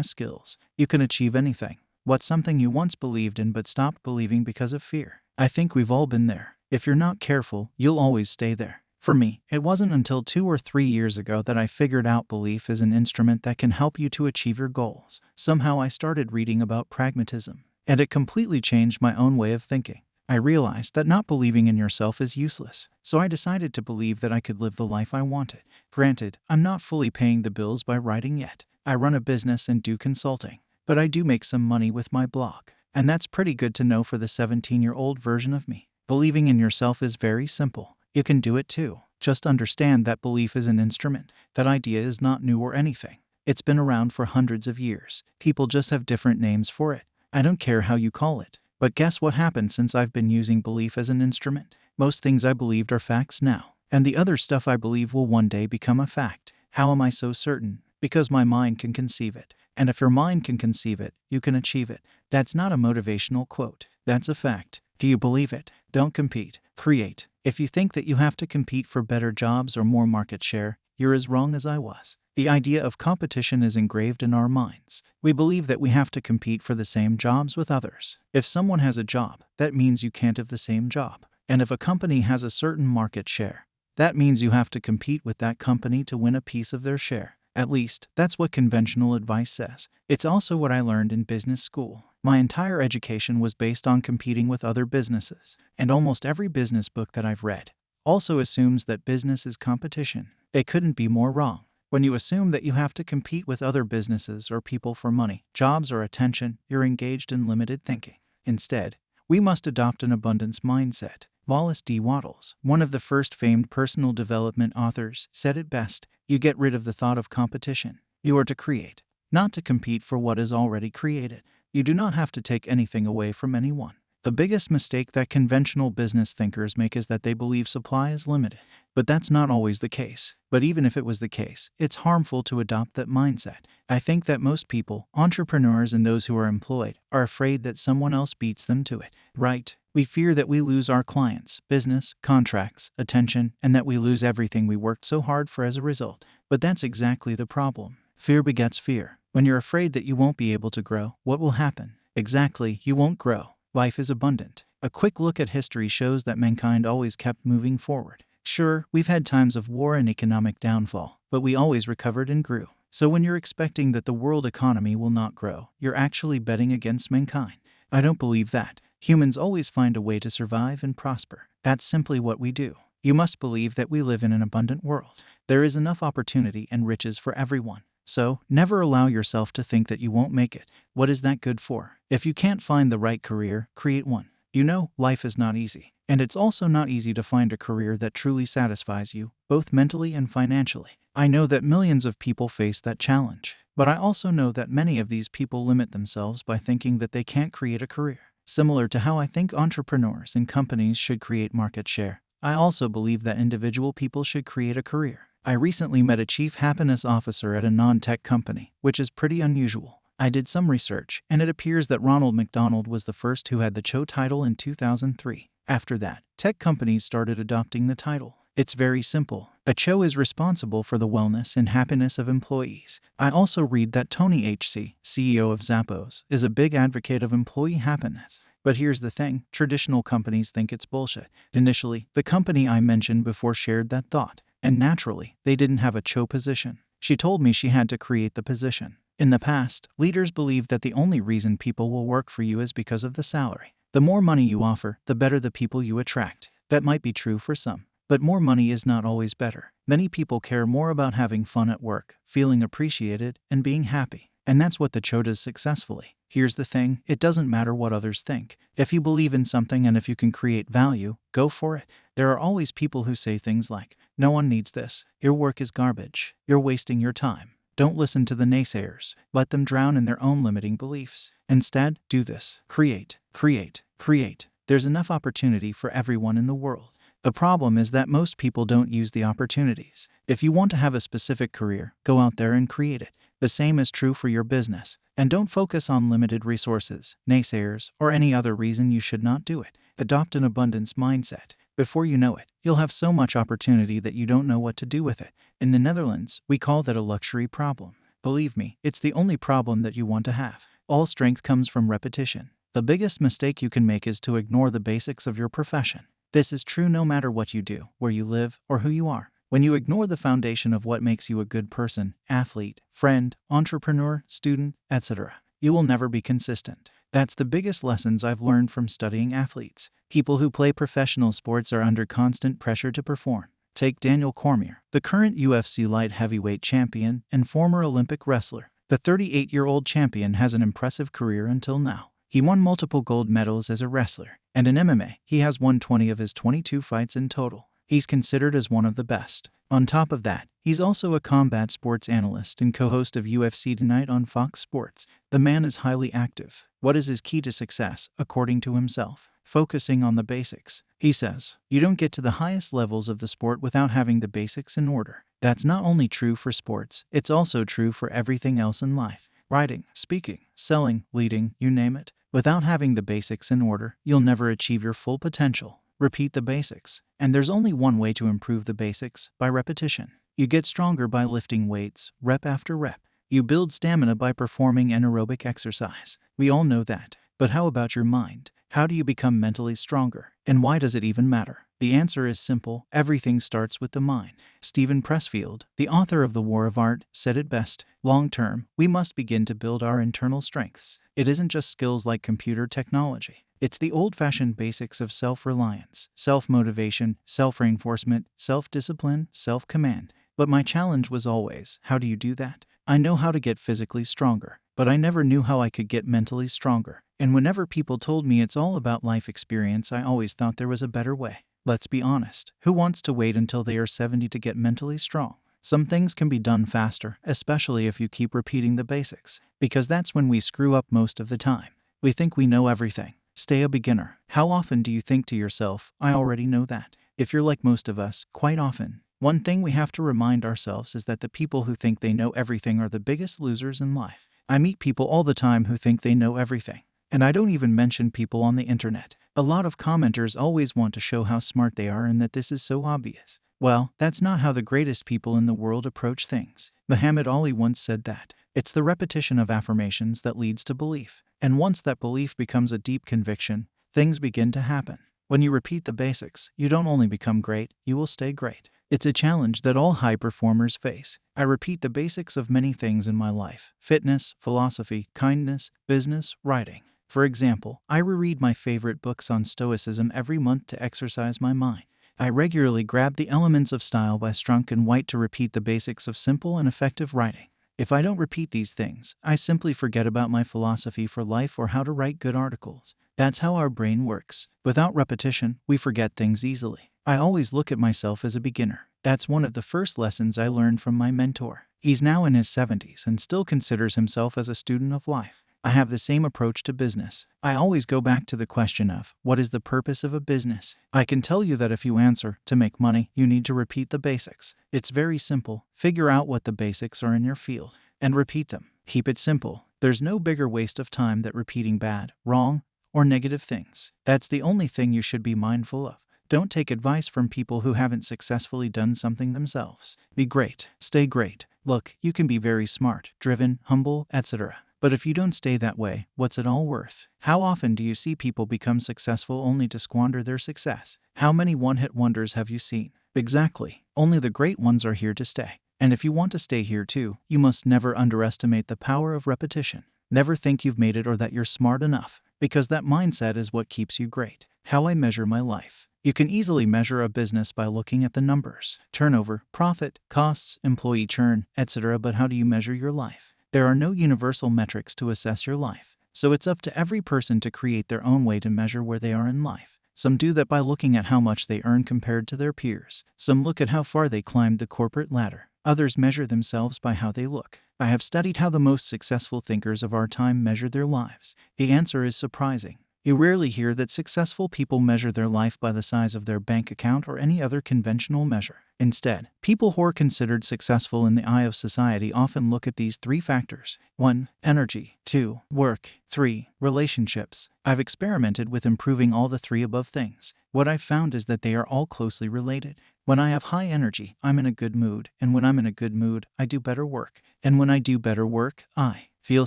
skills. You can achieve anything. What's something you once believed in but stopped believing because of fear? I think we've all been there. If you're not careful, you'll always stay there. For me, it wasn't until two or three years ago that I figured out belief is an instrument that can help you to achieve your goals. Somehow I started reading about pragmatism, and it completely changed my own way of thinking. I realized that not believing in yourself is useless, so I decided to believe that I could live the life I wanted. Granted, I'm not fully paying the bills by writing yet. I run a business and do consulting, but I do make some money with my blog. And that's pretty good to know for the 17 year old version of me. Believing in yourself is very simple. You can do it too. Just understand that belief is an instrument. That idea is not new or anything. It's been around for hundreds of years. People just have different names for it. I don't care how you call it. But guess what happened since I've been using belief as an instrument? Most things I believed are facts now. And the other stuff I believe will one day become a fact. How am I so certain? Because my mind can conceive it. And if your mind can conceive it, you can achieve it. That's not a motivational quote. That's a fact. Do you believe it? Don't compete. Create. If you think that you have to compete for better jobs or more market share, you're as wrong as I was. The idea of competition is engraved in our minds. We believe that we have to compete for the same jobs with others. If someone has a job, that means you can't have the same job. And if a company has a certain market share, that means you have to compete with that company to win a piece of their share. At least, that's what conventional advice says. It's also what I learned in business school. My entire education was based on competing with other businesses, and almost every business book that I've read also assumes that business is competition. They couldn't be more wrong. When you assume that you have to compete with other businesses or people for money, jobs, or attention, you're engaged in limited thinking. Instead, we must adopt an abundance mindset. Wallace D. Wattles, one of the first famed personal development authors, said it best you get rid of the thought of competition. You are to create, not to compete for what is already created. You do not have to take anything away from anyone. The biggest mistake that conventional business thinkers make is that they believe supply is limited. But that's not always the case. But even if it was the case, it's harmful to adopt that mindset. I think that most people, entrepreneurs and those who are employed, are afraid that someone else beats them to it. Right? We fear that we lose our clients, business, contracts, attention, and that we lose everything we worked so hard for as a result. But that's exactly the problem. Fear begets fear. When you're afraid that you won't be able to grow, what will happen? Exactly, you won't grow. Life is abundant. A quick look at history shows that mankind always kept moving forward. Sure, we've had times of war and economic downfall, but we always recovered and grew. So when you're expecting that the world economy will not grow, you're actually betting against mankind. I don't believe that. Humans always find a way to survive and prosper. That's simply what we do. You must believe that we live in an abundant world. There is enough opportunity and riches for everyone. So, never allow yourself to think that you won't make it. What is that good for? If you can't find the right career, create one. You know, life is not easy. And it's also not easy to find a career that truly satisfies you, both mentally and financially. I know that millions of people face that challenge. But I also know that many of these people limit themselves by thinking that they can't create a career. Similar to how I think entrepreneurs and companies should create market share, I also believe that individual people should create a career. I recently met a chief happiness officer at a non tech company, which is pretty unusual. I did some research, and it appears that Ronald McDonald was the first who had the Cho title in 2003. After that, tech companies started adopting the title. It's very simple. A Cho is responsible for the wellness and happiness of employees. I also read that Tony H.C., CEO of Zappos, is a big advocate of employee happiness. But here's the thing traditional companies think it's bullshit. Initially, the company I mentioned before shared that thought. And naturally, they didn't have a Cho position. She told me she had to create the position. In the past, leaders believed that the only reason people will work for you is because of the salary. The more money you offer, the better the people you attract. That might be true for some. But more money is not always better. Many people care more about having fun at work, feeling appreciated, and being happy. And that's what the Cho does successfully. Here's the thing it doesn't matter what others think. If you believe in something and if you can create value, go for it. There are always people who say things like, no one needs this. Your work is garbage. You're wasting your time. Don't listen to the naysayers. Let them drown in their own limiting beliefs. Instead, do this. Create, create, create. There's enough opportunity for everyone in the world. The problem is that most people don't use the opportunities. If you want to have a specific career, go out there and create it. The same is true for your business. And don't focus on limited resources, naysayers, or any other reason you should not do it. Adopt an abundance mindset. Before you know it, you'll have so much opportunity that you don't know what to do with it. In the Netherlands, we call that a luxury problem. Believe me, it's the only problem that you want to have. All strength comes from repetition. The biggest mistake you can make is to ignore the basics of your profession. This is true no matter what you do, where you live, or who you are. When you ignore the foundation of what makes you a good person, athlete, friend, entrepreneur, student, etc., you will never be consistent. That's the biggest lessons I've learned from studying athletes. People who play professional sports are under constant pressure to perform. Take Daniel Cormier, the current UFC light heavyweight champion and former Olympic wrestler. The 38 year old champion has an impressive career until now. He won multiple gold medals as a wrestler, and in MMA, he has won 20 of his 22 fights in total. He's considered as one of the best. On top of that, he's also a combat sports analyst and co host of UFC Tonight on Fox Sports. The man is highly active. What is his key to success, according to himself? focusing on the basics. He says, You don't get to the highest levels of the sport without having the basics in order. That's not only true for sports, it's also true for everything else in life writing, speaking, selling, leading, you name it. Without having the basics in order, you'll never achieve your full potential. Repeat the basics. And there's only one way to improve the basics by repetition. You get stronger by lifting weights, rep after rep. You build stamina by performing anaerobic exercise. We all know that. But how about your mind? How do you become mentally stronger? And why does it even matter? The answer is simple everything starts with the mind. Steven Pressfield, the author of The War of Art, said it best Long term, we must begin to build our internal strengths. It isn't just skills like computer technology. It's the old fashioned basics of self reliance, self motivation, self reinforcement, self discipline, self command. But my challenge was always how do you do that? I know how to get physically stronger, but I never knew how I could get mentally stronger. And whenever people told me it's all about life experience, I always thought there was a better way. Let's be honest. Who wants to wait until they are 70 to get mentally strong? Some things can be done faster, especially if you keep repeating the basics, because that's when we screw up most of the time. We think we know everything. Stay a beginner. How often do you think to yourself, I already know that? If you're like most of us, quite often. One thing we have to remind ourselves is that the people who think they know everything are the biggest losers in life. I meet people all the time who think they know everything. And I don't even mention people on the internet. A lot of commenters always want to show how smart they are and that this is so obvious. Well, that's not how the greatest people in the world approach things. Muhammad Ali once said that. It's the repetition of affirmations that leads to belief. And once that belief becomes a deep conviction, things begin to happen. When you repeat the basics, you don't only become great, you will stay great. It's a challenge that all high performers face. I repeat the basics of many things in my life fitness, philosophy, kindness, business, writing. For example, I reread my favorite books on Stoicism every month to exercise my mind. I regularly grab the elements of style by Strunk and White to repeat the basics of simple and effective writing. If I don't repeat these things, I simply forget about my philosophy for life or how to write good articles. That's how our brain works. Without repetition, we forget things easily. I always look at myself as a beginner. That's one of the first lessons I learned from my mentor. He's now in his 70s and still considers himself as a student of life. I have the same approach to business. I always go back to the question of what is the purpose of a business? I can tell you that if you answer to make money, you need to repeat the basics. It's very simple. Figure out what the basics are in your field and repeat them. Keep it simple. There's no bigger waste of time than repeating bad, wrong, or negative things. That's the only thing you should be mindful of. Don't take advice from people who haven't successfully done something themselves. Be great. Stay great. Look, you can be very smart, driven, humble, etc. But if you don't stay that way, what's it all worth? How often do you see people become successful only to squander their success? How many one hit wonders have you seen? Exactly. Only the great ones are here to stay. And if you want to stay here too, you must never underestimate the power of repetition. Never think you've made it or that you're smart enough, because that mindset is what keeps you great. How I measure my life. You can easily measure a business by looking at the numbers turnover, profit, costs, employee churn, etc. But how do you measure your life? There are no universal metrics to assess your life, so it's up to every person to create their own way to measure where they are in life. Some do that by looking at how much they earn compared to their peers. Some look at how far they climbed the corporate ladder. Others measure themselves by how they look. I have studied how the most successful thinkers of our time measured their lives. The answer is surprising. You rarely hear that successful people measure their life by the size of their bank account or any other conventional measure. Instead, people who are considered successful in the eye of society often look at these three factors 1. Energy, 2. Work, 3. Relationships. I've experimented with improving all the three above things. What I've found is that they are all closely related. When I have high energy, I'm in a good mood, and when I'm in a good mood, I do better work. And when I do better work, I feel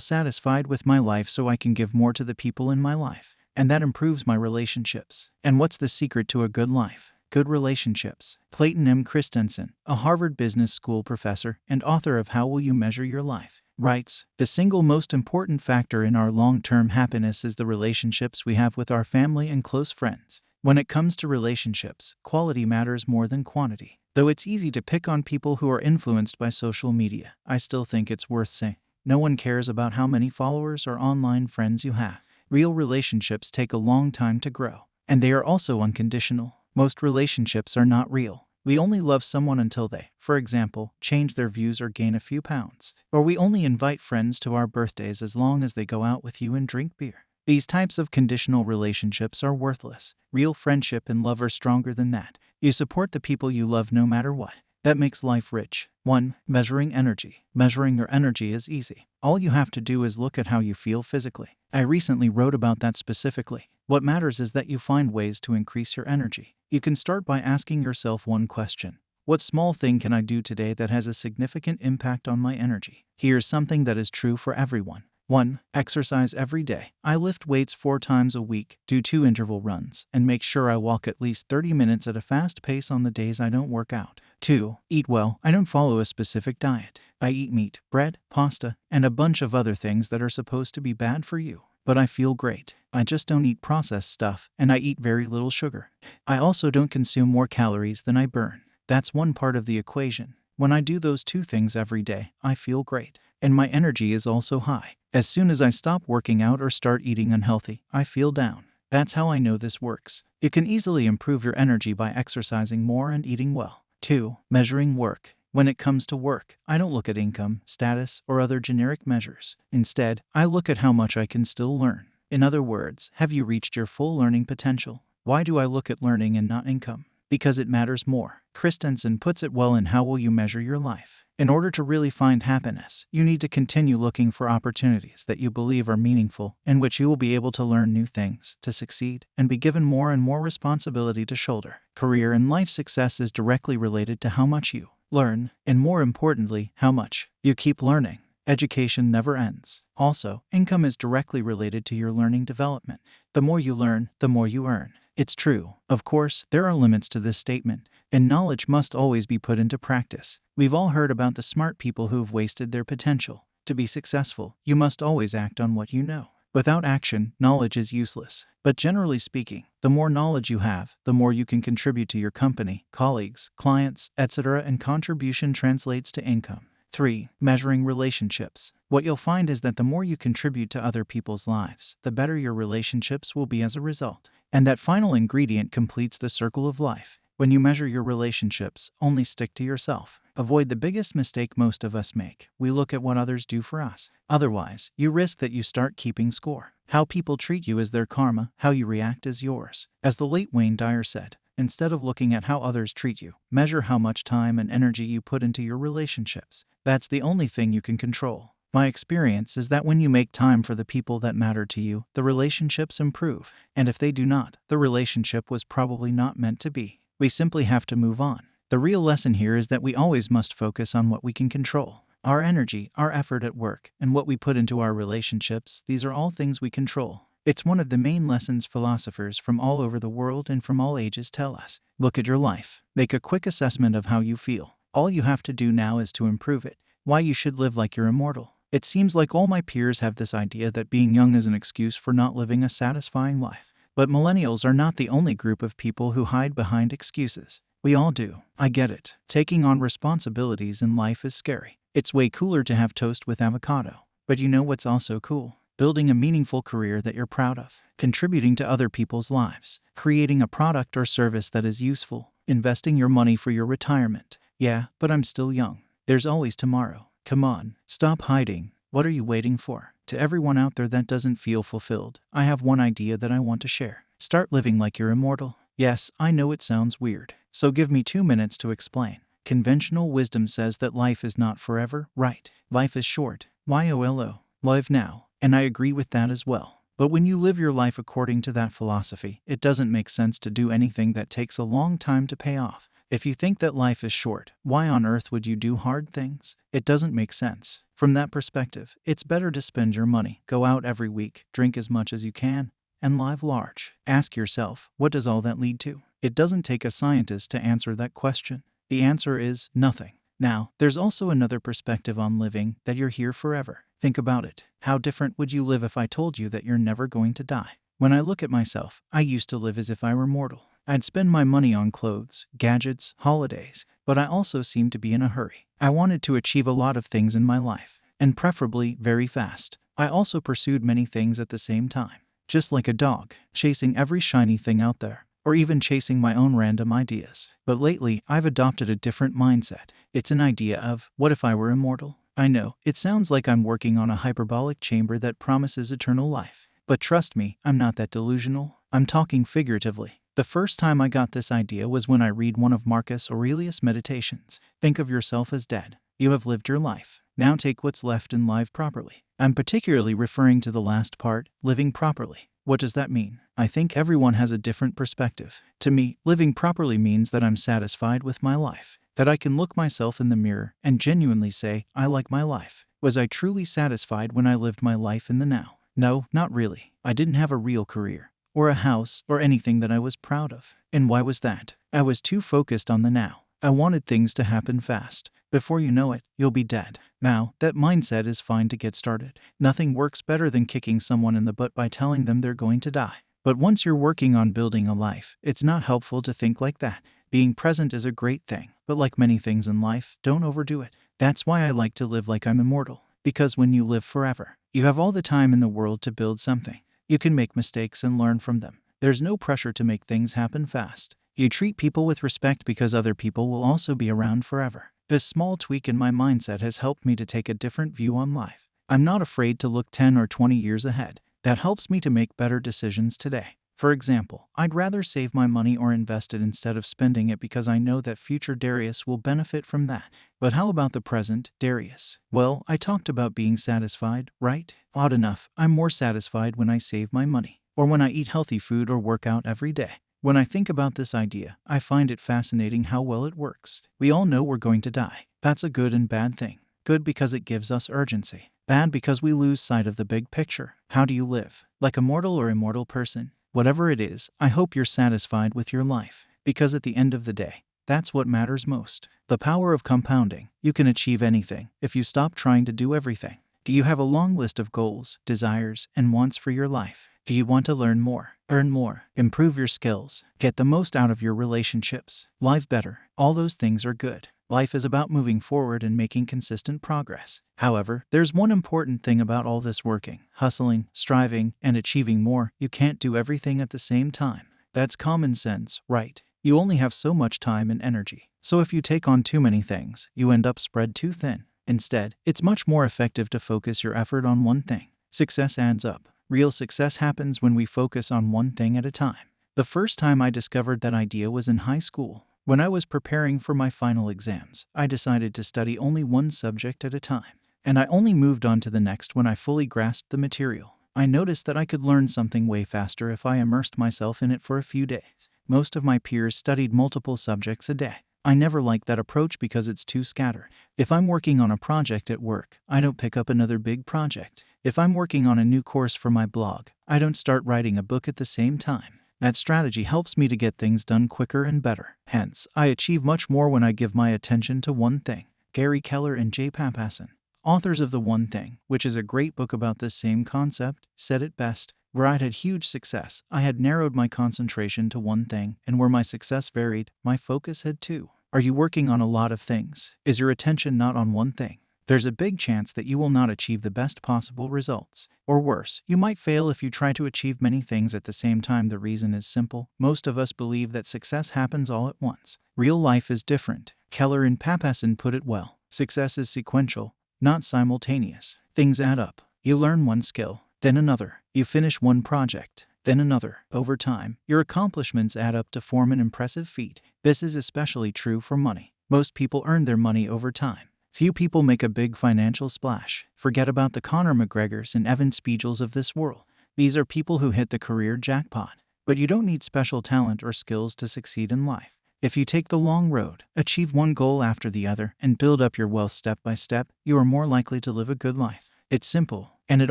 satisfied with my life so I can give more to the people in my life and that improves my relationships. And what's the secret to a good life? Good relationships. Clayton M. Christensen, a Harvard Business School professor and author of How Will You Measure Your Life, writes The single most important factor in our long term happiness is the relationships we have with our family and close friends. When it comes to relationships, quality matters more than quantity. Though it's easy to pick on people who are influenced by social media, I still think it's worth saying. No one cares about how many followers or online friends you have. Real relationships take a long time to grow, and they are also unconditional. Most relationships are not real. We only love someone until they, for example, change their views or gain a few pounds. Or we only invite friends to our birthdays as long as they go out with you and drink beer. These types of conditional relationships are worthless. Real friendship and love are stronger than that. You support the people you love no matter what. That makes life rich. 1. Measuring energy. Measuring your energy is easy. All you have to do is look at how you feel physically. I recently wrote about that specifically. What matters is that you find ways to increase your energy. You can start by asking yourself one question What small thing can I do today that has a significant impact on my energy? Here's something that is true for everyone. 1. Exercise every day. I lift weights four times a week, do two interval runs, and make sure I walk at least 30 minutes at a fast pace on the days I don't work out. 2. Eat well. I don't follow a specific diet. I eat meat, bread, pasta, and a bunch of other things that are supposed to be bad for you. But I feel great. I just don't eat processed stuff, and I eat very little sugar. I also don't consume more calories than I burn. That's one part of the equation. When I do those two things every day, I feel great. And my energy is also high. As soon as I stop working out or start eating unhealthy, I feel down. That's how I know this works. You can easily improve your energy by exercising more and eating well. 2. Measuring work. When it comes to work, I don't look at income, status, or other generic measures. Instead, I look at how much I can still learn. In other words, have you reached your full learning potential? Why do I look at learning and not income? Because it matters more. Christensen puts it well in How Will You Measure Your Life? In order to really find happiness, you need to continue looking for opportunities that you believe are meaningful, in which you will be able to learn new things, to succeed, and be given more and more responsibility to shoulder. Career and life success is directly related to how much you learn, and more importantly, how much you keep learning. Education never ends. Also, income is directly related to your learning development. The more you learn, the more you earn. It's true. Of course, there are limits to this statement, and knowledge must always be put into practice. We've all heard about the smart people who've wasted their potential. To be successful, you must always act on what you know. Without action, knowledge is useless. But generally speaking, the more knowledge you have, the more you can contribute to your company, colleagues, clients, etc., and contribution translates to income. 3. Measuring relationships. What you'll find is that the more you contribute to other people's lives, the better your relationships will be as a result. And that final ingredient completes the circle of life. When you measure your relationships, only stick to yourself. Avoid the biggest mistake most of us make. We look at what others do for us. Otherwise, you risk that you start keeping score. How people treat you is their karma, how you react is yours. As the late Wayne Dyer said, Instead of looking at how others treat you, measure how much time and energy you put into your relationships. That's the only thing you can control. My experience is that when you make time for the people that matter to you, the relationships improve. And if they do not, the relationship was probably not meant to be. We simply have to move on. The real lesson here is that we always must focus on what we can control. Our energy, our effort at work, and what we put into our relationships, these are all things we control. It's one of the main lessons philosophers from all over the world and from all ages tell us. Look at your life. Make a quick assessment of how you feel. All you have to do now is to improve it. Why you should live like you're immortal. It seems like all my peers have this idea that being young is an excuse for not living a satisfying life. But millennials are not the only group of people who hide behind excuses. We all do. I get it. Taking on responsibilities in life is scary. It's way cooler to have toast with avocado. But you know what's also cool? building a meaningful career that you're proud of, contributing to other people's lives, creating a product or service that is useful, investing your money for your retirement. Yeah, but I'm still young. There's always tomorrow. Come on, stop hiding. What are you waiting for? To everyone out there that doesn't feel fulfilled, I have one idea that I want to share. Start living like you're immortal. Yes, I know it sounds weird, so give me two minutes to explain. Conventional wisdom says that life is not forever, right? Life is short. YOLO. Live now. And I agree with that as well. But when you live your life according to that philosophy, it doesn't make sense to do anything that takes a long time to pay off. If you think that life is short, why on earth would you do hard things? It doesn't make sense. From that perspective, it's better to spend your money, go out every week, drink as much as you can, and live large. Ask yourself, what does all that lead to? It doesn't take a scientist to answer that question. The answer is nothing. Now, there's also another perspective on living that you're here forever. Think about it. How different would you live if I told you that you're never going to die? When I look at myself, I used to live as if I were mortal. I'd spend my money on clothes, gadgets, holidays, but I also seemed to be in a hurry. I wanted to achieve a lot of things in my life, and preferably very fast. I also pursued many things at the same time, just like a dog, chasing every shiny thing out there, or even chasing my own random ideas. But lately, I've adopted a different mindset. It's an idea of, what if I were immortal? I know, it sounds like I'm working on a hyperbaric chamber that promises eternal life. But trust me, I'm not that delusional. I'm talking figuratively. The first time I got this idea was when I read one of Marcus Aurelius' meditations. Think of yourself as dead. You have lived your life. Now take what's left and live properly. I'm particularly referring to the last part, living properly. What does that mean? I think everyone has a different perspective. To me, living properly means that I'm satisfied with my life that I can look myself in the mirror and genuinely say, I like my life. Was I truly satisfied when I lived my life in the now? No, not really. I didn't have a real career, or a house, or anything that I was proud of. And why was that? I was too focused on the now. I wanted things to happen fast. Before you know it, you'll be dead. Now, that mindset is fine to get started. Nothing works better than kicking someone in the butt by telling them they're going to die. But once you're working on building a life, it's not helpful to think like that. Being present is a great thing, but like many things in life, don't overdo it. That's why I like to live like I'm immortal. Because when you live forever, you have all the time in the world to build something. You can make mistakes and learn from them. There's no pressure to make things happen fast. You treat people with respect because other people will also be around forever. This small tweak in my mindset has helped me to take a different view on life. I'm not afraid to look 10 or 20 years ahead. That helps me to make better decisions today. For example, I'd rather save my money or invest it instead of spending it because I know that future Darius will benefit from that. But how about the present, Darius? Well, I talked about being satisfied, right? Odd enough, I'm more satisfied when I save my money, or when I eat healthy food or work out every day. When I think about this idea, I find it fascinating how well it works. We all know we're going to die. That's a good and bad thing. Good because it gives us urgency. Bad because we lose sight of the big picture. How do you live? Like a mortal or immortal person? Whatever it is, I hope you're satisfied with your life. Because at the end of the day, that's what matters most. The power of compounding. You can achieve anything if you stop trying to do everything. Do you have a long list of goals, desires, and wants for your life? Do you want to learn more, earn more, improve your skills, get the most out of your relationships, live better? All those things are good. Life is about moving forward and making consistent progress. However, there's one important thing about all this working, hustling, striving, and achieving more. You can't do everything at the same time. That's common sense, right? You only have so much time and energy. So if you take on too many things, you end up spread too thin. Instead, it's much more effective to focus your effort on one thing. Success adds up. Real success happens when we focus on one thing at a time. The first time I discovered that idea was in high school. When I was preparing for my final exams, I decided to study only one subject at a time, and I only moved on to the next when I fully grasped the material. I noticed that I could learn something way faster if I immersed myself in it for a few days. Most of my peers studied multiple subjects a day. I never liked that approach because it's too scattered. If I'm working on a project at work, I don't pick up another big project. If I'm working on a new course for my blog, I don't start writing a book at the same time. That strategy helps me to get things done quicker and better. Hence, I achieve much more when I give my attention to one thing. Gary Keller and Jay Papasan, authors of The One Thing, which is a great book about this same concept, said it best. Where I'd had huge success, I had narrowed my concentration to one thing, and where my success varied, my focus had too. Are you working on a lot of things? Is your attention not on one thing? There's a big chance that you will not achieve the best possible results. Or worse, you might fail if you try to achieve many things at the same time. The reason is simple most of us believe that success happens all at once. Real life is different. Keller and Papasan put it well success is sequential, not simultaneous. Things add up. You learn one skill, then another. You finish one project, then another. Over time, your accomplishments add up to form an impressive feat. This is especially true for money. Most people earn their money over time. Few people make a big financial splash. Forget about the Conor McGregors and Evan Spiegels of this world. These are people who hit the career jackpot. But you don't need special talent or skills to succeed in life. If you take the long road, achieve one goal after the other, and build up your wealth step by step, you are more likely to live a good life. It's simple, and it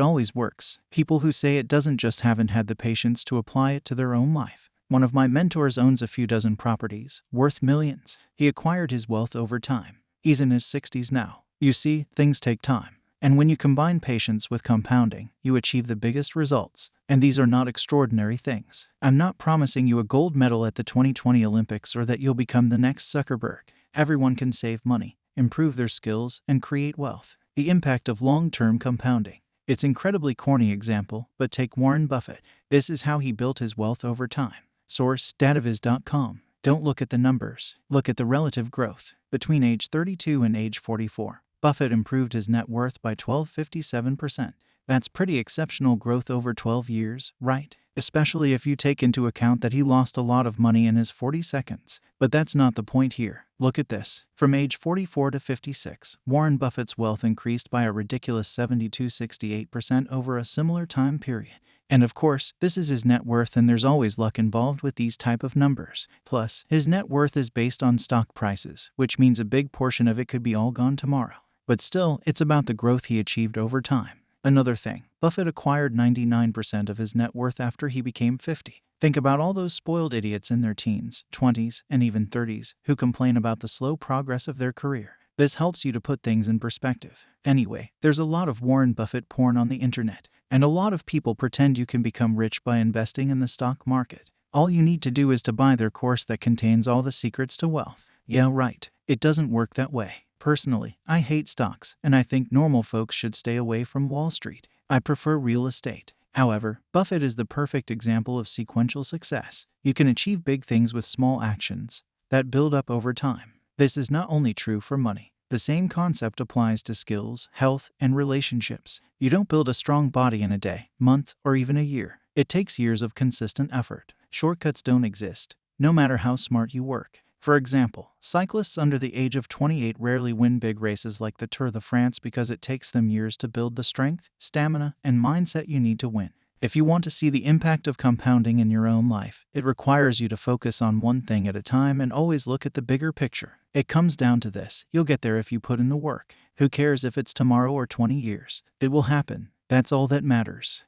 always works. People who say it doesn't just haven't had the patience to apply it to their own life. One of my mentors owns a few dozen properties, worth millions. He acquired his wealth over time. He's in his 60s now. You see, things take time. And when you combine patience with compounding, you achieve the biggest results. And these are not extraordinary things. I'm not promising you a gold medal at the 2020 Olympics or that you'll become the next Zuckerberg. Everyone can save money, improve their skills, and create wealth. The impact of long term compounding. It's incredibly corny example, but take Warren Buffett. This is how he built his wealth over time. Source dataviz.com. Don't look at the numbers, look at the relative growth. Between age 32 and age 44, Buffett improved his net worth by 1257%. That's pretty exceptional growth over 12 years, right? Especially if you take into account that he lost a lot of money in his 40 seconds. But that's not the point here. Look at this. From age 44 to 56, Warren Buffett's wealth increased by a ridiculous 72 68% over a similar time period. And of course, this is his net worth and there's always luck involved with these type of numbers. Plus, his net worth is based on stock prices, which means a big portion of it could be all gone tomorrow. But still, it's about the growth he achieved over time. Another thing, Buffett acquired 99% of his net worth after he became 50. Think about all those spoiled idiots in their teens, 20s, and even 30s who complain about the slow progress of their career. This helps you to put things in perspective. Anyway, there's a lot of Warren Buffett porn on the internet. And a lot of people pretend you can become rich by investing in the stock market. All you need to do is to buy their course that contains all the secrets to wealth. Yeah, right. It doesn't work that way. Personally, I hate stocks, and I think normal folks should stay away from Wall Street. I prefer real estate. However, Buffett is the perfect example of sequential success. You can achieve big things with small actions that build up over time. This is not only true for money, The same concept applies to skills, health, and relationships. You don't build a strong body in a day, month, or even a year. It takes years of consistent effort. Shortcuts don't exist, no matter how smart you work. For example, cyclists under the age of 28 rarely win big races like the Tour de France because it takes them years to build the strength, stamina, and mindset you need to win. If you want to see the impact of compounding in your own life, it requires you to focus on one thing at a time and always look at the bigger picture. It comes down to this you'll get there if you put in the work. Who cares if it's tomorrow or 20 years? It will happen. That's all that matters.